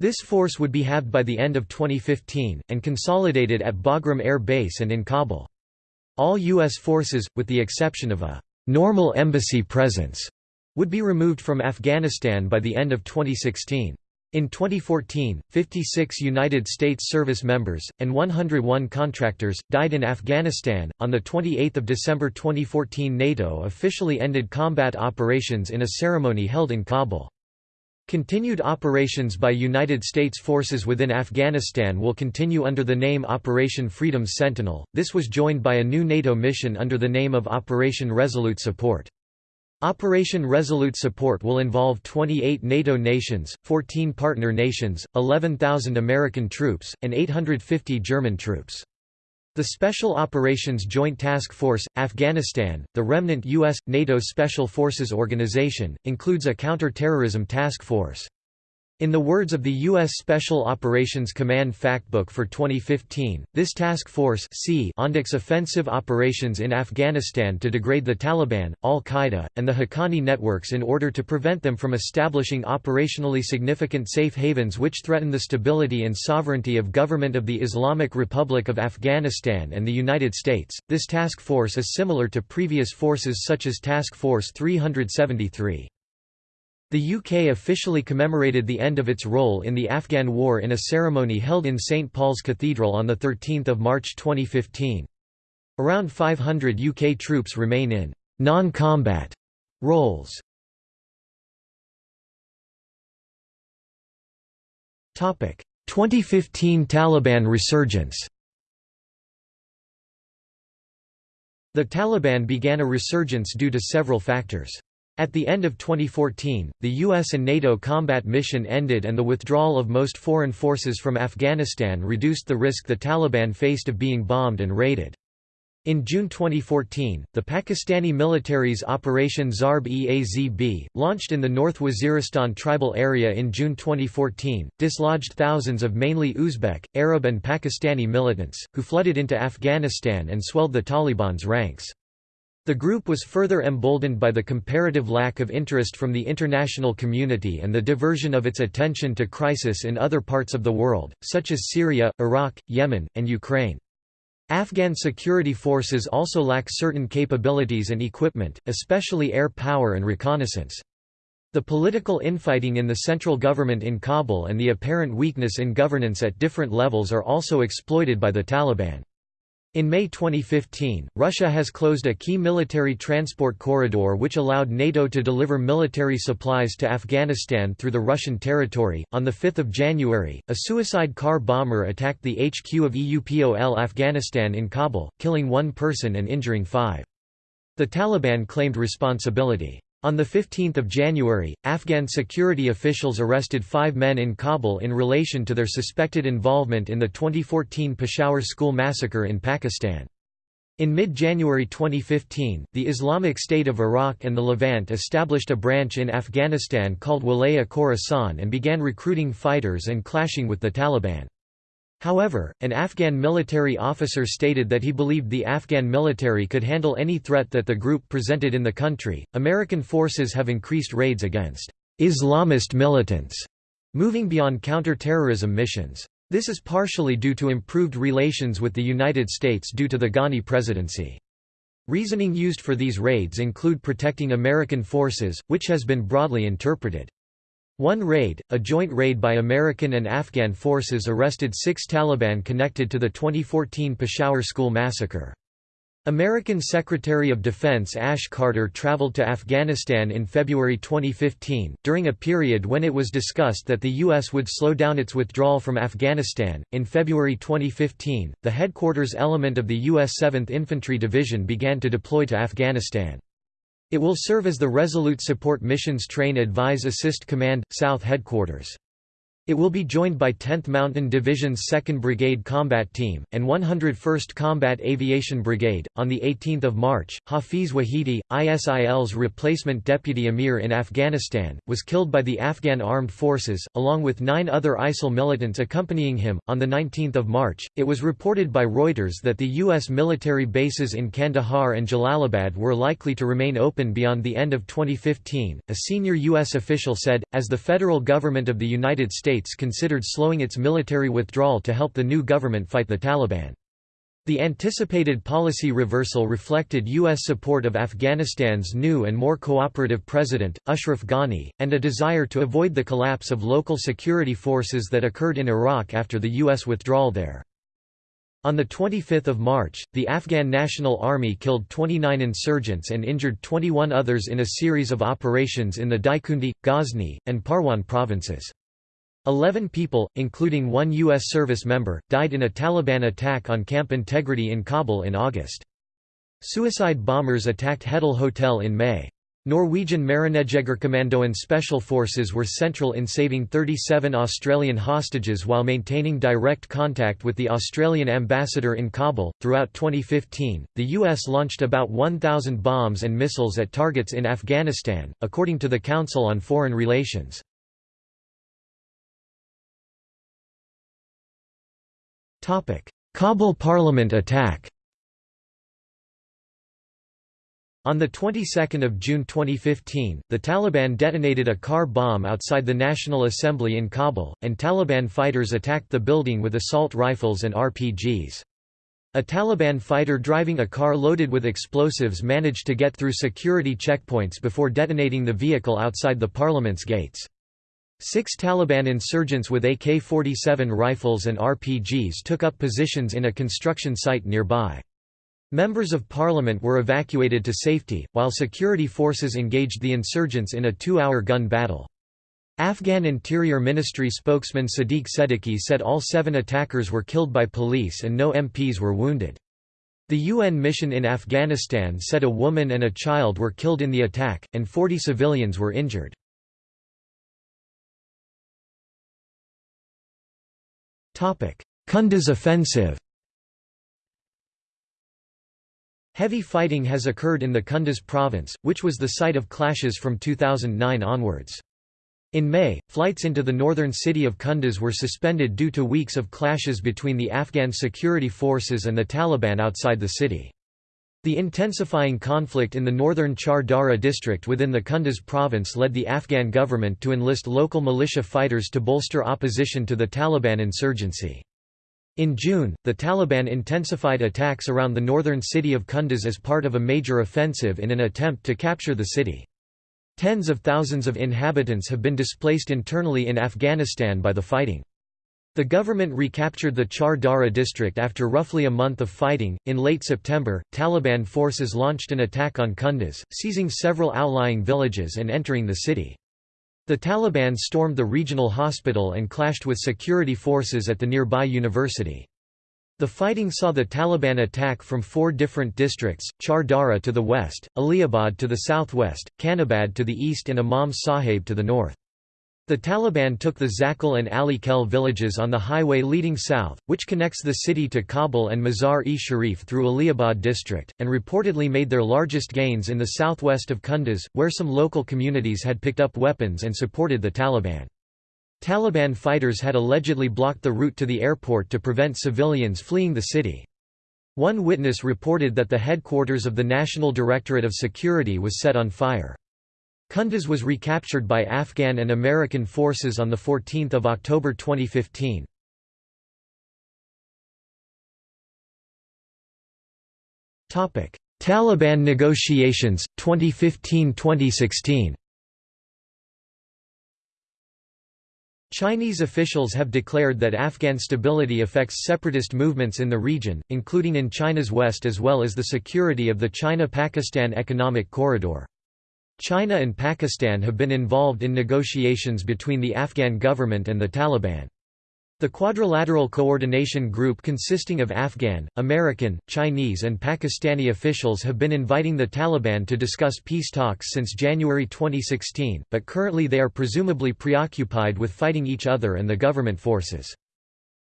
This force would be halved by the end of 2015, and consolidated at Bagram Air Base and in Kabul. All U.S. forces, with the exception of a normal embassy presence would be removed from Afghanistan by the end of 2016. In 2014, 56 United States service members, and 101 contractors, died in Afghanistan. On 28 December 2014, NATO officially ended combat operations in a ceremony held in Kabul. Continued operations by United States forces within Afghanistan will continue under the name Operation Freedom Sentinel. This was joined by a new NATO mission under the name of Operation Resolute Support. Operation Resolute Support will involve 28 NATO nations, 14 partner nations, 11,000 American troops, and 850 German troops. The Special Operations Joint Task Force, Afghanistan, the remnant U.S. NATO Special Forces Organization, includes a counter-terrorism task force. In the words of the U.S. Special Operations Command Factbook for 2015, this task force conducts offensive operations in Afghanistan to degrade the Taliban, al-Qaeda, and the Haqqani networks in order to prevent them from establishing operationally significant safe havens which threaten the stability and sovereignty of Government of the Islamic Republic of Afghanistan and the United States. This task force is similar to previous forces such as Task Force 373. The UK officially commemorated the end of its role in the Afghan War in a ceremony held in St Paul's Cathedral on 13 March 2015. Around 500 UK troops remain in non-combat roles. Topic: 2015 Taliban resurgence The Taliban began a resurgence due to several factors. At the end of 2014, the US and NATO combat mission ended and the withdrawal of most foreign forces from Afghanistan reduced the risk the Taliban faced of being bombed and raided. In June 2014, the Pakistani military's Operation Zarb-e-Azb, launched in the North Waziristan tribal area in June 2014, dislodged thousands of mainly Uzbek, Arab and Pakistani militants, who flooded into Afghanistan and swelled the Taliban's ranks. The group was further emboldened by the comparative lack of interest from the international community and the diversion of its attention to crisis in other parts of the world, such as Syria, Iraq, Yemen, and Ukraine. Afghan security forces also lack certain capabilities and equipment, especially air power and reconnaissance. The political infighting in the central government in Kabul and the apparent weakness in governance at different levels are also exploited by the Taliban. In May 2015, Russia has closed a key military transport corridor which allowed NATO to deliver military supplies to Afghanistan through the Russian territory. On 5 January, a suicide car bomber attacked the HQ of EUPOL Afghanistan in Kabul, killing one person and injuring five. The Taliban claimed responsibility. On 15 January, Afghan security officials arrested five men in Kabul in relation to their suspected involvement in the 2014 Peshawar school massacre in Pakistan. In mid-January 2015, the Islamic State of Iraq and the Levant established a branch in Afghanistan called Wilayah Khorasan and began recruiting fighters and clashing with the Taliban. However, an Afghan military officer stated that he believed the Afghan military could handle any threat that the group presented in the country. American forces have increased raids against Islamist militants, moving beyond counter-terrorism missions. This is partially due to improved relations with the United States due to the Ghani presidency. Reasoning used for these raids include protecting American forces, which has been broadly interpreted. One raid, a joint raid by American and Afghan forces arrested six Taliban connected to the 2014 Peshawar school massacre. American Secretary of Defense Ash Carter traveled to Afghanistan in February 2015, during a period when it was discussed that the U.S. would slow down its withdrawal from Afghanistan. In February 2015, the headquarters element of the U.S. 7th Infantry Division began to deploy to Afghanistan. It will serve as the Resolute Support Missions Train Advise Assist Command, South Headquarters. It will be joined by 10th Mountain Division's 2nd Brigade Combat Team, and 101st Combat Aviation Brigade. On 18 March, Hafiz Wahidi, ISIL's replacement deputy emir in Afghanistan, was killed by the Afghan armed forces, along with nine other ISIL militants accompanying him. On 19 March, it was reported by Reuters that the U.S. military bases in Kandahar and Jalalabad were likely to remain open beyond the end of 2015. A senior U.S. official said, as the federal government of the United States States considered slowing its military withdrawal to help the new government fight the Taliban. The anticipated policy reversal reflected U.S. support of Afghanistan's new and more cooperative president, Ashraf Ghani, and a desire to avoid the collapse of local security forces that occurred in Iraq after the U.S. withdrawal there. On 25 March, the Afghan National Army killed 29 insurgents and injured 21 others in a series of operations in the Daikundi, Ghazni, and Parwan provinces. Eleven people, including one U.S. service member, died in a Taliban attack on camp integrity in Kabul in August. Suicide bombers attacked Hedel Hotel in May. Norwegian Marinejegerkommandoen Special Forces were central in saving 37 Australian hostages while maintaining direct contact with the Australian ambassador in Kabul. Throughout 2015, the U.S. launched about 1,000 bombs and missiles at targets in Afghanistan, according to the Council on Foreign Relations. Kabul Parliament attack On the 22nd of June 2015, the Taliban detonated a car bomb outside the National Assembly in Kabul, and Taliban fighters attacked the building with assault rifles and RPGs. A Taliban fighter driving a car loaded with explosives managed to get through security checkpoints before detonating the vehicle outside the parliament's gates. Six Taliban insurgents with AK-47 rifles and RPGs took up positions in a construction site nearby. Members of parliament were evacuated to safety, while security forces engaged the insurgents in a two-hour gun battle. Afghan Interior Ministry spokesman Sadiq Seddiqi said all seven attackers were killed by police and no MPs were wounded. The UN mission in Afghanistan said a woman and a child were killed in the attack, and 40 civilians were injured. Kunduz offensive Heavy fighting has occurred in the Kunduz province, which was the site of clashes from 2009 onwards. In May, flights into the northern city of Kunduz were suspended due to weeks of clashes between the Afghan security forces and the Taliban outside the city. The intensifying conflict in the northern Char Dara district within the Kunduz province led the Afghan government to enlist local militia fighters to bolster opposition to the Taliban insurgency. In June, the Taliban intensified attacks around the northern city of Kunduz as part of a major offensive in an attempt to capture the city. Tens of thousands of inhabitants have been displaced internally in Afghanistan by the fighting. The government recaptured the Char Dara district after roughly a month of fighting. In late September, Taliban forces launched an attack on Kunduz, seizing several outlying villages and entering the city. The Taliban stormed the regional hospital and clashed with security forces at the nearby university. The fighting saw the Taliban attack from four different districts, Char Dara to the west, Aliabad to the southwest, Khanabad to the east and Imam Sahib to the north. The Taliban took the Zakal and Ali Khel villages on the highway leading south, which connects the city to Kabul and Mazar-e-Sharif through Aliabad district, and reportedly made their largest gains in the southwest of Kunduz, where some local communities had picked up weapons and supported the Taliban. Taliban fighters had allegedly blocked the route to the airport to prevent civilians fleeing the city. One witness reported that the headquarters of the National Directorate of Security was set on fire. Kunduz was recaptured by Afghan and American forces on 14 October 2015. Taliban negotiations, 2015–2016 Chinese officials have declared that Afghan stability affects separatist movements in the region, including in China's west as well as the security of the China-Pakistan Economic Corridor. China and Pakistan have been involved in negotiations between the Afghan government and the Taliban. The Quadrilateral Coordination Group consisting of Afghan, American, Chinese and Pakistani officials have been inviting the Taliban to discuss peace talks since January 2016, but currently they are presumably preoccupied with fighting each other and the government forces.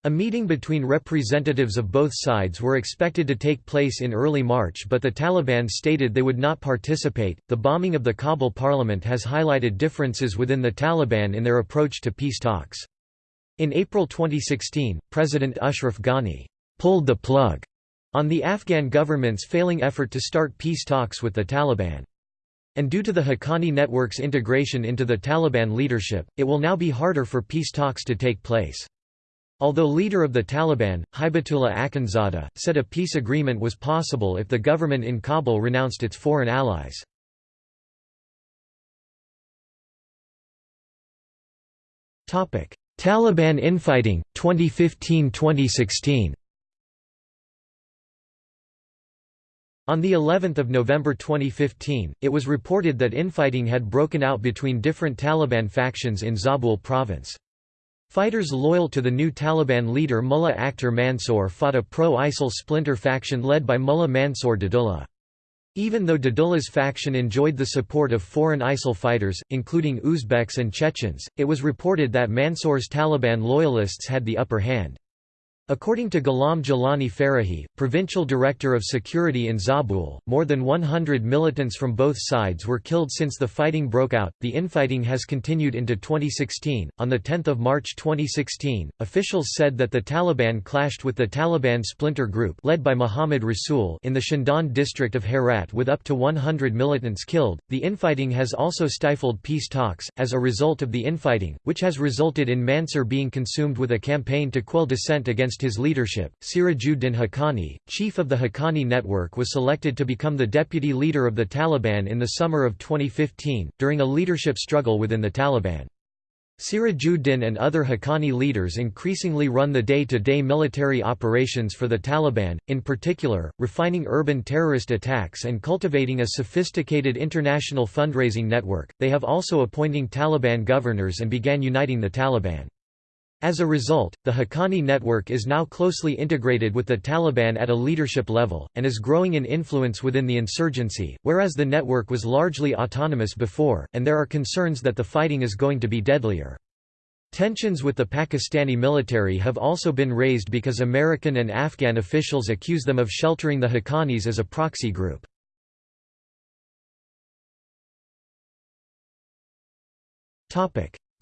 A meeting between representatives of both sides were expected to take place in early March, but the Taliban stated they would not participate. The bombing of the Kabul parliament has highlighted differences within the Taliban in their approach to peace talks. In April 2016, President Ashraf Ghani pulled the plug on the Afghan government's failing effort to start peace talks with the Taliban. And due to the Haqqani network's integration into the Taliban leadership, it will now be harder for peace talks to take place. Although leader of the Taliban, Hibatullah Akhundzada, said a peace agreement was possible if the government in Kabul renounced its foreign allies. Taliban infighting, 2015–2016 On the 11th of November 2015, it was reported that infighting had broken out between different Taliban factions in Zabul province. Fighters loyal to the new Taliban leader Mullah Akhtar Mansour fought a pro-ISIL splinter faction led by Mullah Mansour Dadullah. Even though Dadullah's faction enjoyed the support of foreign ISIL fighters, including Uzbeks and Chechens, it was reported that Mansour's Taliban loyalists had the upper hand. According to Ghulam Jalani Farahi, provincial director of security in Zabul, more than 100 militants from both sides were killed since the fighting broke out. The infighting has continued into 2016. On the 10th of March 2016, officials said that the Taliban clashed with the Taliban splinter group led by Muhammad Rasul in the Shindand district of Herat with up to 100 militants killed. The infighting has also stifled peace talks as a result of the infighting, which has resulted in Mansur being consumed with a campaign to quell dissent against his leadership, Sirajuddin Haqqani, chief of the Haqqani network was selected to become the deputy leader of the Taliban in the summer of 2015, during a leadership struggle within the Taliban. Sirajuddin and other Haqqani leaders increasingly run the day-to-day -day military operations for the Taliban, in particular, refining urban terrorist attacks and cultivating a sophisticated international fundraising network. They have also appointing Taliban governors and began uniting the Taliban. As a result, the Haqqani network is now closely integrated with the Taliban at a leadership level, and is growing in influence within the insurgency, whereas the network was largely autonomous before, and there are concerns that the fighting is going to be deadlier. Tensions with the Pakistani military have also been raised because American and Afghan officials accuse them of sheltering the Haqqanis as a proxy group.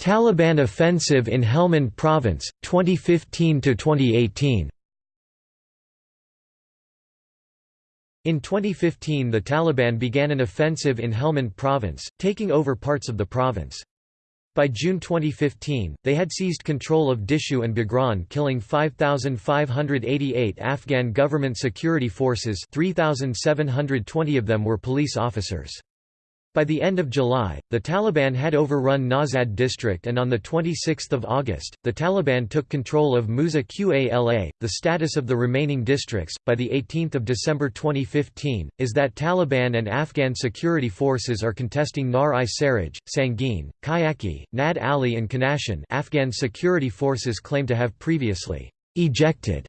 Taliban offensive in Helmand Province, 2015–2018 In 2015 the Taliban began an offensive in Helmand Province, taking over parts of the province. By June 2015, they had seized control of Dishu and Bagran killing 5,588 Afghan government security forces 3,720 of them were police officers. By the end of July, the Taliban had overrun Nawzad district and on 26 August, the Taliban took control of Musa Qala. The status of the remaining districts, by 18 December 2015, is that Taliban and Afghan security forces are contesting Nar-i Saraj, Sangin, Kajaki, Nad Ali and Khanashin Afghan security forces claim to have previously ejected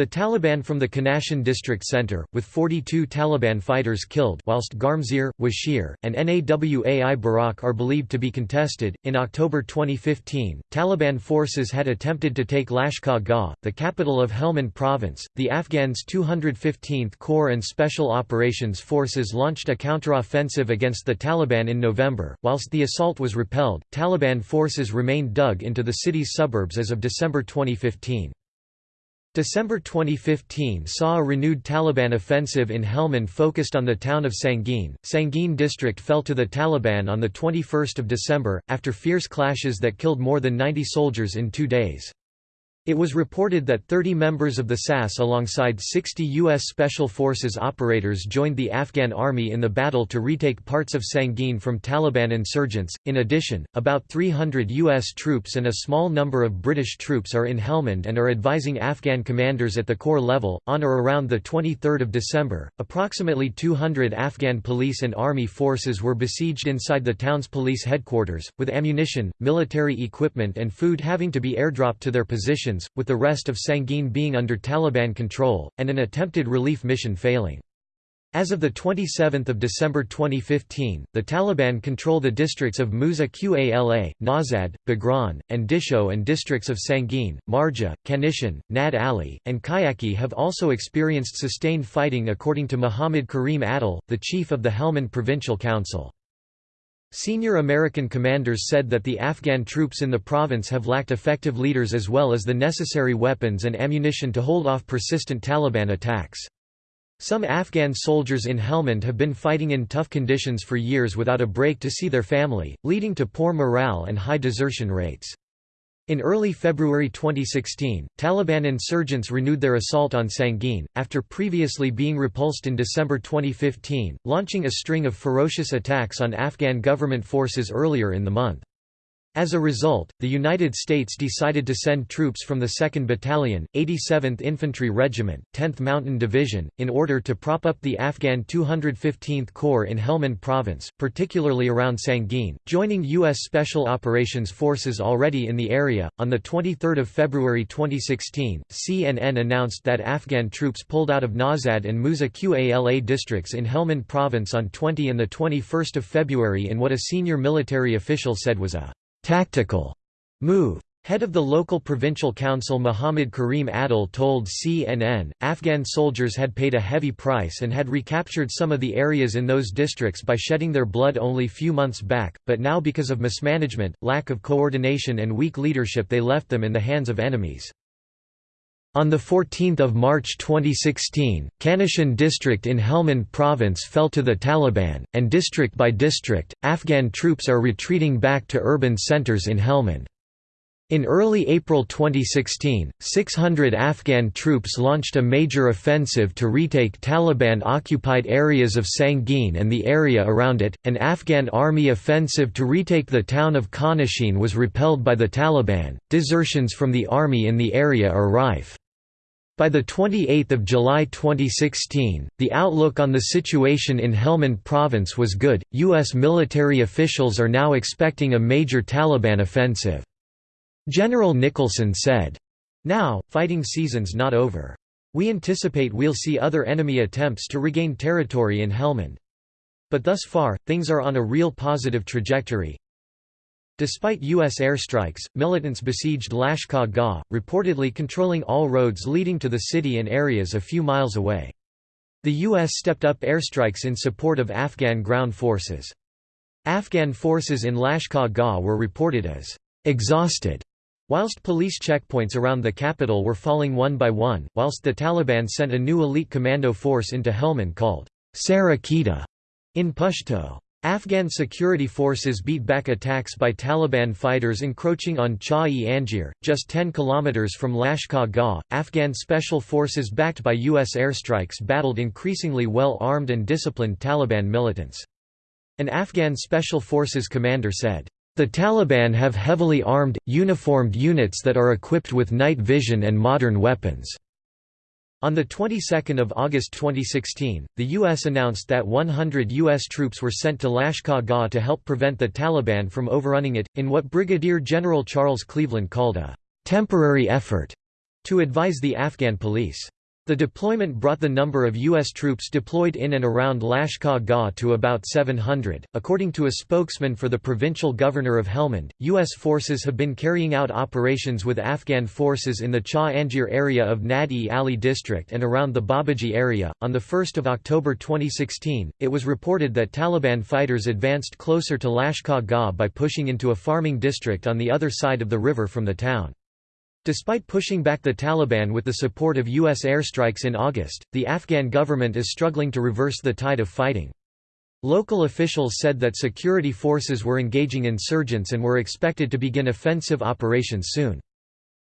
the Taliban from the Khanashin district center, with 42 Taliban fighters killed, whilst Garmsir, Washir, and Nawai Barak are believed to be contested. In October 2015, Taliban forces had attempted to take Lashkar Gah, the capital of Helmand province. The Afghans' 215th Corps and Special Operations Forces launched a counteroffensive against the Taliban in November. Whilst the assault was repelled, Taliban forces remained dug into the city's suburbs as of December 2015. December 2015 saw a renewed Taliban offensive in Helmand focused on the town of Sangin. Sangin district fell to the Taliban on 21 December, after fierce clashes that killed more than 90 soldiers in two days. It was reported that 30 members of the SAS alongside 60 U.S. Special Forces operators joined the Afghan army in the battle to retake parts of Sangin from Taliban insurgents. In addition, about 300 U.S. troops and a small number of British troops are in Helmand and are advising Afghan commanders at the corps level. On or around 23 December, approximately 200 Afghan police and army forces were besieged inside the town's police headquarters, with ammunition, military equipment, and food having to be airdropped to their positions with the rest of Sangin being under Taliban control, and an attempted relief mission failing. As of 27 December 2015, the Taliban control the districts of Musa Qala, Nawzad, Bagran, and Disho and districts of Sangin, Marja, Kanishan, Nad Ali, and Kajaki have also experienced sustained fighting according to Muhammad Karim Adil, the chief of the Helmand Provincial Council. Senior American commanders said that the Afghan troops in the province have lacked effective leaders as well as the necessary weapons and ammunition to hold off persistent Taliban attacks. Some Afghan soldiers in Helmand have been fighting in tough conditions for years without a break to see their family, leading to poor morale and high desertion rates. In early February 2016, Taliban insurgents renewed their assault on Sangin, after previously being repulsed in December 2015, launching a string of ferocious attacks on Afghan government forces earlier in the month. As a result, the United States decided to send troops from the 2nd Battalion, 87th Infantry Regiment, 10th Mountain Division, in order to prop up the Afghan 215th Corps in Helmand Province, particularly around Sangin, joining U.S. Special Operations Forces already in the area. On 23 February 2016, CNN announced that Afghan troops pulled out of Nawzad and Musa Qala districts in Helmand Province on 20 and 21 February in what a senior military official said was a tactical move. Head of the local provincial council Muhammad Karim Adil told CNN, Afghan soldiers had paid a heavy price and had recaptured some of the areas in those districts by shedding their blood only few months back, but now because of mismanagement, lack of coordination and weak leadership they left them in the hands of enemies. On 14 March 2016, Kanishan district in Helmand province fell to the Taliban, and district by district, Afghan troops are retreating back to urban centers in Helmand. In early April 2016, 600 Afghan troops launched a major offensive to retake Taliban-occupied areas of Sangin and the area around it. An Afghan army offensive to retake the town of Khanashin was repelled by the Taliban. Desertions from the army in the area are rife. By 28 July 2016, the outlook on the situation in Helmand province was good. U.S. military officials are now expecting a major Taliban offensive. General Nicholson said, Now, fighting season's not over. We anticipate we'll see other enemy attempts to regain territory in Helmand. But thus far, things are on a real positive trajectory. Despite U.S. airstrikes, militants besieged Lashkar Gah, reportedly controlling all roads leading to the city and areas a few miles away. The U.S. stepped up airstrikes in support of Afghan ground forces. Afghan forces in Lashkar Gah were reported as exhausted, whilst police checkpoints around the capital were falling one by one, whilst the Taliban sent a new elite commando force into Helmand called Sara Qeta in Pashto. Afghan security forces beat back attacks by Taliban fighters encroaching on Cha-e-Anjir, just 10 kilometers from Lashkar Gah. Afghan special forces backed by U.S. airstrikes battled increasingly well-armed and disciplined Taliban militants. An Afghan special forces commander said, "...the Taliban have heavily armed, uniformed units that are equipped with night vision and modern weapons." On the 22nd of August 2016, the U.S. announced that 100 U.S. troops were sent to Lashkar Gah to help prevent the Taliban from overrunning it, in what Brigadier General Charles Cleveland called a «temporary effort» to advise the Afghan police. The deployment brought the number of U.S. troops deployed in and around Lashkar Gah to about 700. According to a spokesman for the provincial governor of Helmand, U.S. forces have been carrying out operations with Afghan forces in the Cha-Anjir area of Nad-e Ali district and around the Babaji area. On 1 October 2016, it was reported that Taliban fighters advanced closer to Lashkar Gah by pushing into a farming district on the other side of the river from the town. Despite pushing back the Taliban with the support of U.S. airstrikes in August, the Afghan government is struggling to reverse the tide of fighting. Local officials said that security forces were engaging insurgents and were expected to begin offensive operations soon.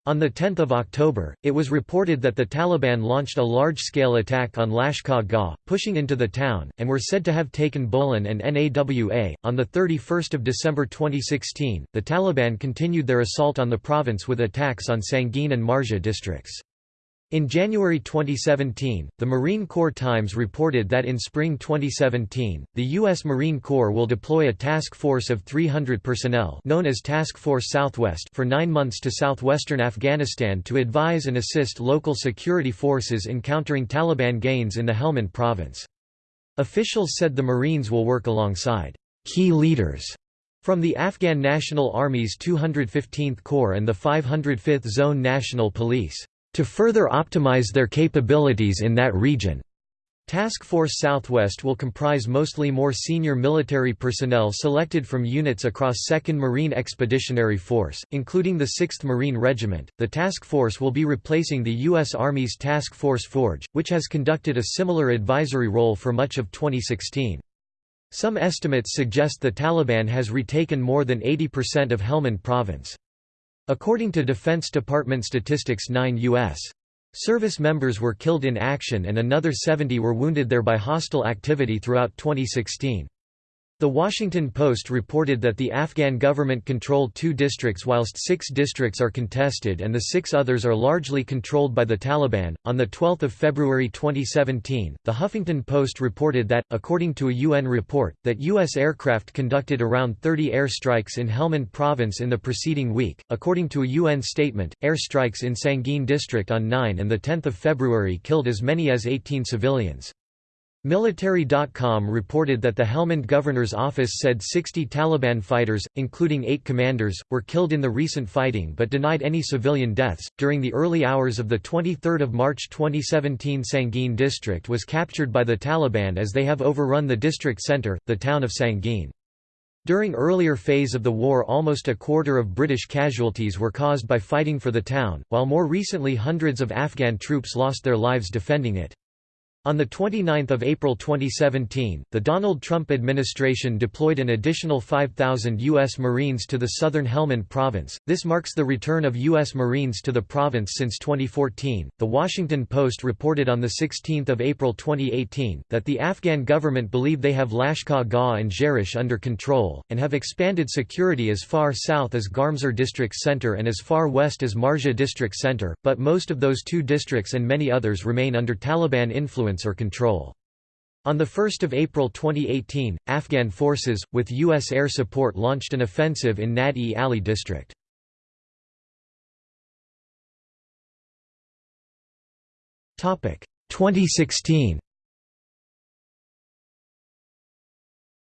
On 10 October, it was reported that the Taliban launched a large-scale attack on Lashkar Gah, pushing into the town, and were said to have taken Bolan and Nawa. On 31 December 2016, the Taliban continued their assault on the province with attacks on Sangin and Marja districts. In January 2017, the Marine Corps Times reported that in spring 2017, the U.S. Marine Corps will deploy a task force of 300 personnel known as Task Force Southwest for nine months to southwestern Afghanistan to advise and assist local security forces in countering Taliban gains in the Helmand province. Officials said the Marines will work alongside key leaders from the Afghan National Army's 215th Corps and the 505th Zone National Police to further optimize their capabilities in that region. Task Force Southwest will comprise mostly more senior military personnel selected from units across 2nd Marine Expeditionary Force, including the 6th Marine Regiment. The task force will be replacing the U.S. Army's Task Force Forge, which has conducted a similar advisory role for much of 2016. Some estimates suggest the Taliban has retaken more than 80% of Helmand province. According to Defense Department statistics 9 U.S. service members were killed in action and another 70 were wounded there by hostile activity throughout 2016. The Washington Post reported that the Afghan government controlled two districts whilst six districts are contested and the six others are largely controlled by the Taliban. On the 12th of February 2017, the Huffington Post reported that according to a UN report that US aircraft conducted around 30 airstrikes in Helmand province in the preceding week. According to a UN statement, airstrikes in Sangin district on 9 and the 10th of February killed as many as 18 civilians. Military.com reported that the Helmand governor's office said 60 Taliban fighters, including eight commanders, were killed in the recent fighting but denied any civilian deaths. During the early hours of 23 March 2017, Sangin district was captured by the Taliban as they have overrun the district center, the town of Sangin. During earlier phase of the war almost a quarter of British casualties were caused by fighting for the town, while more recently hundreds of Afghan troops lost their lives defending it. On 29 April 2017, the Donald Trump administration deployed an additional 5,000 U.S. Marines to the southern Helmand province. This marks the return of U.S. Marines to the province since 2014. The Washington Post reported on 16 April 2018 that the Afghan government believe they have Lashkar Gah and Jerish under control, and have expanded security as far south as Garmsir District Center and as far west as Marja District Center, but most of those two districts and many others remain under Taliban influence influence or control. On 1 April 2018, Afghan forces, with U.S. air support launched an offensive in Nad-e Ali district. Topic 2016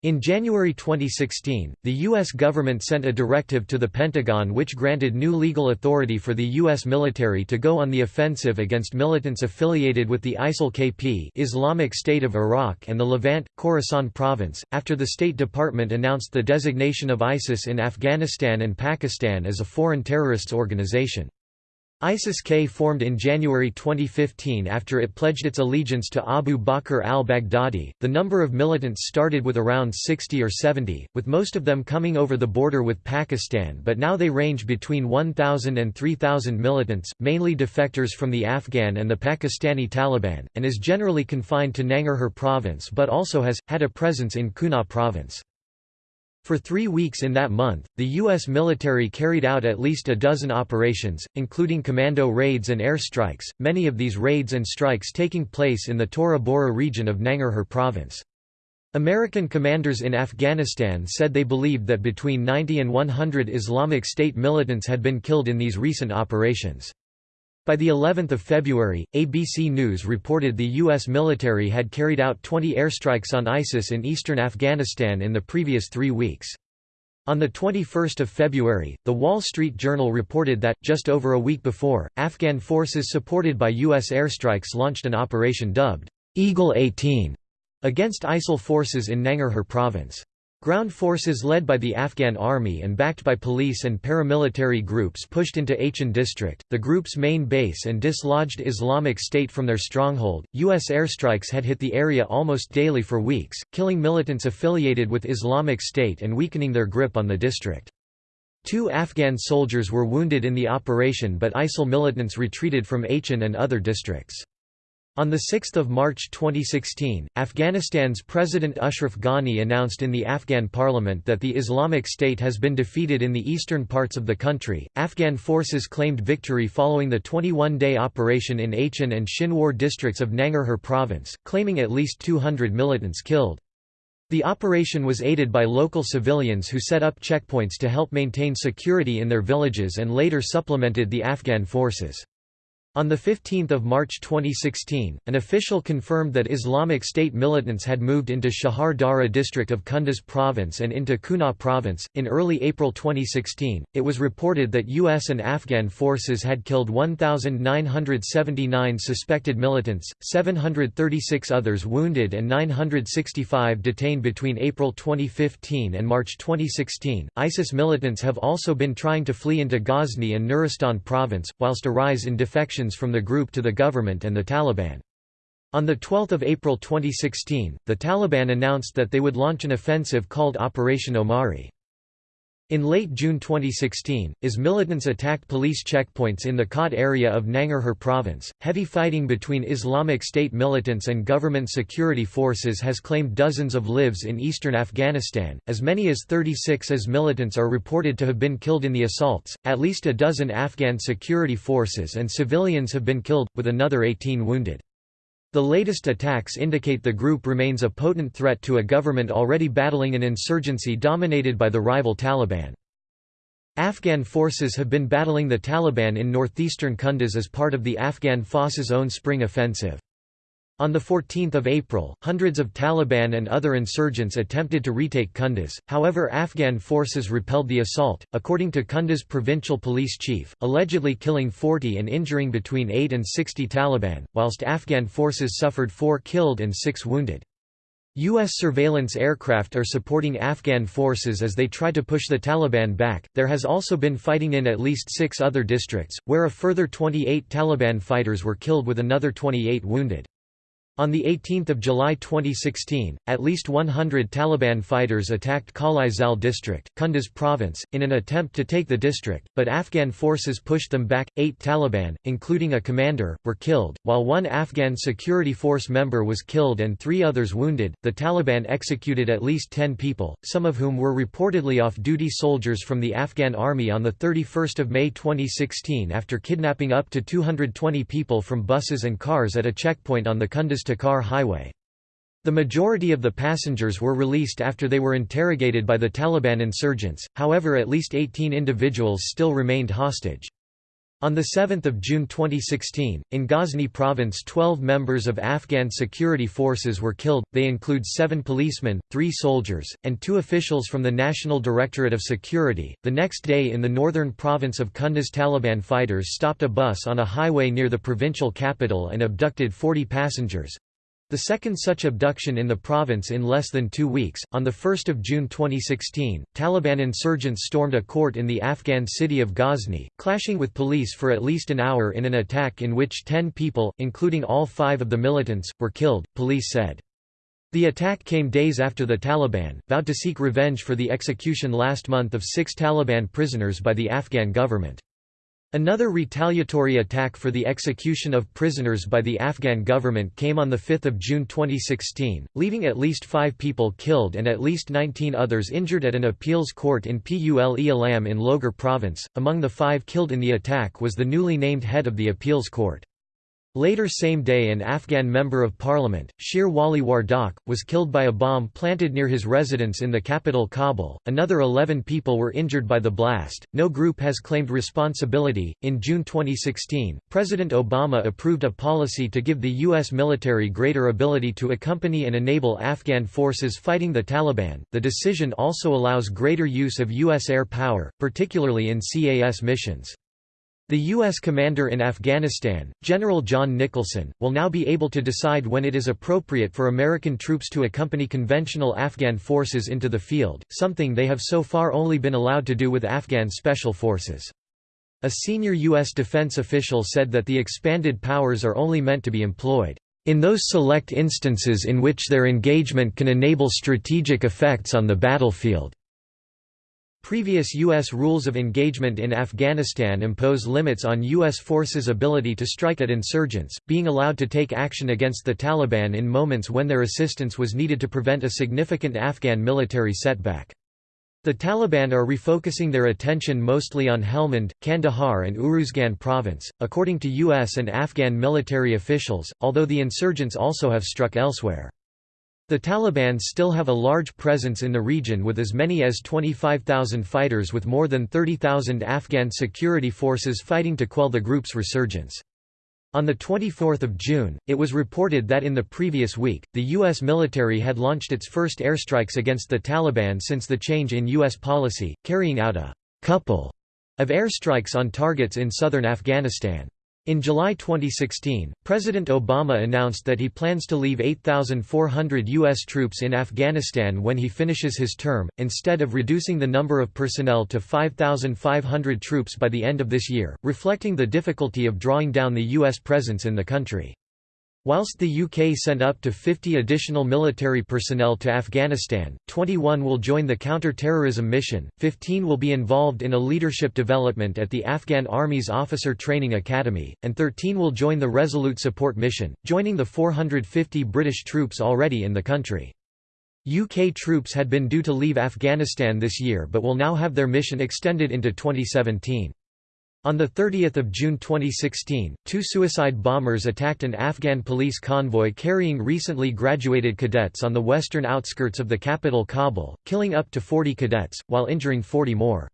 In January 2016, the U.S. government sent a directive to the Pentagon which granted new legal authority for the U.S. military to go on the offensive against militants affiliated with the ISIL-KP Islamic State of Iraq and the Levant, Khorasan province, after the State Department announced the designation of ISIS in Afghanistan and Pakistan as a foreign terrorists organization. ISIS-K formed in January 2015 after it pledged its allegiance to Abu Bakr al-Baghdadi. The number of militants started with around 60 or 70, with most of them coming over the border with Pakistan but now they range between 1,000 and 3,000 militants, mainly defectors from the Afghan and the Pakistani Taliban, and is generally confined to Nangarhar province but also has, had a presence in Kunar province. For three weeks in that month, the U.S. military carried out at least a dozen operations, including commando raids and air strikes, many of these raids and strikes taking place in the Tora Bora region of Nangarhar province. American commanders in Afghanistan said they believed that between 90 and 100 Islamic State militants had been killed in these recent operations. By the 11th of February, ABC News reported the U.S. military had carried out 20 airstrikes on ISIS in eastern Afghanistan in the previous three weeks. On 21 February, The Wall Street Journal reported that, just over a week before, Afghan forces supported by U.S. airstrikes launched an operation dubbed, Eagle 18, against ISIL forces in Nangarhar province. Ground forces led by the Afghan army and backed by police and paramilitary groups pushed into Achin district, the group's main base and dislodged Islamic State from their stronghold. U.S. airstrikes had hit the area almost daily for weeks, killing militants affiliated with Islamic State and weakening their grip on the district. Two Afghan soldiers were wounded in the operation but ISIL militants retreated from Achin and other districts. On 6 March 2016, Afghanistan's President Ashraf Ghani announced in the Afghan parliament that the Islamic State has been defeated in the eastern parts of the country. Afghan forces claimed victory following the 21 day operation in Achin and Shinwar districts of Nangarhar province, claiming at least 200 militants killed. The operation was aided by local civilians who set up checkpoints to help maintain security in their villages and later supplemented the Afghan forces. On 15 March 2016, an official confirmed that Islamic State militants had moved into Chahar Dara district of Kunduz province and into Kunar province. In early April 2016, it was reported that U.S. and Afghan forces had killed 1,979 suspected militants, 736 others wounded, and 965 detained between April 2015 and March 2016. ISIS militants have also been trying to flee into Ghazni and Nuristan province, whilst a rise in defections from the group to the government and the Taliban. On 12 April 2016, the Taliban announced that they would launch an offensive called Operation Omari. In late June 2016, IS militants attacked police checkpoints in the Khat area of Nangarhar province. Heavy fighting between Islamic State militants and government security forces has claimed dozens of lives in eastern Afghanistan. As many as 36 IS militants are reported to have been killed in the assaults, at least a dozen Afghan security forces and civilians have been killed, with another 18 wounded. The latest attacks indicate the group remains a potent threat to a government already battling an insurgency dominated by the rival Taliban. Afghan forces have been battling the Taliban in northeastern Kunduz as part of the Afghan Forces' own spring offensive. On 14 April, hundreds of Taliban and other insurgents attempted to retake Kunduz, however Afghan forces repelled the assault, according to Kunduz provincial police chief, allegedly killing 40 and injuring between 8 and 60 Taliban, whilst Afghan forces suffered 4 killed and 6 wounded. U.S. surveillance aircraft are supporting Afghan forces as they try to push the Taliban back. There has also been fighting in at least six other districts, where a further 28 Taliban fighters were killed with another 28 wounded. On 18 July 2016, at least 100 Taliban fighters attacked Qalai Zal district, Kunduz province, in an attempt to take the district, but Afghan forces pushed them back. Eight Taliban, including a commander, were killed, while one Afghan security force member was killed and three others wounded. The Taliban executed at least 10 people, some of whom were reportedly off duty soldiers from the Afghan army on 31 May 2016 after kidnapping up to 220 people from buses and cars at a checkpoint on the Kunduz Takhar highway. The majority of the passengers were released after they were interrogated by the Taliban insurgents, however at least 18 individuals still remained hostage. On 7 June 2016, in Ghazni province 12 members of Afghan security forces were killed, they include seven policemen, three soldiers, and two officials from the National Directorate of Security. The next day in the northern province of Kunduz Taliban fighters stopped a bus on a highway near the provincial capital and abducted 40 passengers, the second such abduction in the province in less than two weeks, on 1 June 2016, Taliban insurgents stormed a court in the Afghan city of Ghazni, clashing with police for at least an hour in an attack in which ten people, including all five of the militants, were killed, police said. The attack came days after the Taliban, vowed to seek revenge for the execution last month of six Taliban prisoners by the Afghan government. Another retaliatory attack for the execution of prisoners by the Afghan government came on 5 June 2016, leaving at least five people killed and at least 19 others injured at an appeals court in Pul Alam in Logar province. Among the five killed in the attack was the newly named head of the appeals court. Later same day an Afghan member of parliament, Sher Wali Wardak, was killed by a bomb planted near his residence in the capital Kabul. Another 11 people were injured by the blast. No group has claimed responsibility. In June 2016, President Obama approved a policy to give the U.S. military greater ability to accompany and enable Afghan forces fighting the Taliban. The decision also allows greater use of U.S. air power, particularly in CAS missions. The U.S. commander in Afghanistan, General John Nicholson, will now be able to decide when it is appropriate for American troops to accompany conventional Afghan forces into the field, something they have so far only been allowed to do with Afghan special forces. A senior U.S. defense official said that the expanded powers are only meant to be employed in those select instances in which their engagement can enable strategic effects on the battlefield. Previous U.S. rules of engagement in Afghanistan impose limits on U.S. forces' ability to strike at insurgents, being allowed to take action against the Taliban in moments when their assistance was needed to prevent a significant Afghan military setback. The Taliban are refocusing their attention mostly on Helmand, Kandahar and Uruzgan province, according to U.S. and Afghan military officials, although the insurgents also have struck elsewhere. The Taliban still have a large presence in the region with as many as 25,000 fighters with more than 30,000 Afghan security forces fighting to quell the group's resurgence. On 24 June, it was reported that in the previous week, the U.S. military had launched its first airstrikes against the Taliban since the change in U.S. policy, carrying out a «couple» of airstrikes on targets in southern Afghanistan. In July 2016, President Obama announced that he plans to leave 8,400 U.S. troops in Afghanistan when he finishes his term, instead of reducing the number of personnel to 5,500 troops by the end of this year, reflecting the difficulty of drawing down the U.S. presence in the country. Whilst the UK sent up to 50 additional military personnel to Afghanistan, 21 will join the counter-terrorism mission, 15 will be involved in a leadership development at the Afghan Army's Officer Training Academy, and 13 will join the Resolute Support Mission, joining the 450 British troops already in the country. UK troops had been due to leave Afghanistan this year but will now have their mission extended into 2017. On 30 June 2016, two suicide bombers attacked an Afghan police convoy carrying recently graduated cadets on the western outskirts of the capital Kabul, killing up to 40 cadets, while injuring 40 more.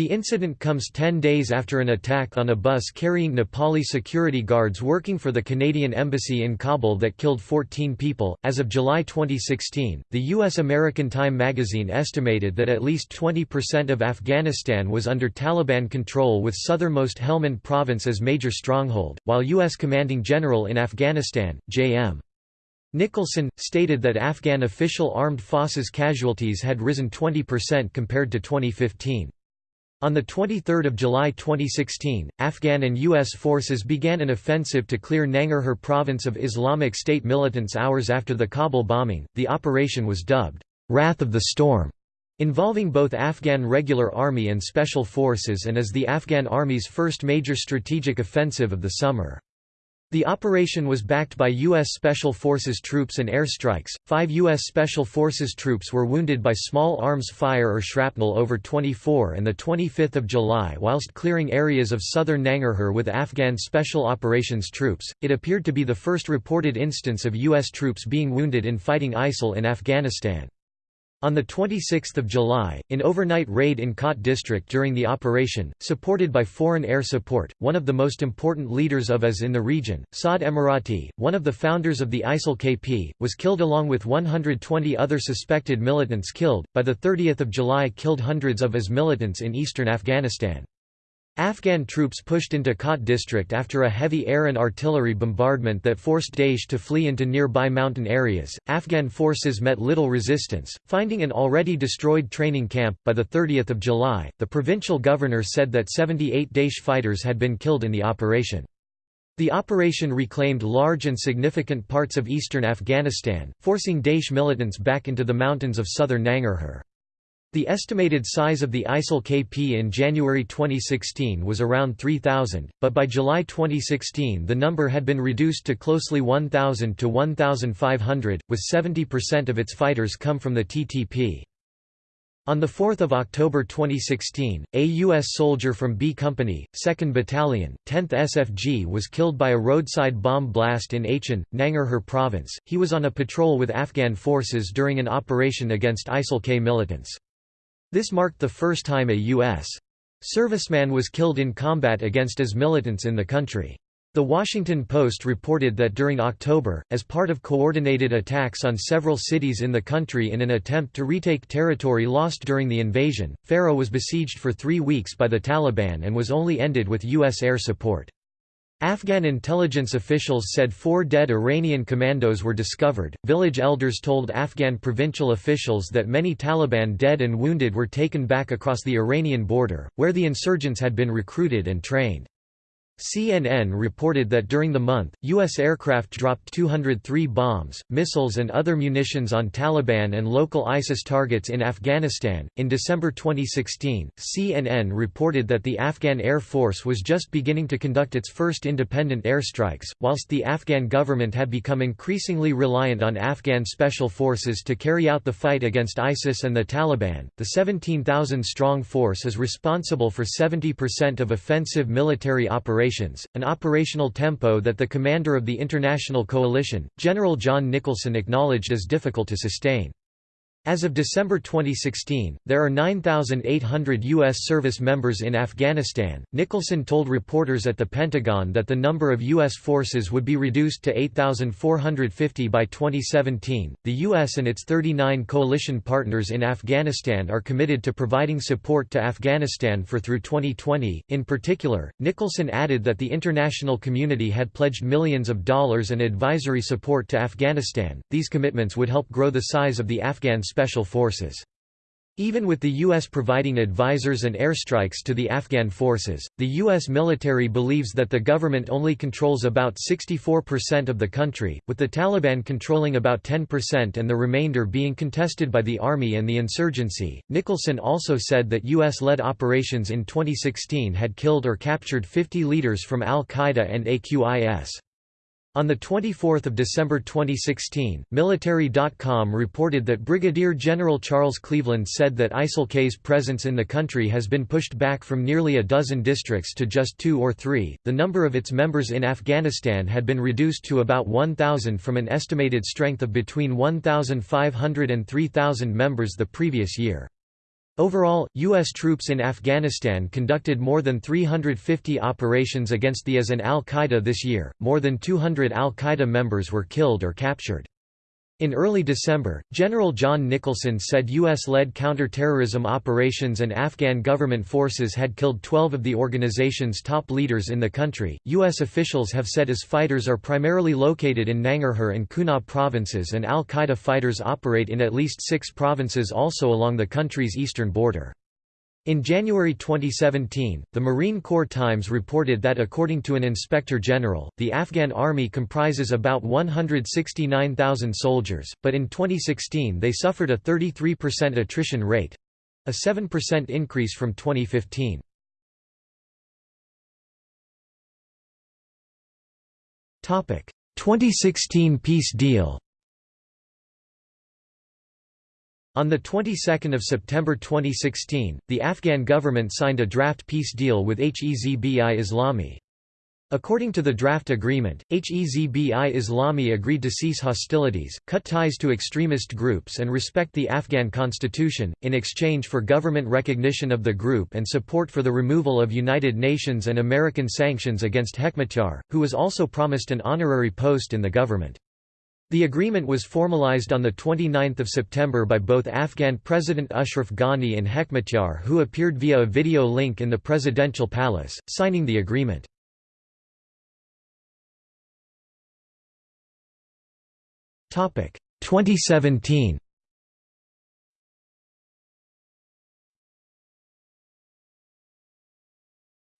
The incident comes 10 days after an attack on a bus carrying Nepali security guards working for the Canadian Embassy in Kabul that killed 14 people. As of July 2016, the U.S. American Time magazine estimated that at least 20% of Afghanistan was under Taliban control, with southernmost Helmand province as major stronghold, while U.S. Commanding General in Afghanistan, J.M. Nicholson, stated that Afghan official armed forces casualties had risen 20% compared to 2015. On 23 July 2016, Afghan and U.S. forces began an offensive to clear Nangarhar province of Islamic State militants hours after the Kabul bombing. The operation was dubbed, Wrath of the Storm, involving both Afghan Regular Army and Special Forces and is the Afghan Army's first major strategic offensive of the summer. The operation was backed by U.S. Special Forces troops and airstrikes. Five U.S. Special Forces troops were wounded by small arms fire or shrapnel over 24 and 25 July whilst clearing areas of southern Nangarhar with Afghan Special Operations troops. It appeared to be the first reported instance of U.S. troops being wounded in fighting ISIL in Afghanistan. On 26 July, in overnight raid in Khat district during the operation, supported by foreign air support, one of the most important leaders of IS in the region, Saad Emirati, one of the founders of the ISIL-KP, was killed along with 120 other suspected militants killed, by 30 July killed hundreds of IS militants in eastern Afghanistan. Afghan troops pushed into Khat district after a heavy air and artillery bombardment that forced Daesh to flee into nearby mountain areas. Afghan forces met little resistance, finding an already destroyed training camp. By the 30th of July, the provincial governor said that 78 Daesh fighters had been killed in the operation. The operation reclaimed large and significant parts of eastern Afghanistan, forcing Daesh militants back into the mountains of southern Nangarhar. The estimated size of the ISIL-KP in January 2016 was around 3,000, but by July 2016 the number had been reduced to closely 1,000 to 1,500, with 70% of its fighters come from the TTP. On 4 October 2016, a U.S. soldier from B Company, 2nd Battalion, 10th SFG was killed by a roadside bomb blast in Achin, Nangarhar Province. He was on a patrol with Afghan forces during an operation against ISIL-K militants. This marked the first time a U.S. serviceman was killed in combat against IS militants in the country. The Washington Post reported that during October, as part of coordinated attacks on several cities in the country in an attempt to retake territory lost during the invasion, Farah was besieged for three weeks by the Taliban and was only ended with U.S. air support. Afghan intelligence officials said four dead Iranian commandos were discovered. Village elders told Afghan provincial officials that many Taliban dead and wounded were taken back across the Iranian border, where the insurgents had been recruited and trained. CNN reported that during the month, U.S. aircraft dropped 203 bombs, missiles, and other munitions on Taliban and local ISIS targets in Afghanistan. In December 2016, CNN reported that the Afghan Air Force was just beginning to conduct its first independent airstrikes, whilst the Afghan government had become increasingly reliant on Afghan special forces to carry out the fight against ISIS and the Taliban. The 17,000 strong force is responsible for 70% of offensive military operations operations, an operational tempo that the commander of the international coalition, General John Nicholson acknowledged as difficult to sustain. As of December 2016, there are 9,800 U.S. service members in Afghanistan. Nicholson told reporters at the Pentagon that the number of U.S. forces would be reduced to 8,450 by 2017. The U.S. and its 39 coalition partners in Afghanistan are committed to providing support to Afghanistan for through 2020. In particular, Nicholson added that the international community had pledged millions of dollars and advisory support to Afghanistan. These commitments would help grow the size of the Afghan special forces. Even with the U.S. providing advisors and airstrikes to the Afghan forces, the U.S. military believes that the government only controls about 64% of the country, with the Taliban controlling about 10% and the remainder being contested by the army and the insurgency. Nicholson also said that U.S. led operations in 2016 had killed or captured 50 leaders from al Qaeda and AQIS. On 24 December 2016, Military.com reported that Brigadier General Charles Cleveland said that ISIL-K's presence in the country has been pushed back from nearly a dozen districts to just two or three. The number of its members in Afghanistan had been reduced to about 1,000 from an estimated strength of between 1,500 and 3,000 members the previous year. Overall, U.S. troops in Afghanistan conducted more than 350 operations against the IS and al-Qaeda this year, more than 200 al-Qaeda members were killed or captured. In early December, General John Nicholson said U.S.-led counter-terrorism operations and Afghan government forces had killed 12 of the organization's top leaders in the country. U.S. officials have said IS fighters are primarily located in Nangarhar and Kunar provinces and al-Qaeda fighters operate in at least six provinces also along the country's eastern border. In January 2017, the Marine Corps Times reported that according to an inspector general, the Afghan army comprises about 169,000 soldiers, but in 2016 they suffered a 33% attrition rate—a 7% increase from 2015. Topic: 2016 peace deal. On the 22nd of September 2016, the Afghan government signed a draft peace deal with Hezbi Islami. According to the draft agreement, Hezbi Islami agreed to cease hostilities, cut ties to extremist groups and respect the Afghan constitution, in exchange for government recognition of the group and support for the removal of United Nations and American sanctions against Hekmatyar, who was also promised an honorary post in the government. The agreement was formalized on 29 September by both Afghan President Ashraf Ghani and Hekmatyar who appeared via a video link in the presidential palace, signing the agreement. Topic 2017.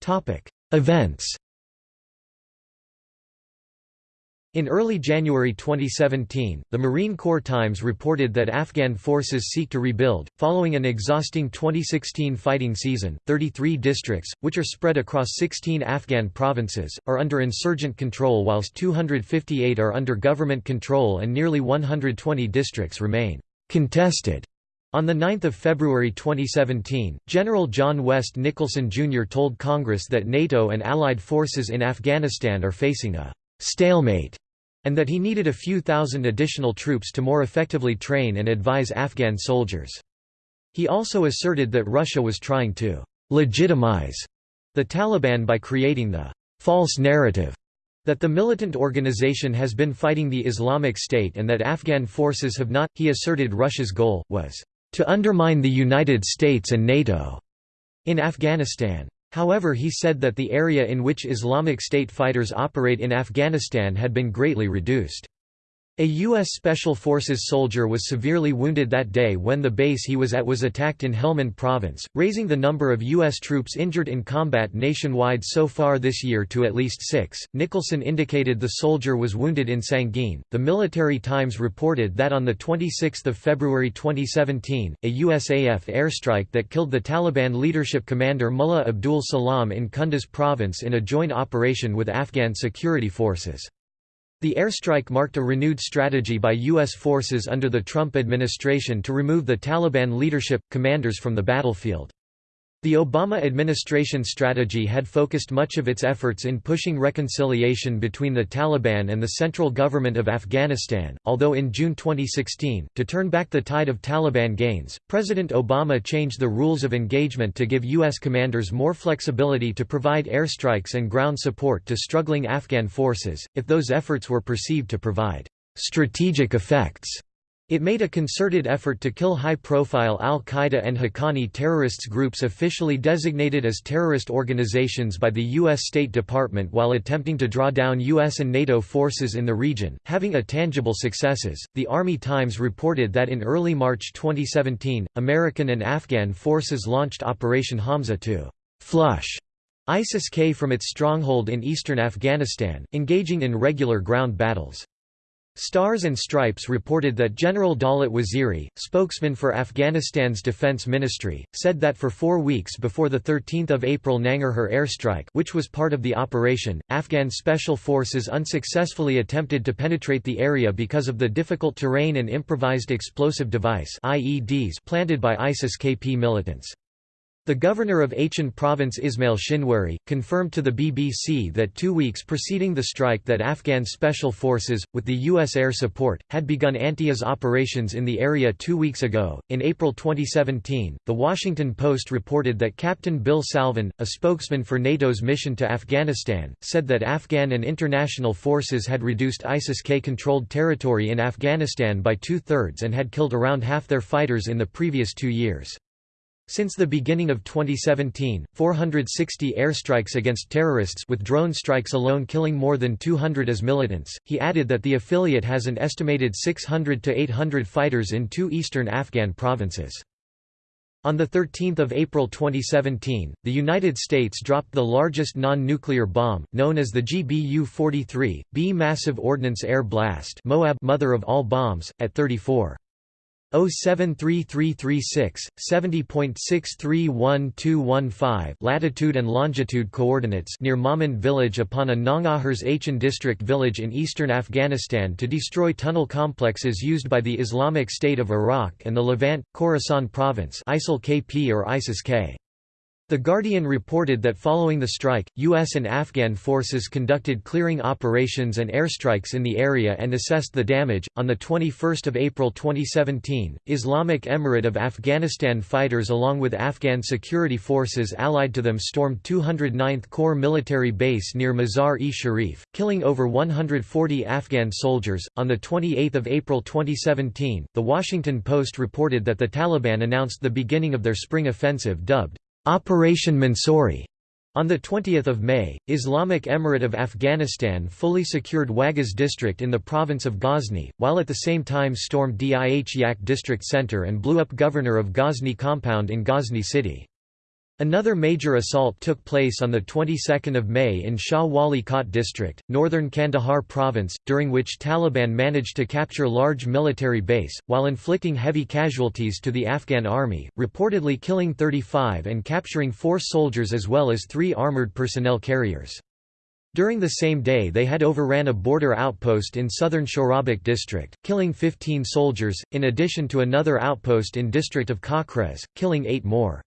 Topic Events in early January 2017, the Marine Corps Times reported that Afghan forces seek to rebuild, following an exhausting 2016 fighting season. 33 districts, which are spread across 16 Afghan provinces, are under insurgent control whilst 258 are under government control and nearly 120 districts remain contested. On 9 February 2017, General John West Nicholson Jr. told Congress that NATO and Allied forces in Afghanistan are facing a stalemate, and that he needed a few thousand additional troops to more effectively train and advise Afghan soldiers. He also asserted that Russia was trying to legitimize the Taliban by creating the false narrative that the militant organization has been fighting the Islamic State and that Afghan forces have not. He asserted Russia's goal was to undermine the United States and NATO in Afghanistan. However he said that the area in which Islamic State fighters operate in Afghanistan had been greatly reduced. A U.S. Special Forces soldier was severely wounded that day when the base he was at was attacked in Helmand province, raising the number of U.S. troops injured in combat nationwide so far this year to at least six. Nicholson indicated the soldier was wounded in Sangin. The Military Times reported that on 26 February 2017, a USAF airstrike that killed the Taliban leadership commander Mullah Abdul Salam in Kunduz province in a joint operation with Afghan security forces. The airstrike marked a renewed strategy by U.S. forces under the Trump administration to remove the Taliban leadership, commanders from the battlefield. The Obama administration strategy had focused much of its efforts in pushing reconciliation between the Taliban and the central government of Afghanistan, although in June 2016, to turn back the tide of Taliban gains, President Obama changed the rules of engagement to give U.S. commanders more flexibility to provide airstrikes and ground support to struggling Afghan forces, if those efforts were perceived to provide strategic effects. It made a concerted effort to kill high-profile al-Qaeda and Haqqani terrorists groups officially designated as terrorist organizations by the U.S. State Department while attempting to draw down U.S. and NATO forces in the region, having a tangible successes. The Army Times reported that in early March 2017, American and Afghan forces launched Operation Hamza to flush ISIS-K from its stronghold in eastern Afghanistan, engaging in regular ground battles. Stars and Stripes reported that General Dawlat Waziri, spokesman for Afghanistan's defense ministry, said that for four weeks before the 13 April Nangarhar airstrike which was part of the operation, Afghan special forces unsuccessfully attempted to penetrate the area because of the difficult terrain and improvised explosive device IEDs planted by ISIS-KP militants. The governor of Achin province Ismail Shinwari, confirmed to the BBC that two weeks preceding the strike that Afghan special forces, with the U.S. air support, had begun anti-IS operations in the area two weeks ago. In April 2017, The Washington Post reported that Captain Bill Salvin, a spokesman for NATO's mission to Afghanistan, said that Afghan and international forces had reduced ISIS-K-controlled territory in Afghanistan by two-thirds and had killed around half their fighters in the previous two years. Since the beginning of 2017, 460 airstrikes against terrorists with drone strikes alone killing more than 200 as militants. He added that the affiliate has an estimated 600 to 800 fighters in two eastern Afghan provinces. On 13 April 2017, the United States dropped the largest non-nuclear bomb, known as the GBU-43, B Massive Ordnance Air Blast Moab mother of all bombs, at 34. 073336, 70.631215 latitude and longitude coordinates near Mamand village upon a Nangarhar's Achin district village in eastern Afghanistan to destroy tunnel complexes used by the Islamic State of Iraq and the Levant, Khorasan province ISIL-KP or ISIS-K. The Guardian reported that following the strike, U.S. and Afghan forces conducted clearing operations and airstrikes in the area and assessed the damage. On the 21st of April 2017, Islamic Emirate of Afghanistan fighters along with Afghan security forces allied to them stormed 209th Corps military base near Mazar-e Sharif, killing over 140 Afghan soldiers. On the 28th of April 2017, The Washington Post reported that the Taliban announced the beginning of their spring offensive dubbed Operation Mansouri. On 20 May, Islamic Emirate of Afghanistan fully secured Wagaz district in the province of Ghazni, while at the same time stormed Dih Yak district center and blew up governor of Ghazni compound in Ghazni city. Another major assault took place on the 22nd of May in Shah Wali Kot district, northern Kandahar province, during which Taliban managed to capture large military base, while inflicting heavy casualties to the Afghan army, reportedly killing 35 and capturing four soldiers as well as three armoured personnel carriers. During the same day they had overran a border outpost in southern Shorabak district, killing 15 soldiers, in addition to another outpost in district of Kakrez, killing eight more.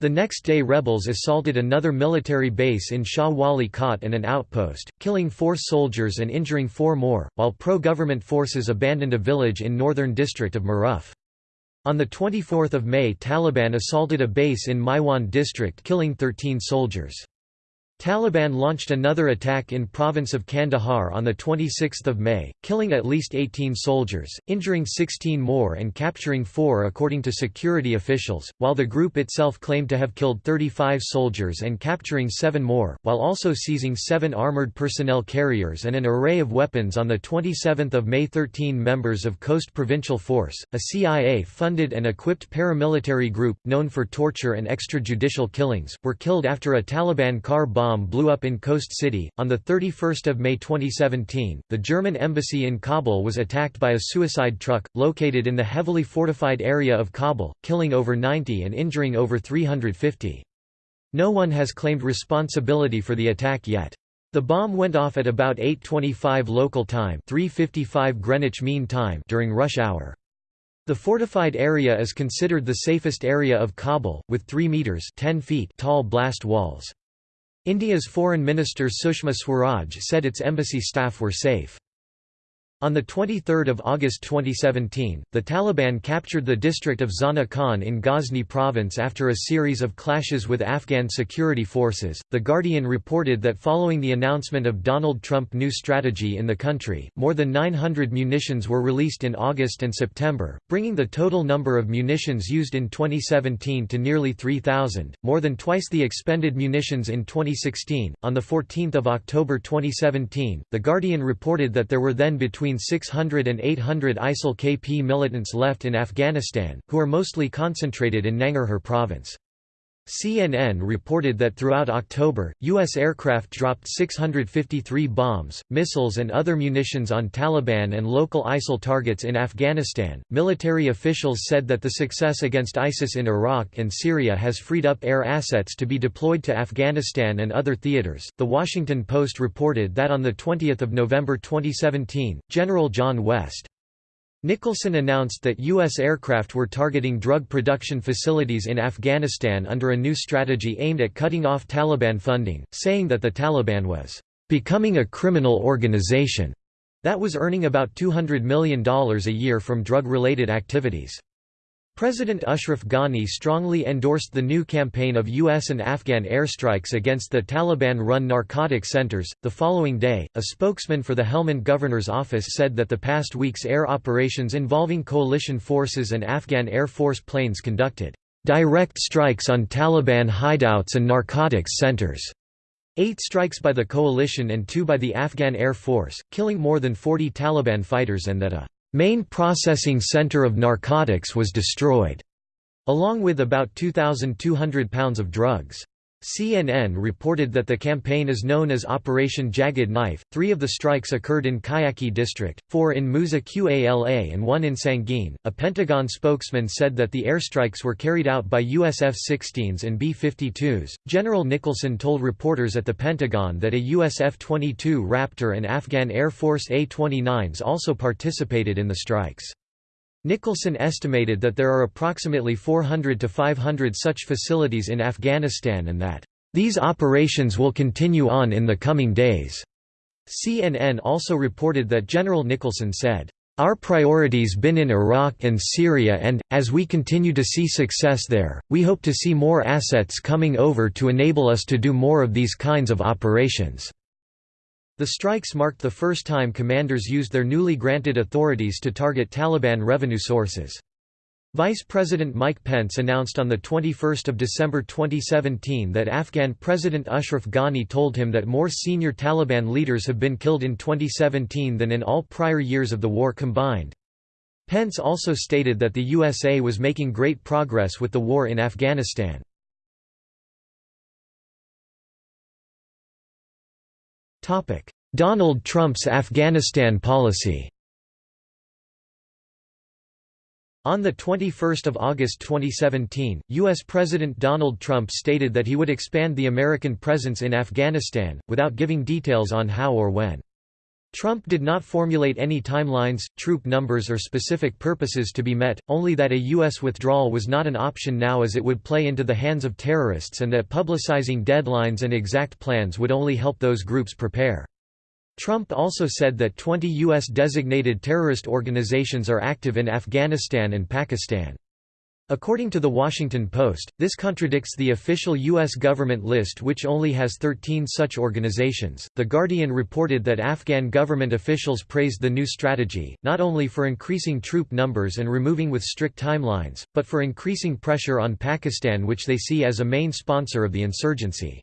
The next day rebels assaulted another military base in Shah Wali Kot and an outpost, killing four soldiers and injuring four more, while pro-government forces abandoned a village in northern district of Maruf. On 24 May Taliban assaulted a base in Maiwand district killing 13 soldiers. Taliban launched another attack in province of Kandahar on 26 May, killing at least 18 soldiers, injuring 16 more and capturing four according to security officials, while the group itself claimed to have killed 35 soldiers and capturing seven more, while also seizing seven armoured personnel carriers and an array of weapons on 27 May 13 members of Khost Provincial Force, a CIA-funded and equipped paramilitary group, known for torture and extrajudicial killings, were killed after a Taliban car bomb bomb blew up in Khost City. On 31 May 2017, the German embassy in Kabul was attacked by a suicide truck, located in the heavily fortified area of Kabul, killing over 90 and injuring over 350. No one has claimed responsibility for the attack yet. The bomb went off at about 8.25 local time 3.55 Greenwich Mean Time during rush hour. The fortified area is considered the safest area of Kabul, with 3 metres 10 feet tall blast walls. India's Foreign Minister Sushma Swaraj said its embassy staff were safe. On 23 August 2017, the Taliban captured the district of Zana Khan in Ghazni province after a series of clashes with Afghan security forces. The Guardian reported that following the announcement of Donald Trump's new strategy in the country, more than 900 munitions were released in August and September, bringing the total number of munitions used in 2017 to nearly 3,000, more than twice the expended munitions in 2016. On 14 October 2017, The Guardian reported that there were then between between 600 and 800 ISIL KP militants left in Afghanistan, who are mostly concentrated in Nangarhar province. CNN reported that throughout October, U.S. aircraft dropped 653 bombs, missiles, and other munitions on Taliban and local ISIL targets in Afghanistan. Military officials said that the success against ISIS in Iraq and Syria has freed up air assets to be deployed to Afghanistan and other theaters. The Washington Post reported that on the 20th of November 2017, General John West Nicholson announced that U.S. aircraft were targeting drug production facilities in Afghanistan under a new strategy aimed at cutting off Taliban funding, saying that the Taliban was becoming a criminal organization that was earning about $200 million a year from drug-related activities. President Ashraf Ghani strongly endorsed the new campaign of U.S. and Afghan airstrikes against the Taliban run narcotic centers. The following day, a spokesman for the Helmand governor's office said that the past week's air operations involving coalition forces and Afghan Air Force planes conducted direct strikes on Taliban hideouts and narcotics centers. Eight strikes by the coalition and two by the Afghan Air Force, killing more than 40 Taliban fighters and that a main processing center of narcotics was destroyed, along with about 2,200 pounds of drugs. CNN reported that the campaign is known as Operation Jagged Knife. Three of the strikes occurred in Kajaki district, four in Musa Qala, and one in Sangin. A Pentagon spokesman said that the airstrikes were carried out by US F 16s and B 52s. General Nicholson told reporters at the Pentagon that a US F 22 Raptor and Afghan Air Force A 29s also participated in the strikes. Nicholson estimated that there are approximately 400 to 500 such facilities in Afghanistan and that, "...these operations will continue on in the coming days." CNN also reported that General Nicholson said, our priorities have been in Iraq and Syria and, as we continue to see success there, we hope to see more assets coming over to enable us to do more of these kinds of operations." The strikes marked the first time commanders used their newly granted authorities to target Taliban revenue sources. Vice President Mike Pence announced on 21 December 2017 that Afghan President Ashraf Ghani told him that more senior Taliban leaders have been killed in 2017 than in all prior years of the war combined. Pence also stated that the USA was making great progress with the war in Afghanistan. Donald Trump's Afghanistan policy On 21 August 2017, U.S. President Donald Trump stated that he would expand the American presence in Afghanistan, without giving details on how or when. Trump did not formulate any timelines, troop numbers or specific purposes to be met, only that a U.S. withdrawal was not an option now as it would play into the hands of terrorists and that publicizing deadlines and exact plans would only help those groups prepare. Trump also said that 20 U.S. designated terrorist organizations are active in Afghanistan and Pakistan. According to The Washington Post, this contradicts the official U.S. government list, which only has 13 such organizations. The Guardian reported that Afghan government officials praised the new strategy, not only for increasing troop numbers and removing with strict timelines, but for increasing pressure on Pakistan, which they see as a main sponsor of the insurgency.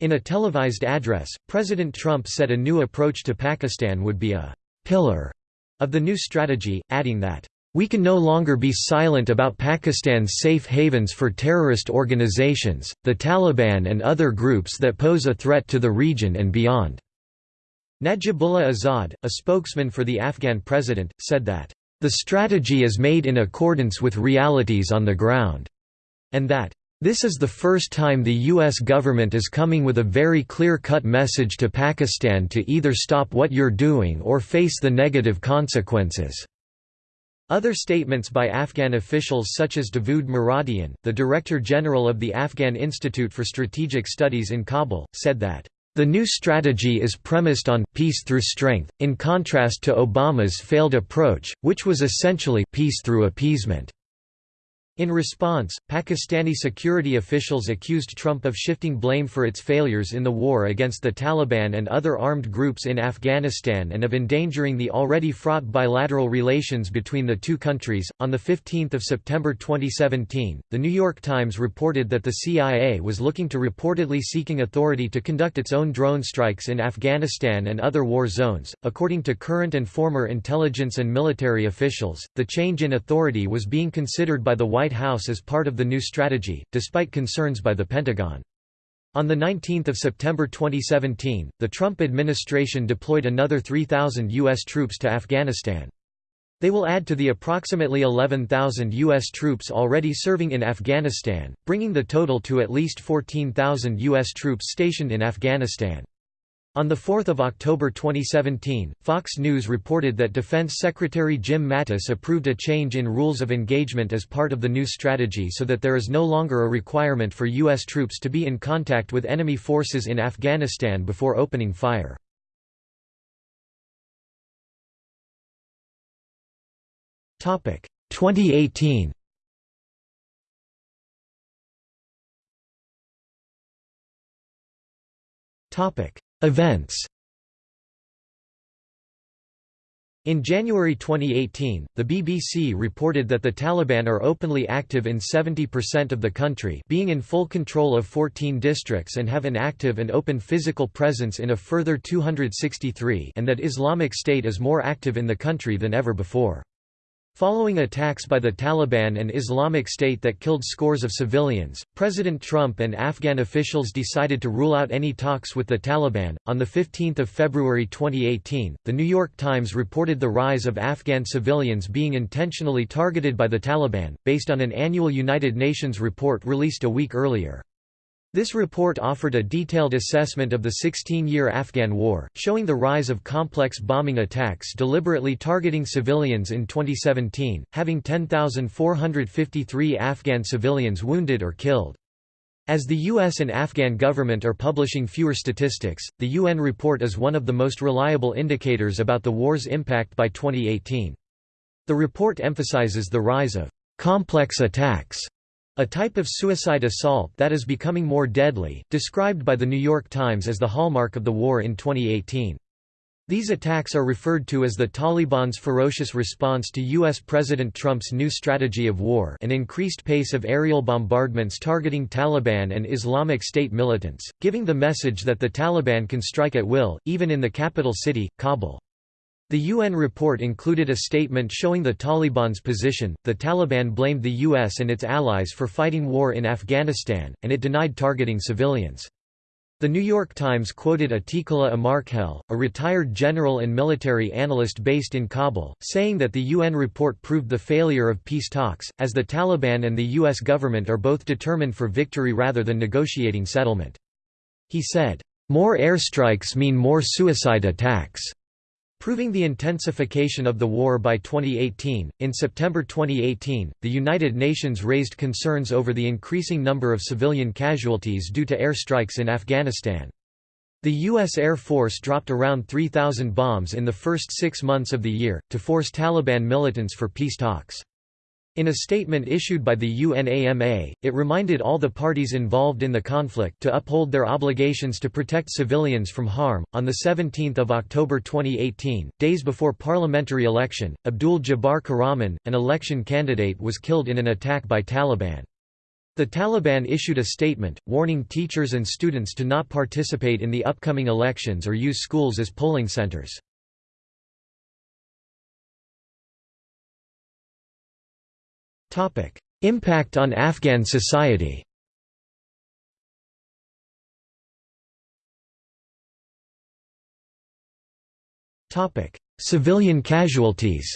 In a televised address, President Trump said a new approach to Pakistan would be a pillar of the new strategy, adding that, "...we can no longer be silent about Pakistan's safe havens for terrorist organizations, the Taliban and other groups that pose a threat to the region and beyond." Najibullah Azad, a spokesman for the Afghan president, said that, "...the strategy is made in accordance with realities on the ground," and that, this is the first time the U.S. government is coming with a very clear-cut message to Pakistan to either stop what you're doing or face the negative consequences. Other statements by Afghan officials such as Davood Muradian, the Director General of the Afghan Institute for Strategic Studies in Kabul, said that, The new strategy is premised on peace through strength, in contrast to Obama's failed approach, which was essentially peace through appeasement. In response, Pakistani security officials accused Trump of shifting blame for its failures in the war against the Taliban and other armed groups in Afghanistan and of endangering the already fraught bilateral relations between the two countries. On the 15th of September 2017, The New York Times reported that the CIA was looking to reportedly seeking authority to conduct its own drone strikes in Afghanistan and other war zones. According to current and former intelligence and military officials, the change in authority was being considered by the White White House as part of the new strategy, despite concerns by the Pentagon. On 19 September 2017, the Trump administration deployed another 3,000 U.S. troops to Afghanistan. They will add to the approximately 11,000 U.S. troops already serving in Afghanistan, bringing the total to at least 14,000 U.S. troops stationed in Afghanistan. On 4 October 2017, Fox News reported that Defense Secretary Jim Mattis approved a change in rules of engagement as part of the new strategy so that there is no longer a requirement for U.S. troops to be in contact with enemy forces in Afghanistan before opening fire. Topic 2018. Topic Events In January 2018, the BBC reported that the Taliban are openly active in 70% of the country being in full control of 14 districts and have an active and open physical presence in a further 263 and that Islamic State is more active in the country than ever before. Following attacks by the Taliban and Islamic State that killed scores of civilians, President Trump and Afghan officials decided to rule out any talks with the Taliban. On the 15th of February 2018, The New York Times reported the rise of Afghan civilians being intentionally targeted by the Taliban, based on an annual United Nations report released a week earlier. This report offered a detailed assessment of the 16-year Afghan war, showing the rise of complex bombing attacks deliberately targeting civilians in 2017, having 10,453 Afghan civilians wounded or killed. As the U.S. and Afghan government are publishing fewer statistics, the UN report is one of the most reliable indicators about the war's impact by 2018. The report emphasizes the rise of complex attacks a type of suicide assault that is becoming more deadly, described by The New York Times as the hallmark of the war in 2018. These attacks are referred to as the Taliban's ferocious response to U.S. President Trump's new strategy of war an increased pace of aerial bombardments targeting Taliban and Islamic State militants, giving the message that the Taliban can strike at will, even in the capital city, Kabul. The UN report included a statement showing the Taliban's position. The Taliban blamed the US and its allies for fighting war in Afghanistan, and it denied targeting civilians. The New York Times quoted Atiqullah Amarkhel, a retired general and military analyst based in Kabul, saying that the UN report proved the failure of peace talks, as the Taliban and the U.S. government are both determined for victory rather than negotiating settlement. He said, "...more airstrikes mean more suicide attacks." Proving the intensification of the war by 2018, in September 2018, the United Nations raised concerns over the increasing number of civilian casualties due to airstrikes in Afghanistan. The U.S. Air Force dropped around 3,000 bombs in the first six months of the year, to force Taliban militants for peace talks. In a statement issued by the UNAMA, it reminded all the parties involved in the conflict to uphold their obligations to protect civilians from harm. On the 17th of October 2018, days before parliamentary election, Abdul Jabbar Qahraman, an election candidate, was killed in an attack by Taliban. The Taliban issued a statement, warning teachers and students to not participate in the upcoming elections or use schools as polling centers. Impact on Afghan society. Civilian casualties.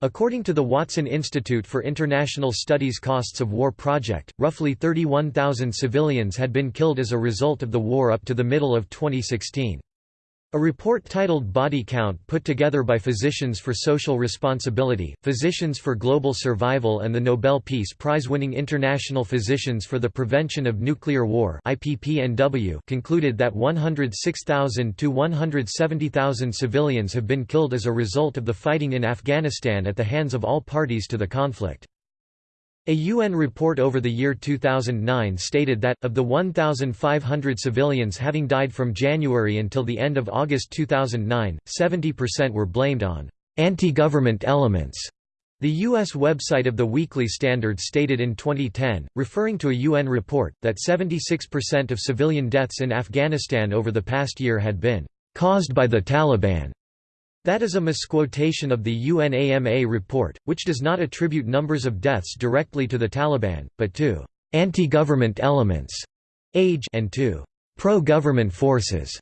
According to the Watson Institute for International Studies Costs of War project, roughly 31,000 civilians had been killed as a result of the war up to the middle of 2016. A report titled Body Count put together by Physicians for Social Responsibility, Physicians for Global Survival and the Nobel Peace Prize-winning International Physicians for the Prevention of Nuclear War concluded that 106,000 to 170,000 civilians have been killed as a result of the fighting in Afghanistan at the hands of all parties to the conflict. A UN report over the year 2009 stated that, of the 1,500 civilians having died from January until the end of August 2009, 70% were blamed on anti-government elements. The U.S. website of the Weekly Standard stated in 2010, referring to a UN report, that 76% of civilian deaths in Afghanistan over the past year had been caused by the Taliban. That is a misquotation of the UNAMA report, which does not attribute numbers of deaths directly to the Taliban, but to anti-government elements AGE and to pro-government forces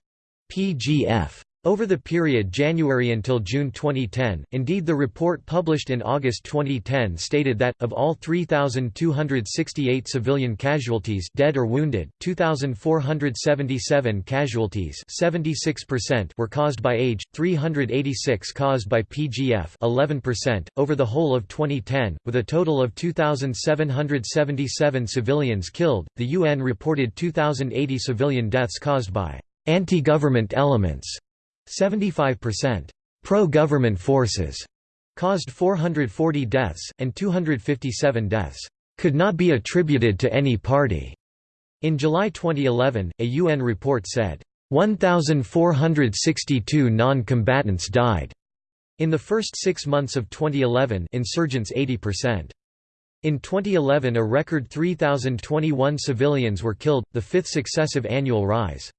PGF. Over the period January until June 2010, indeed the report published in August 2010 stated that, of all 3,268 civilian casualties dead or wounded, 2,477 casualties 76% were caused by AGE, 386 caused by PGF 11%, over the whole of 2010, with a total of 2,777 civilians killed, the UN reported 2,080 civilian deaths caused by anti-government elements 75% pro-government forces caused 440 deaths, and 257 deaths could not be attributed to any party. In July 2011, a UN report said, 1,462 non-combatants died. In the first six months of 2011 insurgents 80%. In 2011 a record 3,021 civilians were killed, the fifth successive annual rise.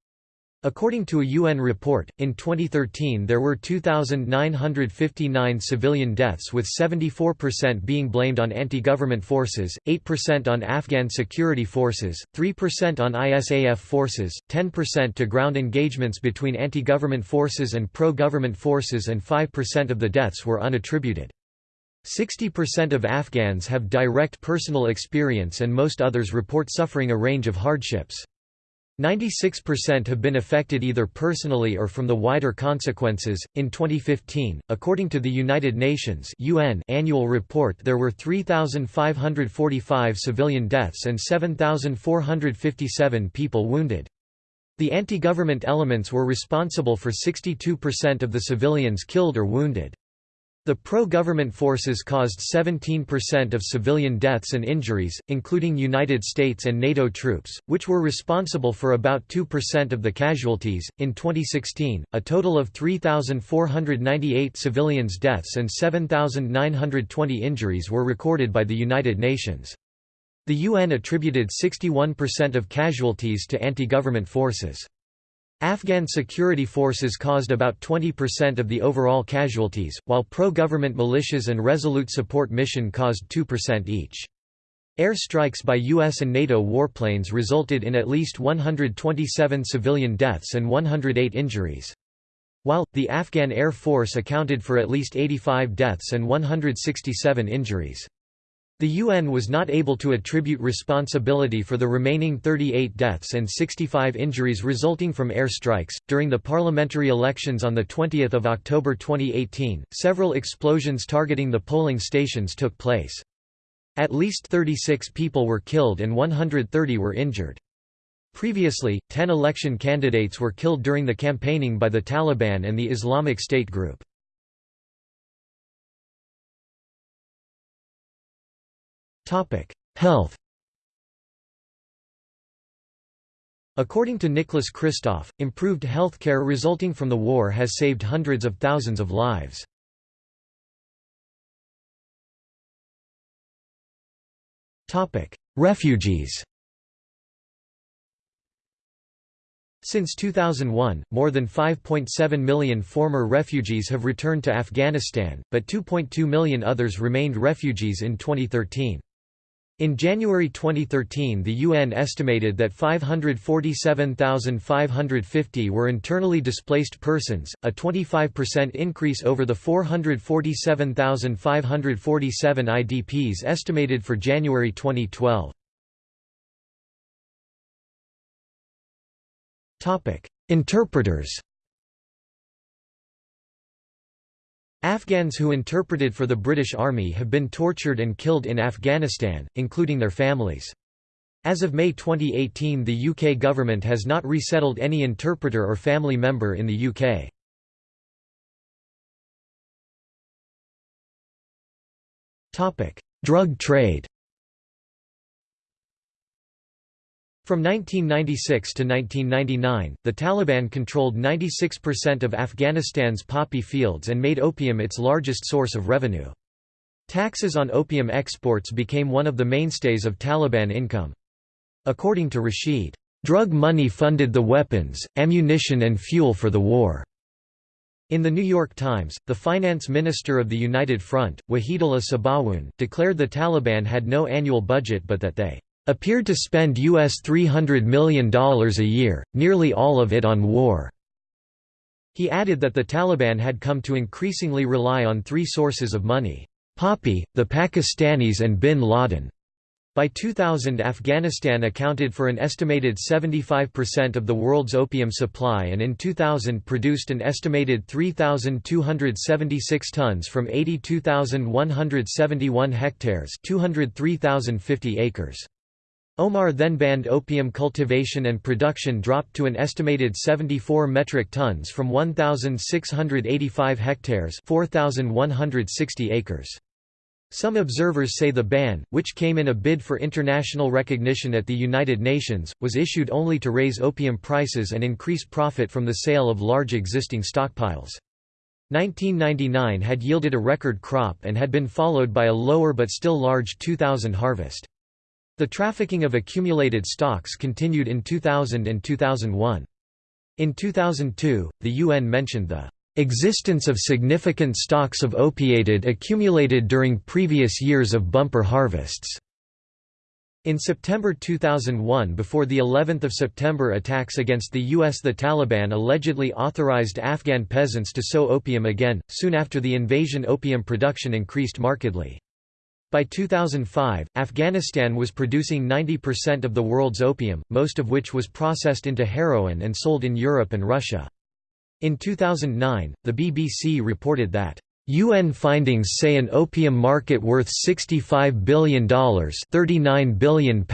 According to a UN report, in 2013 there were 2,959 civilian deaths with 74% being blamed on anti-government forces, 8% on Afghan security forces, 3% on ISAF forces, 10% to ground engagements between anti-government forces and pro-government forces and 5% of the deaths were unattributed. 60% of Afghans have direct personal experience and most others report suffering a range of hardships. 96% have been affected either personally or from the wider consequences. In 2015, according to the United Nations (UN) annual report, there were 3,545 civilian deaths and 7,457 people wounded. The anti-government elements were responsible for 62% of the civilians killed or wounded. The pro-government forces caused 17% of civilian deaths and injuries, including United States and NATO troops, which were responsible for about 2% of the casualties. In 2016, a total of 3,498 civilians' deaths and 7,920 injuries were recorded by the United Nations. The UN attributed 61% of casualties to anti-government forces. Afghan security forces caused about 20% of the overall casualties, while pro-government militias and Resolute Support Mission caused 2% each. Air strikes by U.S. and NATO warplanes resulted in at least 127 civilian deaths and 108 injuries. While, the Afghan Air Force accounted for at least 85 deaths and 167 injuries. The UN was not able to attribute responsibility for the remaining 38 deaths and 65 injuries resulting from air strikes. During the parliamentary elections on the 20th of October 2018, several explosions targeting the polling stations took place. At least 36 people were killed and 130 were injured. Previously, 10 election candidates were killed during the campaigning by the Taliban and the Islamic State group. Health According to Nicholas Kristof, improved healthcare resulting from the war has saved hundreds of thousands of lives. Topic: Refugees Since 2001, more than 5.7 million former refugees have returned to Afghanistan, but 2.2 million others remained refugees in 2013. In January 2013 the UN estimated that 547,550 were internally displaced persons, a 25% increase over the 447,547 IDPs estimated for January 2012. Interpreters Afghans who interpreted for the British Army have been tortured and killed in Afghanistan, including their families. As of May 2018 the UK government has not resettled any interpreter or family member in the UK. Drug trade From 1996 to 1999, the Taliban controlled 96% of Afghanistan's poppy fields and made opium its largest source of revenue. Taxes on opium exports became one of the mainstays of Taliban income. According to Rashid, "...drug money funded the weapons, ammunition and fuel for the war." In the New York Times, the finance minister of the United Front, Wahidullah Sabawoon, declared the Taliban had no annual budget but that they appeared to spend US $300 million a year, nearly all of it on war. He added that the Taliban had come to increasingly rely on three sources of money, Poppy, the Pakistanis and bin Laden. By 2000 Afghanistan accounted for an estimated 75% of the world's opium supply and in 2000 produced an estimated 3,276 tons from 82,171 hectares 203,050 acres. Omar then banned opium cultivation and production dropped to an estimated 74 metric tons from 1,685 hectares 4,160 acres. Some observers say the ban, which came in a bid for international recognition at the United Nations, was issued only to raise opium prices and increase profit from the sale of large existing stockpiles. 1999 had yielded a record crop and had been followed by a lower but still large 2000 harvest. The trafficking of accumulated stocks continued in 2000 and 2001. In 2002, the UN mentioned the Existence of significant stocks of opiated accumulated during previous years of bumper harvests. In September 2001 before the 11th of September attacks against the US the Taliban allegedly authorized Afghan peasants to sow opium again, soon after the invasion opium production increased markedly. By 2005, Afghanistan was producing 90% of the world's opium, most of which was processed into heroin and sold in Europe and Russia. In 2009, the BBC reported that UN findings say an opium market worth $65 billion £39 billion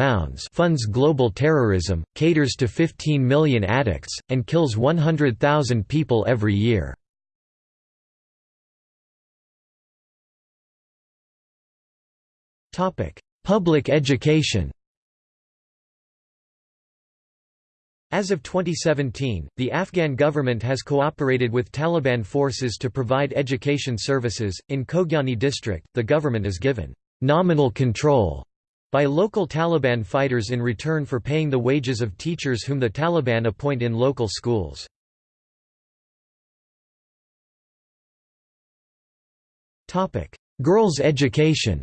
funds global terrorism, caters to 15 million addicts, and kills 100,000 people every year. Public education As of 2017, the Afghan government has cooperated with Taliban forces to provide education services. In Khogyani district, the government is given nominal control by local Taliban fighters in return for paying the wages of teachers whom the Taliban appoint in local schools. Girls' education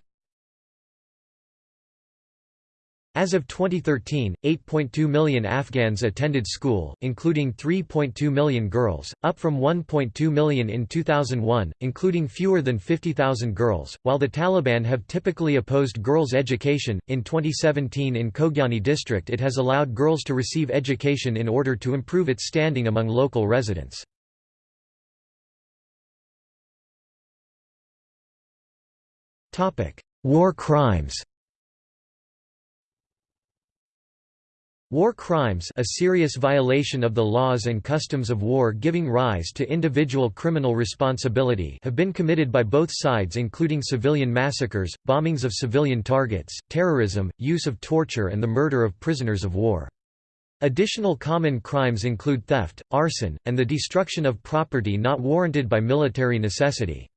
As of 2013, 8.2 million Afghans attended school, including 3.2 million girls, up from 1.2 million in 2001, including fewer than 50,000 girls. While the Taliban have typically opposed girls' education, in 2017 in Khogyani district it has allowed girls to receive education in order to improve its standing among local residents. War crimes War crimes a serious violation of the laws and customs of war giving rise to individual criminal responsibility have been committed by both sides including civilian massacres, bombings of civilian targets, terrorism, use of torture and the murder of prisoners of war. Additional common crimes include theft, arson, and the destruction of property not warranted by military necessity.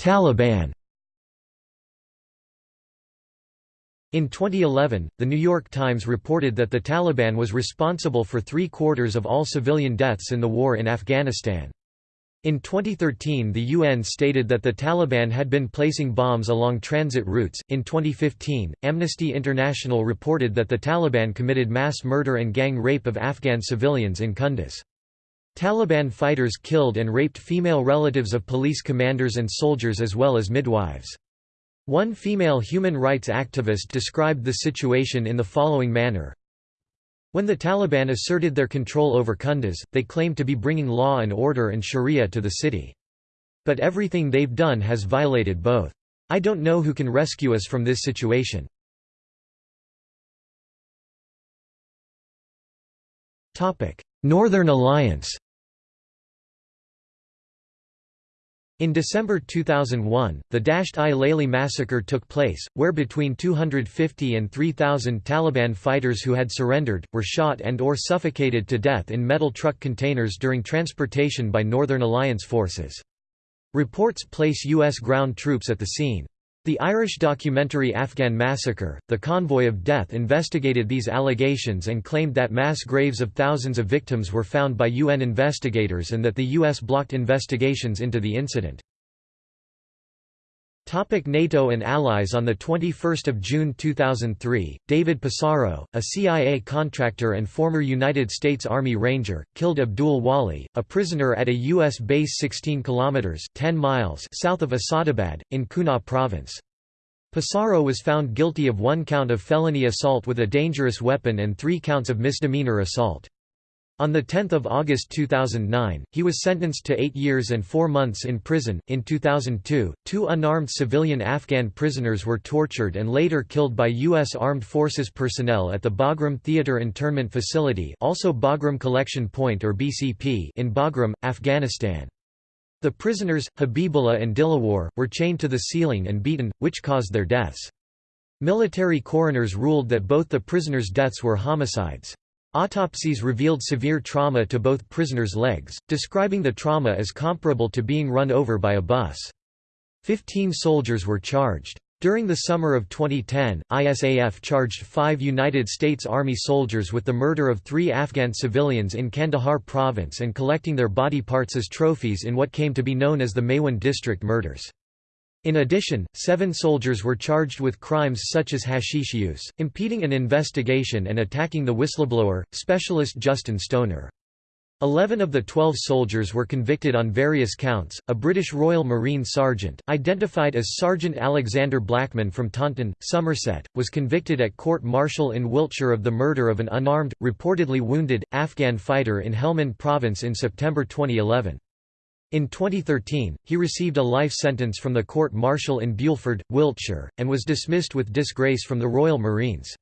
Taliban In 2011, The New York Times reported that the Taliban was responsible for three-quarters of all civilian deaths in the war in Afghanistan. In 2013, the UN stated that the Taliban had been placing bombs along transit routes. In 2015, Amnesty International reported that the Taliban committed mass murder and gang rape of Afghan civilians in Kunduz. Taliban fighters killed and raped female relatives of police commanders and soldiers as well as midwives. One female human rights activist described the situation in the following manner. When the Taliban asserted their control over Kunduz, they claimed to be bringing law and order and sharia to the city. But everything they've done has violated both. I don't know who can rescue us from this situation. Northern Alliance In December 2001, the Dasht-i Laili massacre took place, where between 250 and 3,000 Taliban fighters who had surrendered, were shot and or suffocated to death in metal truck containers during transportation by Northern Alliance forces. Reports place U.S. ground troops at the scene. The Irish documentary Afghan Massacre, The Convoy of Death investigated these allegations and claimed that mass graves of thousands of victims were found by UN investigators and that the U.S. blocked investigations into the incident. Topic NATO and allies On 21 June 2003, David Passaro, a CIA contractor and former United States Army Ranger, killed Abdul Wali, a prisoner at a U.S. base 16 kilometers 10 miles south of Asadabad, in Kunar province. Passaro was found guilty of one count of felony assault with a dangerous weapon and three counts of misdemeanor assault. On 10 August 2009, he was sentenced to eight years and four months in prison. In 2002, two unarmed civilian Afghan prisoners were tortured and later killed by U.S. Armed Forces personnel at the Bagram Theatre Internment Facility, also Bagram Collection Point or BCP, in Bagram, Afghanistan. The prisoners, Habibullah and Dilawar, were chained to the ceiling and beaten, which caused their deaths. Military coroners ruled that both the prisoners' deaths were homicides. Autopsies revealed severe trauma to both prisoners' legs, describing the trauma as comparable to being run over by a bus. Fifteen soldiers were charged. During the summer of 2010, ISAF charged five United States Army soldiers with the murder of three Afghan civilians in Kandahar province and collecting their body parts as trophies in what came to be known as the Maiwand district murders. In addition, seven soldiers were charged with crimes such as hashish use, impeding an investigation and attacking the whistleblower, specialist Justin Stoner. Eleven of the twelve soldiers were convicted on various counts. A British Royal Marine sergeant, identified as Sergeant Alexander Blackman from Taunton, Somerset, was convicted at court martial in Wiltshire of the murder of an unarmed, reportedly wounded, Afghan fighter in Helmand province in September 2011. In 2013, he received a life sentence from the court-martial in Bulford, Wiltshire, and was dismissed with disgrace from the Royal Marines.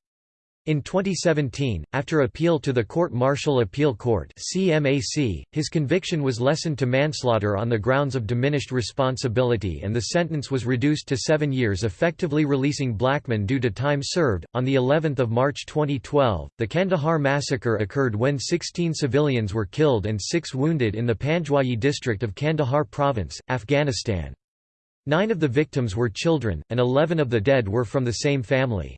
In 2017, after appeal to the Court-Martial Appeal Court (CMAC), his conviction was lessened to manslaughter on the grounds of diminished responsibility and the sentence was reduced to 7 years effectively releasing Blackman due to time served. On the 11th of March 2012, the Kandahar massacre occurred when 16 civilians were killed and 6 wounded in the Panjwai district of Kandahar province, Afghanistan. 9 of the victims were children and 11 of the dead were from the same family.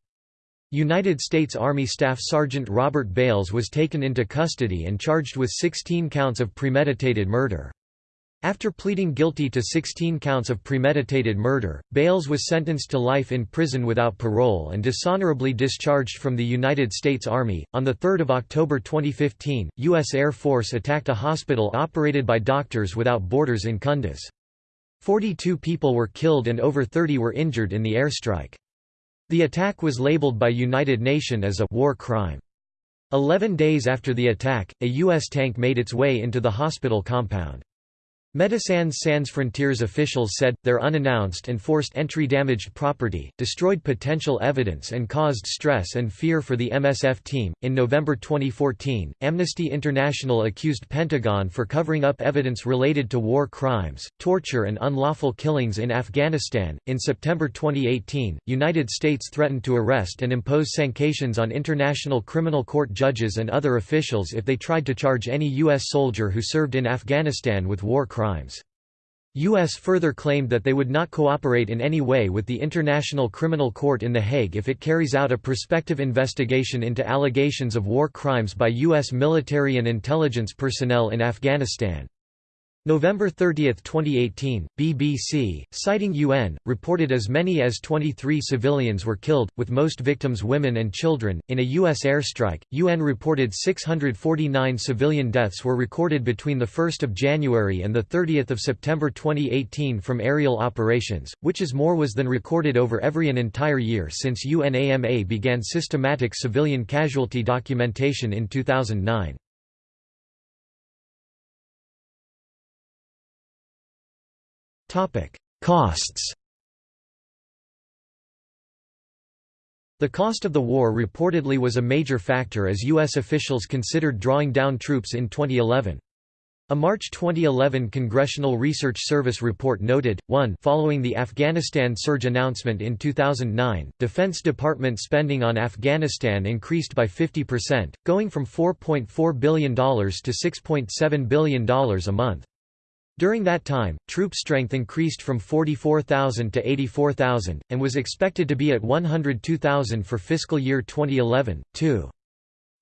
United States Army Staff Sergeant Robert Bales was taken into custody and charged with 16 counts of premeditated murder. After pleading guilty to 16 counts of premeditated murder, Bales was sentenced to life in prison without parole and dishonorably discharged from the United States Army. On 3 October 2015, U.S. Air Force attacked a hospital operated by Doctors Without Borders in Kunduz. 42 people were killed and over 30 were injured in the airstrike. The attack was labeled by United Nations as a war crime. Eleven days after the attack, a U.S. tank made its way into the hospital compound. Médecins Sans Frontières officials said, their unannounced and forced entry damaged property, destroyed potential evidence and caused stress and fear for the MSF team. In November 2014, Amnesty International accused Pentagon for covering up evidence related to war crimes, torture, and unlawful killings in Afghanistan. In September 2018, United States threatened to arrest and impose sanctions on International Criminal Court judges and other officials if they tried to charge any U.S. soldier who served in Afghanistan with war crimes crimes. U.S. further claimed that they would not cooperate in any way with the International Criminal Court in The Hague if it carries out a prospective investigation into allegations of war crimes by U.S. military and intelligence personnel in Afghanistan. November 30, 2018, BBC, citing UN, reported as many as 23 civilians were killed, with most victims women and children. In a U.S. airstrike, UN reported 649 civilian deaths were recorded between 1 January and 30 September 2018 from aerial operations, which is more was than recorded over every an entire year since UNAMA began systematic civilian casualty documentation in 2009. Costs The cost of the war reportedly was a major factor as U.S. officials considered drawing down troops in 2011. A March 2011 Congressional Research Service report noted, 1 following the Afghanistan surge announcement in 2009, Defense Department spending on Afghanistan increased by 50%, going from $4.4 billion to $6.7 billion a month. During that time, troop strength increased from 44,000 to 84,000, and was expected to be at 102,000 for fiscal year 2011, too.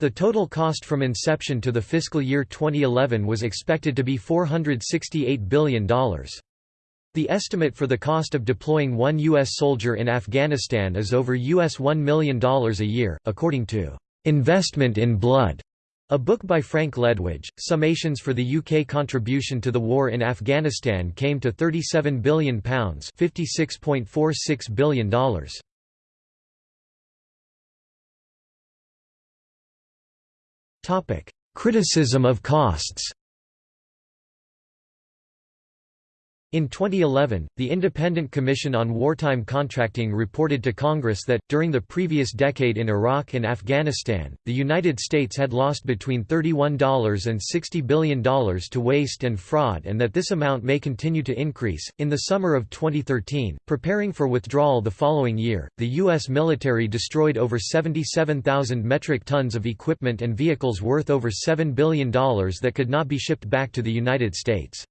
The total cost from inception to the fiscal year 2011 was expected to be $468 billion. The estimate for the cost of deploying one U.S. soldier in Afghanistan is over US $1 million a year, according to "'Investment in Blood' A book by Frank Ledwidge, summations for the UK contribution to the war in Afghanistan came to £37 billion $56.46 billion. Criticism of costs In 2011, the Independent Commission on Wartime Contracting reported to Congress that, during the previous decade in Iraq and Afghanistan, the United States had lost between $31 and $60 billion to waste and fraud and that this amount may continue to increase. In the summer of 2013, preparing for withdrawal the following year, the U.S. military destroyed over 77,000 metric tons of equipment and vehicles worth over $7 billion that could not be shipped back to the United States.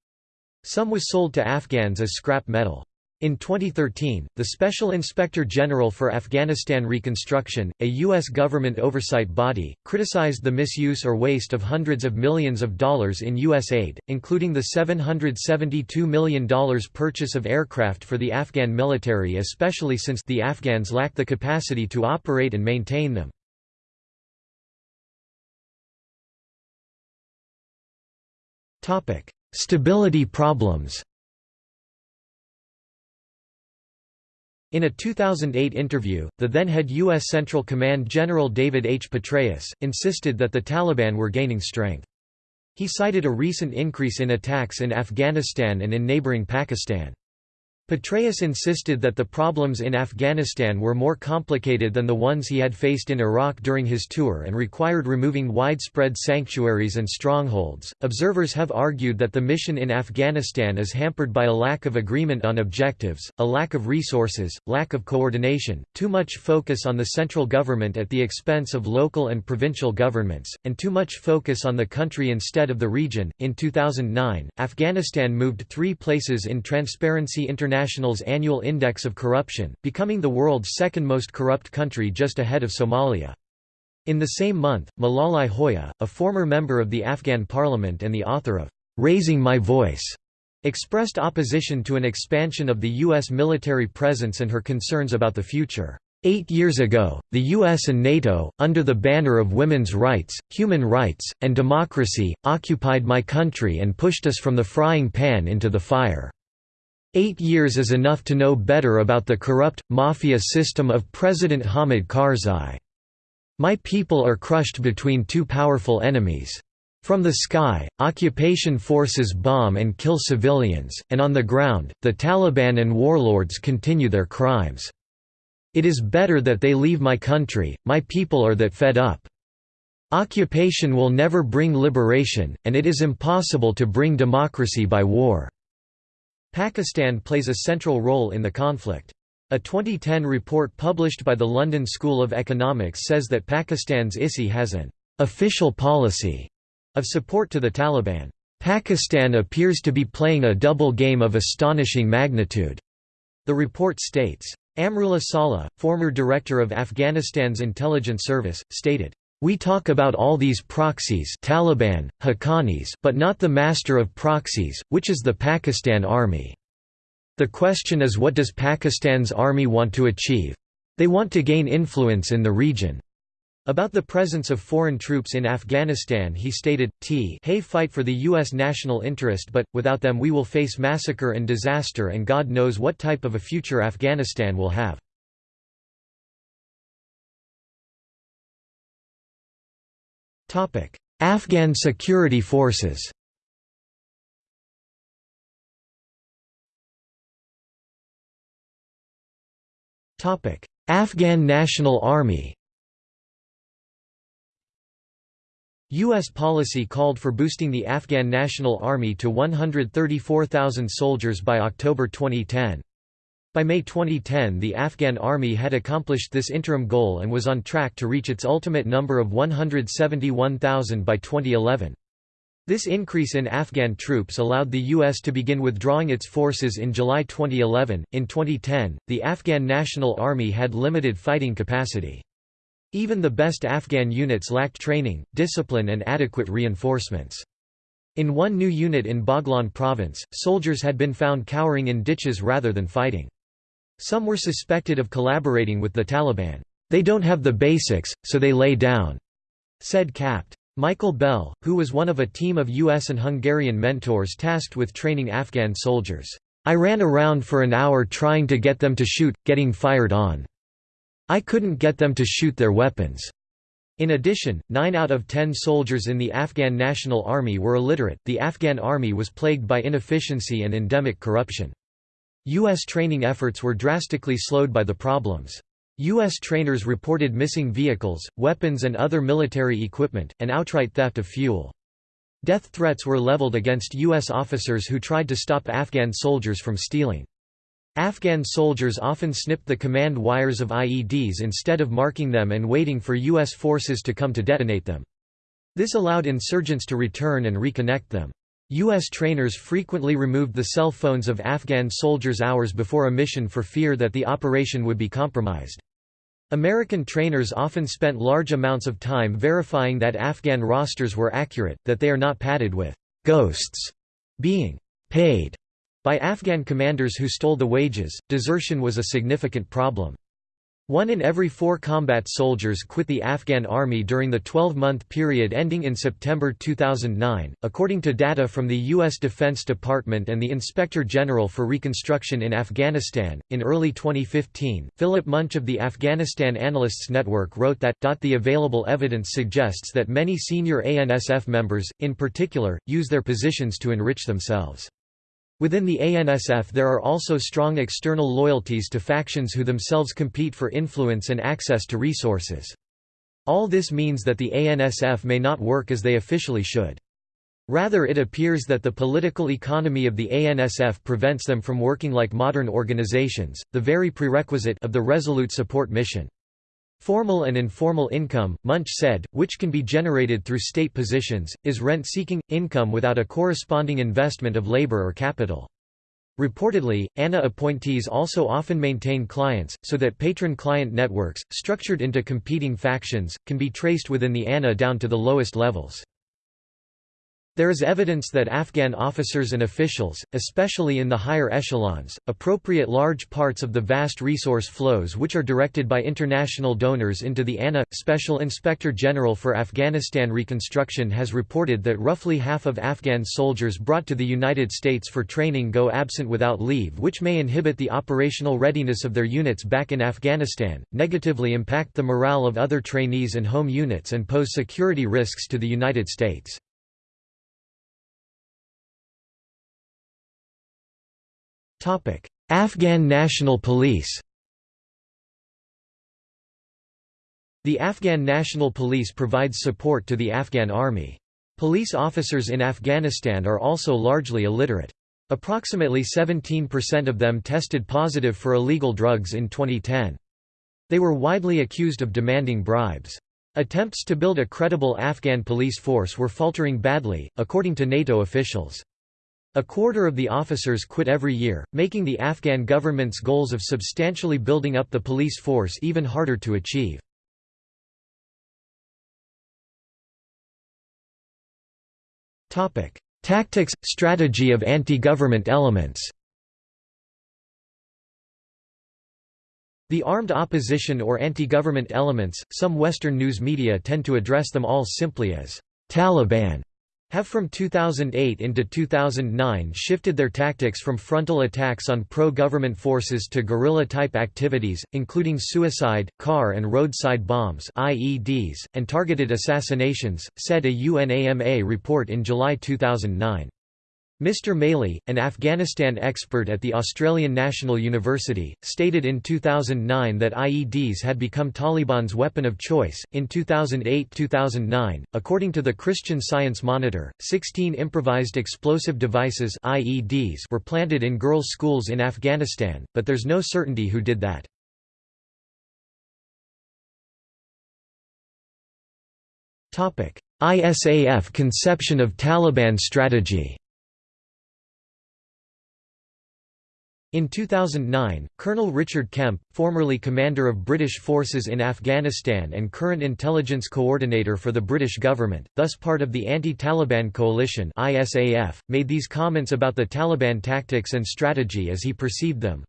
Some was sold to Afghans as scrap metal. In 2013, the Special Inspector General for Afghanistan Reconstruction, a U.S. government oversight body, criticized the misuse or waste of hundreds of millions of dollars in U.S. aid, including the $772 million purchase of aircraft for the Afghan military especially since the Afghans lack the capacity to operate and maintain them. Stability problems In a 2008 interview, the then-head U.S. Central Command General David H. Petraeus, insisted that the Taliban were gaining strength. He cited a recent increase in attacks in Afghanistan and in neighboring Pakistan. Petraeus insisted that the problems in Afghanistan were more complicated than the ones he had faced in Iraq during his tour and required removing widespread sanctuaries and strongholds. Observers have argued that the mission in Afghanistan is hampered by a lack of agreement on objectives, a lack of resources, lack of coordination, too much focus on the central government at the expense of local and provincial governments, and too much focus on the country instead of the region. In 2009, Afghanistan moved three places in Transparency International International's annual index of corruption, becoming the world's second most corrupt country just ahead of Somalia. In the same month, Malalai Joya, a former member of the Afghan parliament and the author of "'Raising My Voice' expressed opposition to an expansion of the U.S. military presence and her concerns about the future. Eight years ago, the US and NATO, under the banner of women's rights, human rights, and democracy, occupied my country and pushed us from the frying pan into the fire. Eight years is enough to know better about the corrupt, mafia system of President Hamid Karzai. My people are crushed between two powerful enemies. From the sky, occupation forces bomb and kill civilians, and on the ground, the Taliban and warlords continue their crimes. It is better that they leave my country, my people are that fed up. Occupation will never bring liberation, and it is impossible to bring democracy by war. Pakistan plays a central role in the conflict. A 2010 report published by the London School of Economics says that Pakistan's ISI has an official policy of support to the Taliban. Pakistan appears to be playing a double game of astonishing magnitude, the report states. Amrullah Saleh, former director of Afghanistan's intelligence service, stated, We talk about all these proxies Taliban, Haqqanis but not the master of proxies, which is the Pakistan Army. The question is what does Pakistan's army want to achieve? They want to gain influence in the region. About the presence of foreign troops in Afghanistan he stated, T hey fight for the U.S. national interest but, without them we will face massacre and disaster and God knows what type of a future Afghanistan will have. Afghan security forces Afghan National Army U.S. policy called for boosting the Afghan National Army to 134,000 soldiers by October 2010. By May 2010 the Afghan army had accomplished this interim goal and was on track to reach its ultimate number of 171,000 by 2011. This increase in Afghan troops allowed the U.S. to begin withdrawing its forces in July 2011. In 2010, the Afghan National Army had limited fighting capacity. Even the best Afghan units lacked training, discipline and adequate reinforcements. In one new unit in Baghlan province, soldiers had been found cowering in ditches rather than fighting. Some were suspected of collaborating with the Taliban. They don't have the basics, so they lay down, said Capt. Michael Bell, who was one of a team of US and Hungarian mentors tasked with training Afghan soldiers. I ran around for an hour trying to get them to shoot, getting fired on. I couldn't get them to shoot their weapons. In addition, 9 out of 10 soldiers in the Afghan National Army were illiterate. The Afghan army was plagued by inefficiency and endemic corruption. U.S. training efforts were drastically slowed by the problems. U.S. trainers reported missing vehicles, weapons and other military equipment, and outright theft of fuel. Death threats were leveled against U.S. officers who tried to stop Afghan soldiers from stealing. Afghan soldiers often snipped the command wires of IEDs instead of marking them and waiting for U.S. forces to come to detonate them. This allowed insurgents to return and reconnect them. U.S. trainers frequently removed the cell phones of Afghan soldiers hours before a mission for fear that the operation would be compromised. American trainers often spent large amounts of time verifying that Afghan rosters were accurate, that they are not padded with «ghosts» being «paid» By Afghan commanders who stole the wages, desertion was a significant problem. One in every four combat soldiers quit the Afghan army during the 12-month period ending in September 2009, according to data from the U.S. Defense Department and the Inspector General for Reconstruction in Afghanistan. In early 2015, Philip Munch of the Afghanistan Analysts Network wrote that, the available evidence suggests that many senior ANSF members, in particular, use their positions to enrich themselves. Within the ANSF there are also strong external loyalties to factions who themselves compete for influence and access to resources. All this means that the ANSF may not work as they officially should. Rather it appears that the political economy of the ANSF prevents them from working like modern organizations, the very prerequisite of the Resolute Support Mission. Formal and informal income, Munch said, which can be generated through state positions, is rent-seeking, income without a corresponding investment of labor or capital. Reportedly, ANA appointees also often maintain clients, so that patron-client networks, structured into competing factions, can be traced within the ANA down to the lowest levels. There is evidence that Afghan officers and officials, especially in the higher echelons, appropriate large parts of the vast resource flows which are directed by international donors into the ANA. Special Inspector General for Afghanistan Reconstruction has reported that roughly half of Afghan soldiers brought to the United States for training go absent without leave, which may inhibit the operational readiness of their units back in Afghanistan, negatively impact the morale of other trainees and home units, and pose security risks to the United States. Afghan National Police The Afghan National Police provides support to the Afghan Army. Police officers in Afghanistan are also largely illiterate. Approximately 17% of them tested positive for illegal drugs in 2010. They were widely accused of demanding bribes. Attempts to build a credible Afghan police force were faltering badly, according to NATO officials. A quarter of the officers quit every year, making the Afghan government's goals of substantially building up the police force even harder to achieve. Tactics – strategy of anti-government elements The armed opposition or anti-government elements, some Western news media tend to address them all simply as Taliban have from 2008 into 2009 shifted their tactics from frontal attacks on pro-government forces to guerrilla-type activities, including suicide, car and roadside bombs IEDs, and targeted assassinations, said a UNAMA report in July 2009. Mr. Maley, an Afghanistan expert at the Australian National University, stated in 2009 that IEDs had become Taliban's weapon of choice. In 2008 2009, according to the Christian Science Monitor, 16 improvised explosive devices IEDs were planted in girls' schools in Afghanistan, but there's no certainty who did that. ISAF conception of Taliban strategy In 2009, Colonel Richard Kemp, formerly commander of British forces in Afghanistan and current intelligence coordinator for the British government, thus part of the anti-Taliban coalition ISAF, made these comments about the Taliban tactics and strategy as he perceived them.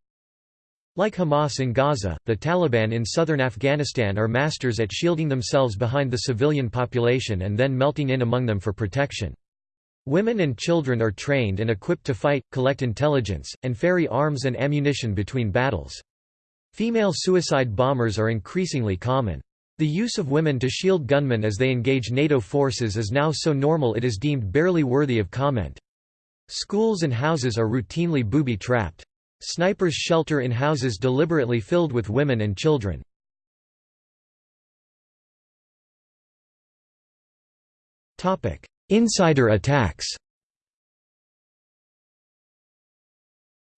Like Hamas in Gaza, the Taliban in southern Afghanistan are masters at shielding themselves behind the civilian population and then melting in among them for protection. Women and children are trained and equipped to fight, collect intelligence, and ferry arms and ammunition between battles. Female suicide bombers are increasingly common. The use of women to shield gunmen as they engage NATO forces is now so normal it is deemed barely worthy of comment. Schools and houses are routinely booby-trapped. Snipers shelter in houses deliberately filled with women and children. Insider attacks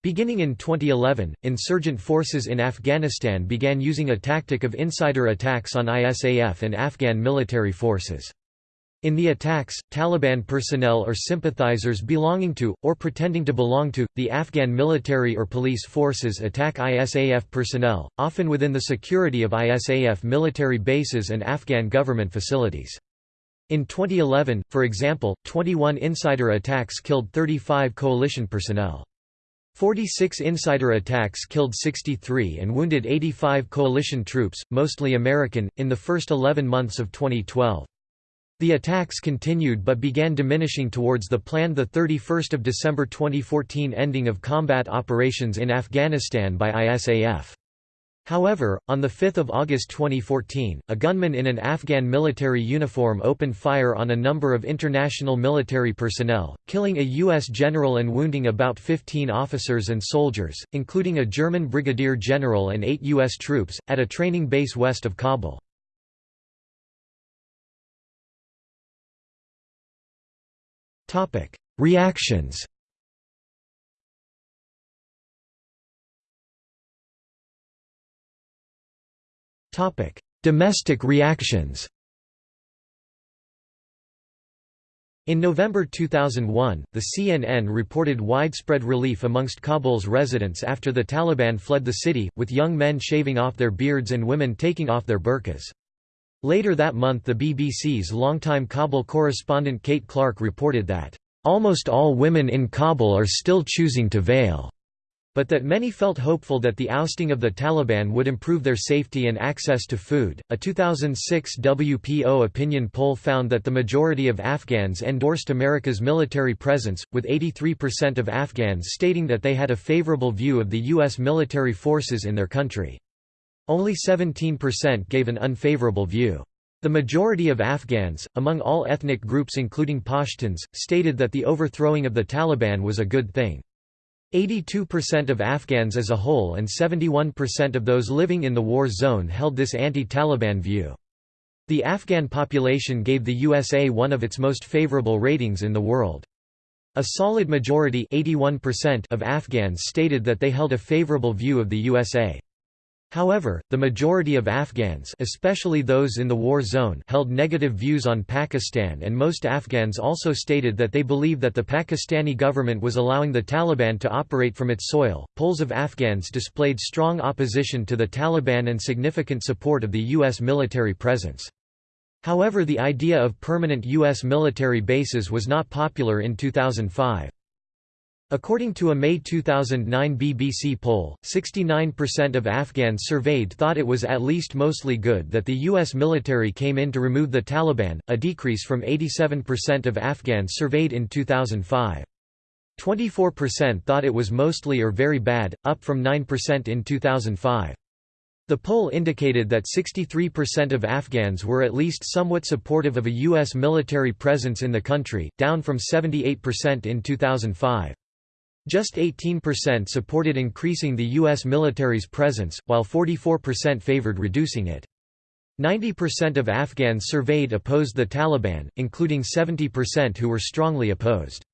Beginning in 2011, insurgent forces in Afghanistan began using a tactic of insider attacks on ISAF and Afghan military forces. In the attacks, Taliban personnel or sympathizers belonging to, or pretending to belong to, the Afghan military or police forces attack ISAF personnel, often within the security of ISAF military bases and Afghan government facilities. In 2011, for example, 21 insider attacks killed 35 coalition personnel. 46 insider attacks killed 63 and wounded 85 coalition troops, mostly American, in the first 11 months of 2012. The attacks continued but began diminishing towards the planned 31 December 2014 ending of combat operations in Afghanistan by ISAF. However, on 5 August 2014, a gunman in an Afghan military uniform opened fire on a number of international military personnel, killing a U.S. general and wounding about 15 officers and soldiers, including a German brigadier general and eight U.S. troops, at a training base west of Kabul. Reactions Domestic reactions In November 2001, the CNN reported widespread relief amongst Kabul's residents after the Taliban fled the city, with young men shaving off their beards and women taking off their burqas. Later that month the BBC's longtime Kabul correspondent Kate Clark reported that, "...almost all women in Kabul are still choosing to veil." But that many felt hopeful that the ousting of the Taliban would improve their safety and access to food. A 2006 WPO opinion poll found that the majority of Afghans endorsed America's military presence, with 83% of Afghans stating that they had a favorable view of the U.S. military forces in their country. Only 17% gave an unfavorable view. The majority of Afghans, among all ethnic groups including Pashtuns, stated that the overthrowing of the Taliban was a good thing. 82% of Afghans as a whole and 71% of those living in the war zone held this anti-Taliban view. The Afghan population gave the USA one of its most favorable ratings in the world. A solid majority of Afghans stated that they held a favorable view of the USA. However, the majority of Afghans especially those in the war zone held negative views on Pakistan and most Afghans also stated that they believe that the Pakistani government was allowing the Taliban to operate from its soil. Polls of Afghans displayed strong opposition to the Taliban and significant support of the U.S. military presence. However the idea of permanent U.S. military bases was not popular in 2005. According to a May 2009 BBC poll, 69% of Afghans surveyed thought it was at least mostly good that the U.S. military came in to remove the Taliban, a decrease from 87% of Afghans surveyed in 2005. 24% thought it was mostly or very bad, up from 9% in 2005. The poll indicated that 63% of Afghans were at least somewhat supportive of a U.S. military presence in the country, down from 78% in 2005. Just 18% supported increasing the U.S. military's presence, while 44% favored reducing it. 90% of Afghans surveyed opposed the Taliban, including 70% who were strongly opposed.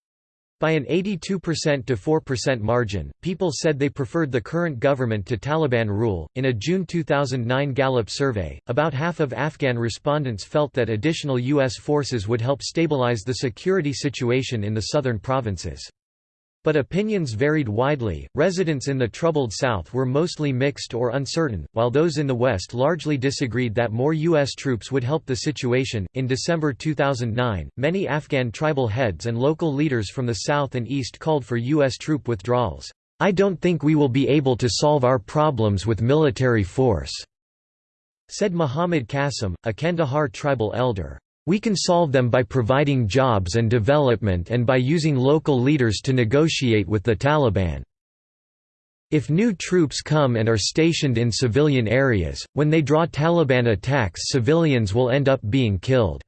By an 82% to 4% margin, people said they preferred the current government to Taliban rule. In a June 2009 Gallup survey, about half of Afghan respondents felt that additional U.S. forces would help stabilize the security situation in the southern provinces. But opinions varied widely. Residents in the troubled South were mostly mixed or uncertain, while those in the West largely disagreed that more U.S. troops would help the situation. In December 2009, many Afghan tribal heads and local leaders from the South and East called for U.S. troop withdrawals. I don't think we will be able to solve our problems with military force, said Muhammad Qasim, a Kandahar tribal elder. We can solve them by providing jobs and development and by using local leaders to negotiate with the Taliban. If new troops come and are stationed in civilian areas, when they draw Taliban attacks civilians will end up being killed,"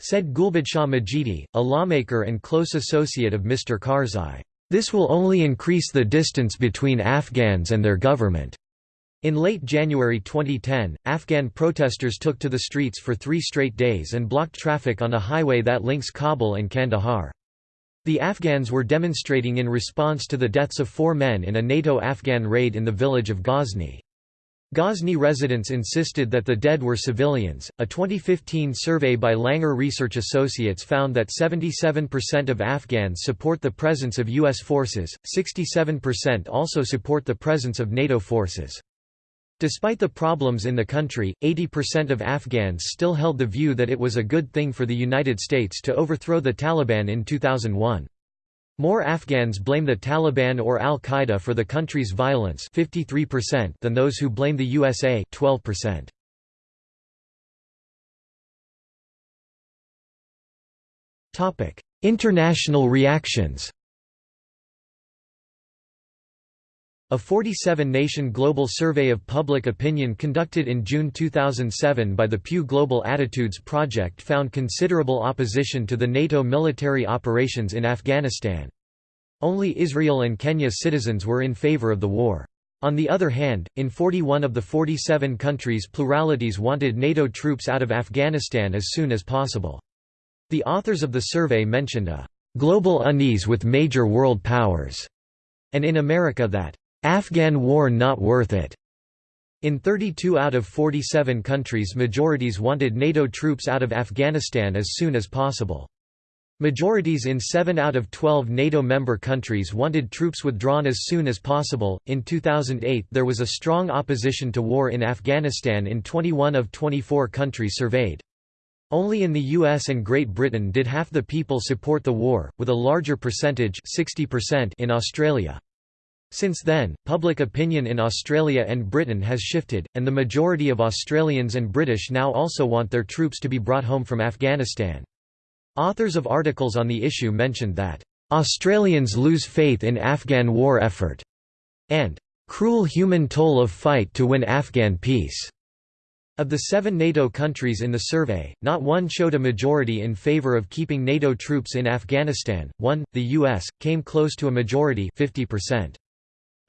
said Gulbadshah Majidi, a lawmaker and close associate of Mr. Karzai. This will only increase the distance between Afghans and their government. In late January 2010, Afghan protesters took to the streets for three straight days and blocked traffic on a highway that links Kabul and Kandahar. The Afghans were demonstrating in response to the deaths of four men in a NATO-Afghan raid in the village of Ghazni. Ghazni residents insisted that the dead were civilians. A 2015 survey by Langer Research Associates found that 77% of Afghans support the presence of U.S. forces, 67% also support the presence of NATO forces. Despite the problems in the country, 80% of Afghans still held the view that it was a good thing for the United States to overthrow the Taliban in 2001. More Afghans blame the Taliban or al-Qaeda for the country's violence 53% than those who blame the USA 12%. International reactions A 47-nation global survey of public opinion conducted in June 2007 by the Pew Global Attitudes Project found considerable opposition to the NATO military operations in Afghanistan. Only Israel and Kenya's citizens were in favor of the war. On the other hand, in 41 of the 47 countries pluralities wanted NATO troops out of Afghanistan as soon as possible. The authors of the survey mentioned a «global unease with major world powers» and in America that Afghan war not worth it. In 32 out of 47 countries majorities wanted NATO troops out of Afghanistan as soon as possible. Majorities in 7 out of 12 NATO member countries wanted troops withdrawn as soon as possible. In 2008, there was a strong opposition to war in Afghanistan in 21 of 24 countries surveyed. Only in the US and Great Britain did half the people support the war, with a larger percentage 60% in Australia. Since then, public opinion in Australia and Britain has shifted, and the majority of Australians and British now also want their troops to be brought home from Afghanistan. Authors of articles on the issue mentioned that, "...Australians lose faith in Afghan war effort," and "...cruel human toll of fight to win Afghan peace." Of the seven NATO countries in the survey, not one showed a majority in favor of keeping NATO troops in Afghanistan, one, the US, came close to a majority 50%.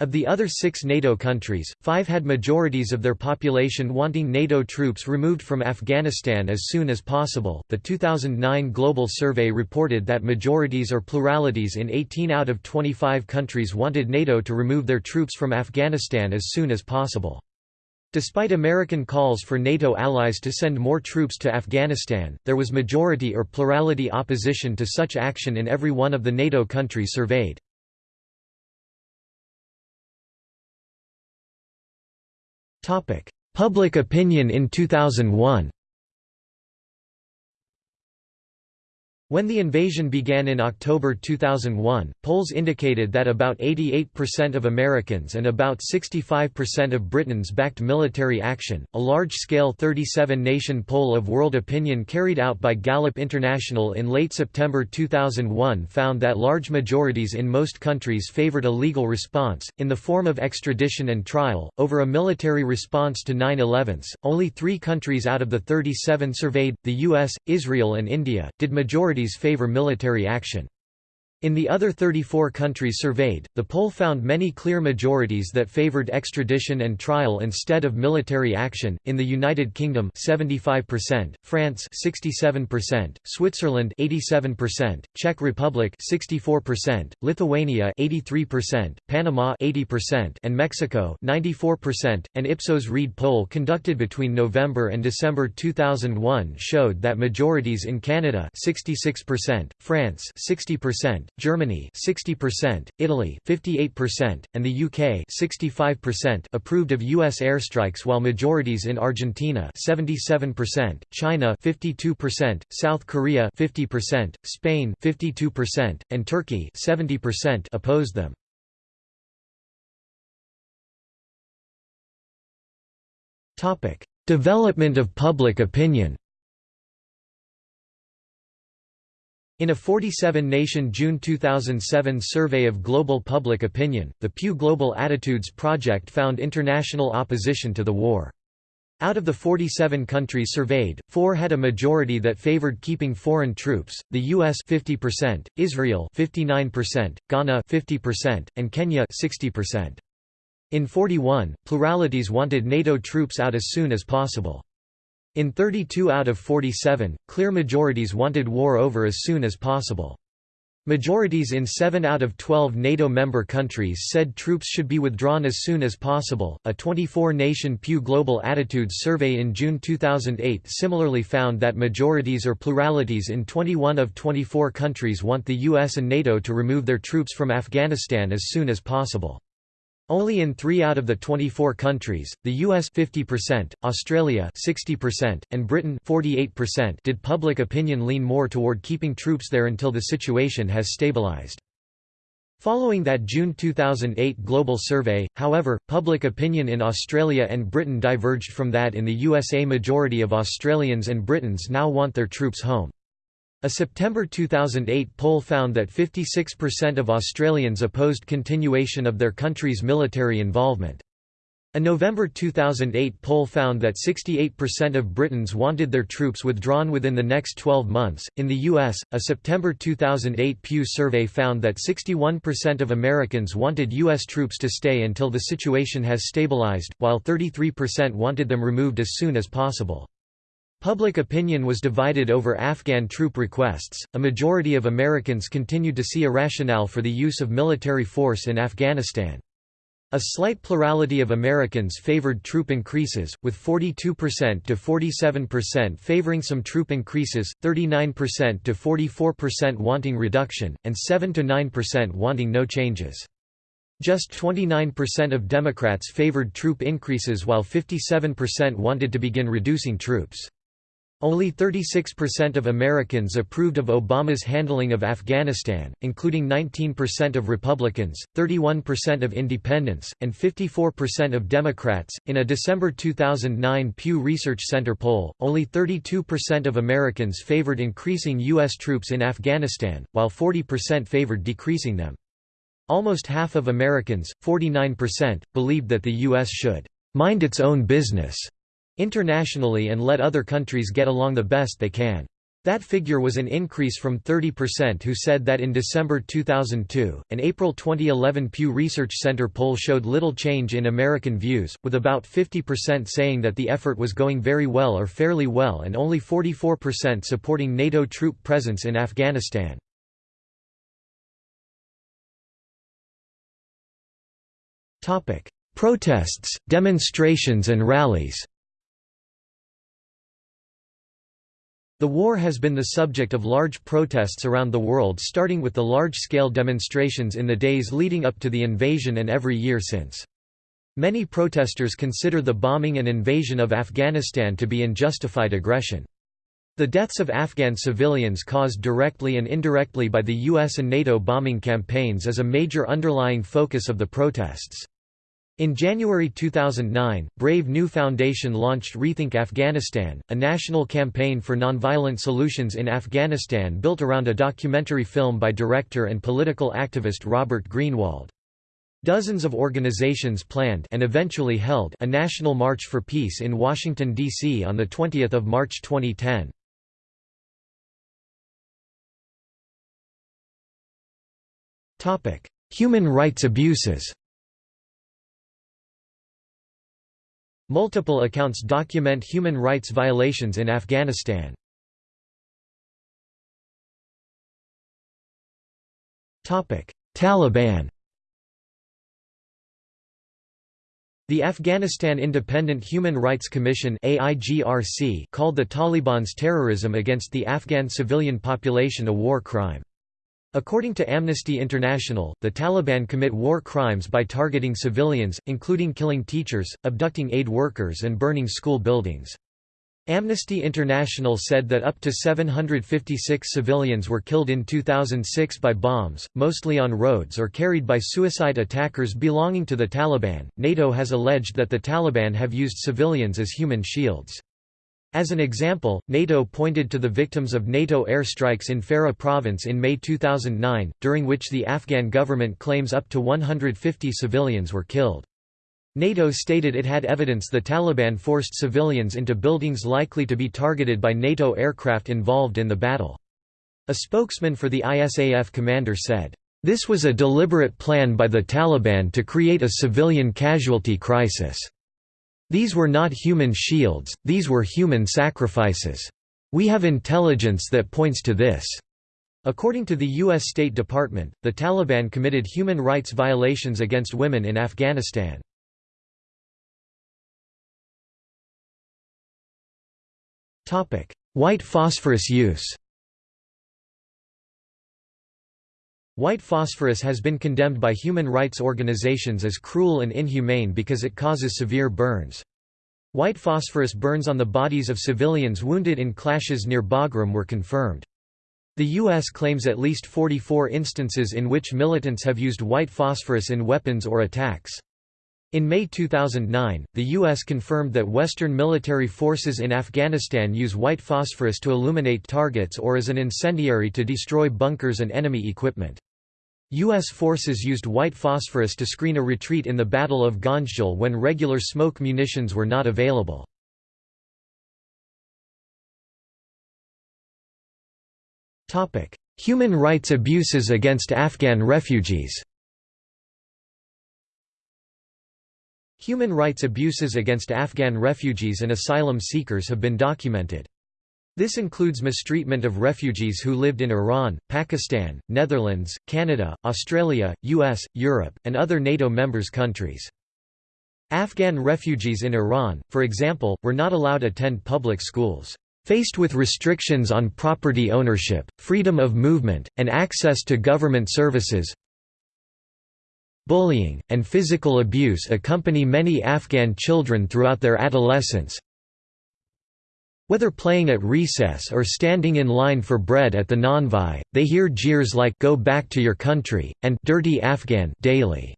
Of the other six NATO countries, five had majorities of their population wanting NATO troops removed from Afghanistan as soon as possible. The 2009 Global Survey reported that majorities or pluralities in 18 out of 25 countries wanted NATO to remove their troops from Afghanistan as soon as possible. Despite American calls for NATO allies to send more troops to Afghanistan, there was majority or plurality opposition to such action in every one of the NATO countries surveyed. Public opinion in 2001 When the invasion began in October 2001, polls indicated that about 88% of Americans and about 65% of Britons backed military action. A large scale 37 nation poll of world opinion carried out by Gallup International in late September 2001 found that large majorities in most countries favored a legal response, in the form of extradition and trial, over a military response to 9 11. Only three countries out of the 37 surveyed, the US, Israel, and India, did majority parties favor military action. In the other 34 countries surveyed, the poll found many clear majorities that favored extradition and trial instead of military action. In the United Kingdom, 75%, France 67%, Switzerland 87%, Czech Republic 64%, Lithuania 83%, Panama 80%, and Mexico 94%. An Ipsos Reid poll conducted between November and December 2001 showed that majorities in Canada 66%, France 60%, Germany 60%, Italy 58%, and the UK 65% approved of US airstrikes while majorities in Argentina 77%, China 52%, South Korea 50%, Spain 52%, and Turkey 70% opposed them. Topic: Development of public opinion. In a 47-nation June 2007 survey of global public opinion, the Pew Global Attitudes Project found international opposition to the war. Out of the 47 countries surveyed, four had a majority that favored keeping foreign troops, the US 50%, Israel 59%, Ghana 50%, and Kenya 60%. In 41, pluralities wanted NATO troops out as soon as possible. In 32 out of 47, clear majorities wanted war over as soon as possible. Majorities in 7 out of 12 NATO member countries said troops should be withdrawn as soon as possible. A 24 nation Pew Global Attitudes survey in June 2008 similarly found that majorities or pluralities in 21 of 24 countries want the US and NATO to remove their troops from Afghanistan as soon as possible. Only in 3 out of the 24 countries, the US 50%, Australia 60%, and Britain 48% did public opinion lean more toward keeping troops there until the situation has stabilized. Following that June 2008 global survey, however, public opinion in Australia and Britain diverged from that in the USA majority of Australians and Britons now want their troops home. A September 2008 poll found that 56% of Australians opposed continuation of their country's military involvement. A November 2008 poll found that 68% of Britons wanted their troops withdrawn within the next 12 months. In the U.S., a September 2008 Pew survey found that 61% of Americans wanted U.S. troops to stay until the situation has stabilized, while 33% wanted them removed as soon as possible. Public opinion was divided over Afghan troop requests. A majority of Americans continued to see a rationale for the use of military force in Afghanistan. A slight plurality of Americans favored troop increases, with 42% to 47% favoring some troop increases, 39% to 44% wanting reduction, and 7 to 9% wanting no changes. Just 29% of Democrats favored troop increases while 57% wanted to begin reducing troops. Only 36% of Americans approved of Obama's handling of Afghanistan, including 19% of Republicans, 31% of independents, and 54% of Democrats. In a December 2009 Pew Research Center poll, only 32% of Americans favored increasing U.S. troops in Afghanistan, while 40% favored decreasing them. Almost half of Americans, 49%, believed that the U.S. should mind its own business internationally and let other countries get along the best they can. That figure was an increase from 30% who said that in December 2002. An April 2011 Pew Research Center poll showed little change in American views, with about 50% saying that the effort was going very well or fairly well and only 44% supporting NATO troop presence in Afghanistan. Protests, demonstrations and rallies The war has been the subject of large protests around the world starting with the large-scale demonstrations in the days leading up to the invasion and every year since. Many protesters consider the bombing and invasion of Afghanistan to be unjustified aggression. The deaths of Afghan civilians caused directly and indirectly by the US and NATO bombing campaigns is a major underlying focus of the protests. In January 2009, Brave New Foundation launched Rethink Afghanistan, a national campaign for nonviolent solutions in Afghanistan built around a documentary film by director and political activist Robert Greenwald. Dozens of organizations planned and eventually held a national march for peace in Washington, D.C. on 20 March 2010. Topic: Human rights abuses Multiple accounts document human rights violations in Afghanistan. Taliban The Afghanistan Independent Human Rights Commission called the Taliban's terrorism against the Afghan civilian population a war crime. According to Amnesty International, the Taliban commit war crimes by targeting civilians, including killing teachers, abducting aid workers and burning school buildings. Amnesty International said that up to 756 civilians were killed in 2006 by bombs, mostly on roads or carried by suicide attackers belonging to the Taliban. NATO has alleged that the Taliban have used civilians as human shields. As an example, NATO pointed to the victims of NATO airstrikes in Farah province in May 2009, during which the Afghan government claims up to 150 civilians were killed. NATO stated it had evidence the Taliban forced civilians into buildings likely to be targeted by NATO aircraft involved in the battle. A spokesman for the ISAF commander said, "...this was a deliberate plan by the Taliban to create a civilian casualty crisis." These were not human shields, these were human sacrifices. We have intelligence that points to this." According to the U.S. State Department, the Taliban committed human rights violations against women in Afghanistan. White phosphorus use White phosphorus has been condemned by human rights organizations as cruel and inhumane because it causes severe burns. White phosphorus burns on the bodies of civilians wounded in clashes near Bagram were confirmed. The U.S. claims at least 44 instances in which militants have used white phosphorus in weapons or attacks. In May 2009, the U.S. confirmed that Western military forces in Afghanistan use white phosphorus to illuminate targets or as an incendiary to destroy bunkers and enemy equipment. U.S. forces used white phosphorus to screen a retreat in the Battle of Ganjgal when regular smoke munitions were not available. Human rights abuses against Afghan refugees Human rights abuses against Afghan refugees and asylum seekers have been documented. This includes mistreatment of refugees who lived in Iran, Pakistan, Netherlands, Canada, Australia, US, Europe, and other NATO members countries. Afghan refugees in Iran, for example, were not allowed attend public schools. Faced with restrictions on property ownership, freedom of movement, and access to government services, bullying, and physical abuse accompany many Afghan children throughout their adolescence, whether playing at recess or standing in line for bread at the Nanvai, they hear jeers like go back to your country, and dirty Afghan daily.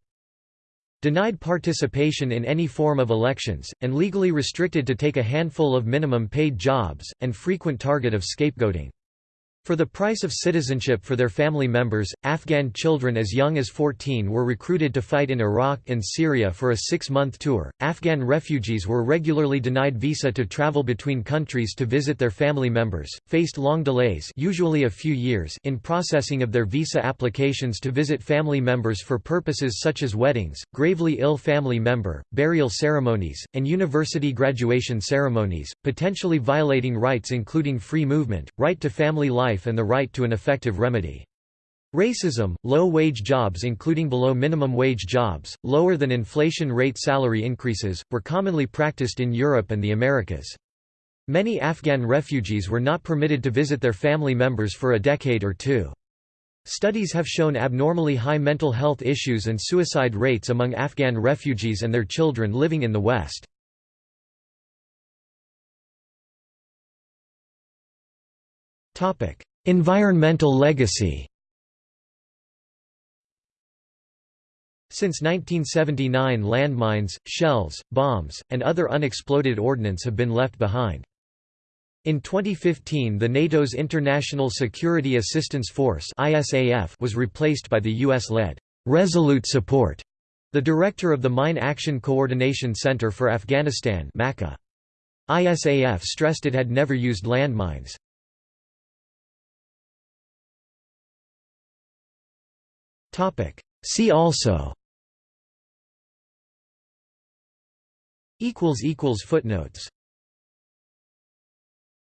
Denied participation in any form of elections, and legally restricted to take a handful of minimum paid jobs, and frequent target of scapegoating. For the price of citizenship for their family members, Afghan children as young as 14 were recruited to fight in Iraq and Syria for a six-month tour. Afghan refugees were regularly denied visa to travel between countries to visit their family members, faced long delays usually a few years in processing of their visa applications to visit family members for purposes such as weddings, gravely ill family member, burial ceremonies, and university graduation ceremonies, potentially violating rights including free movement, right to family life life and the right to an effective remedy. Racism, low-wage jobs including below minimum wage jobs, lower than inflation rate salary increases, were commonly practiced in Europe and the Americas. Many Afghan refugees were not permitted to visit their family members for a decade or two. Studies have shown abnormally high mental health issues and suicide rates among Afghan refugees and their children living in the West. Environmental legacy Since 1979 landmines, shells, bombs, and other unexploded ordnance have been left behind. In 2015 the NATO's International Security Assistance Force was replaced by the US-led Resolute Support, the director of the Mine Action Coordination Center for Afghanistan ISAF stressed it had never used landmines. See also. Footnotes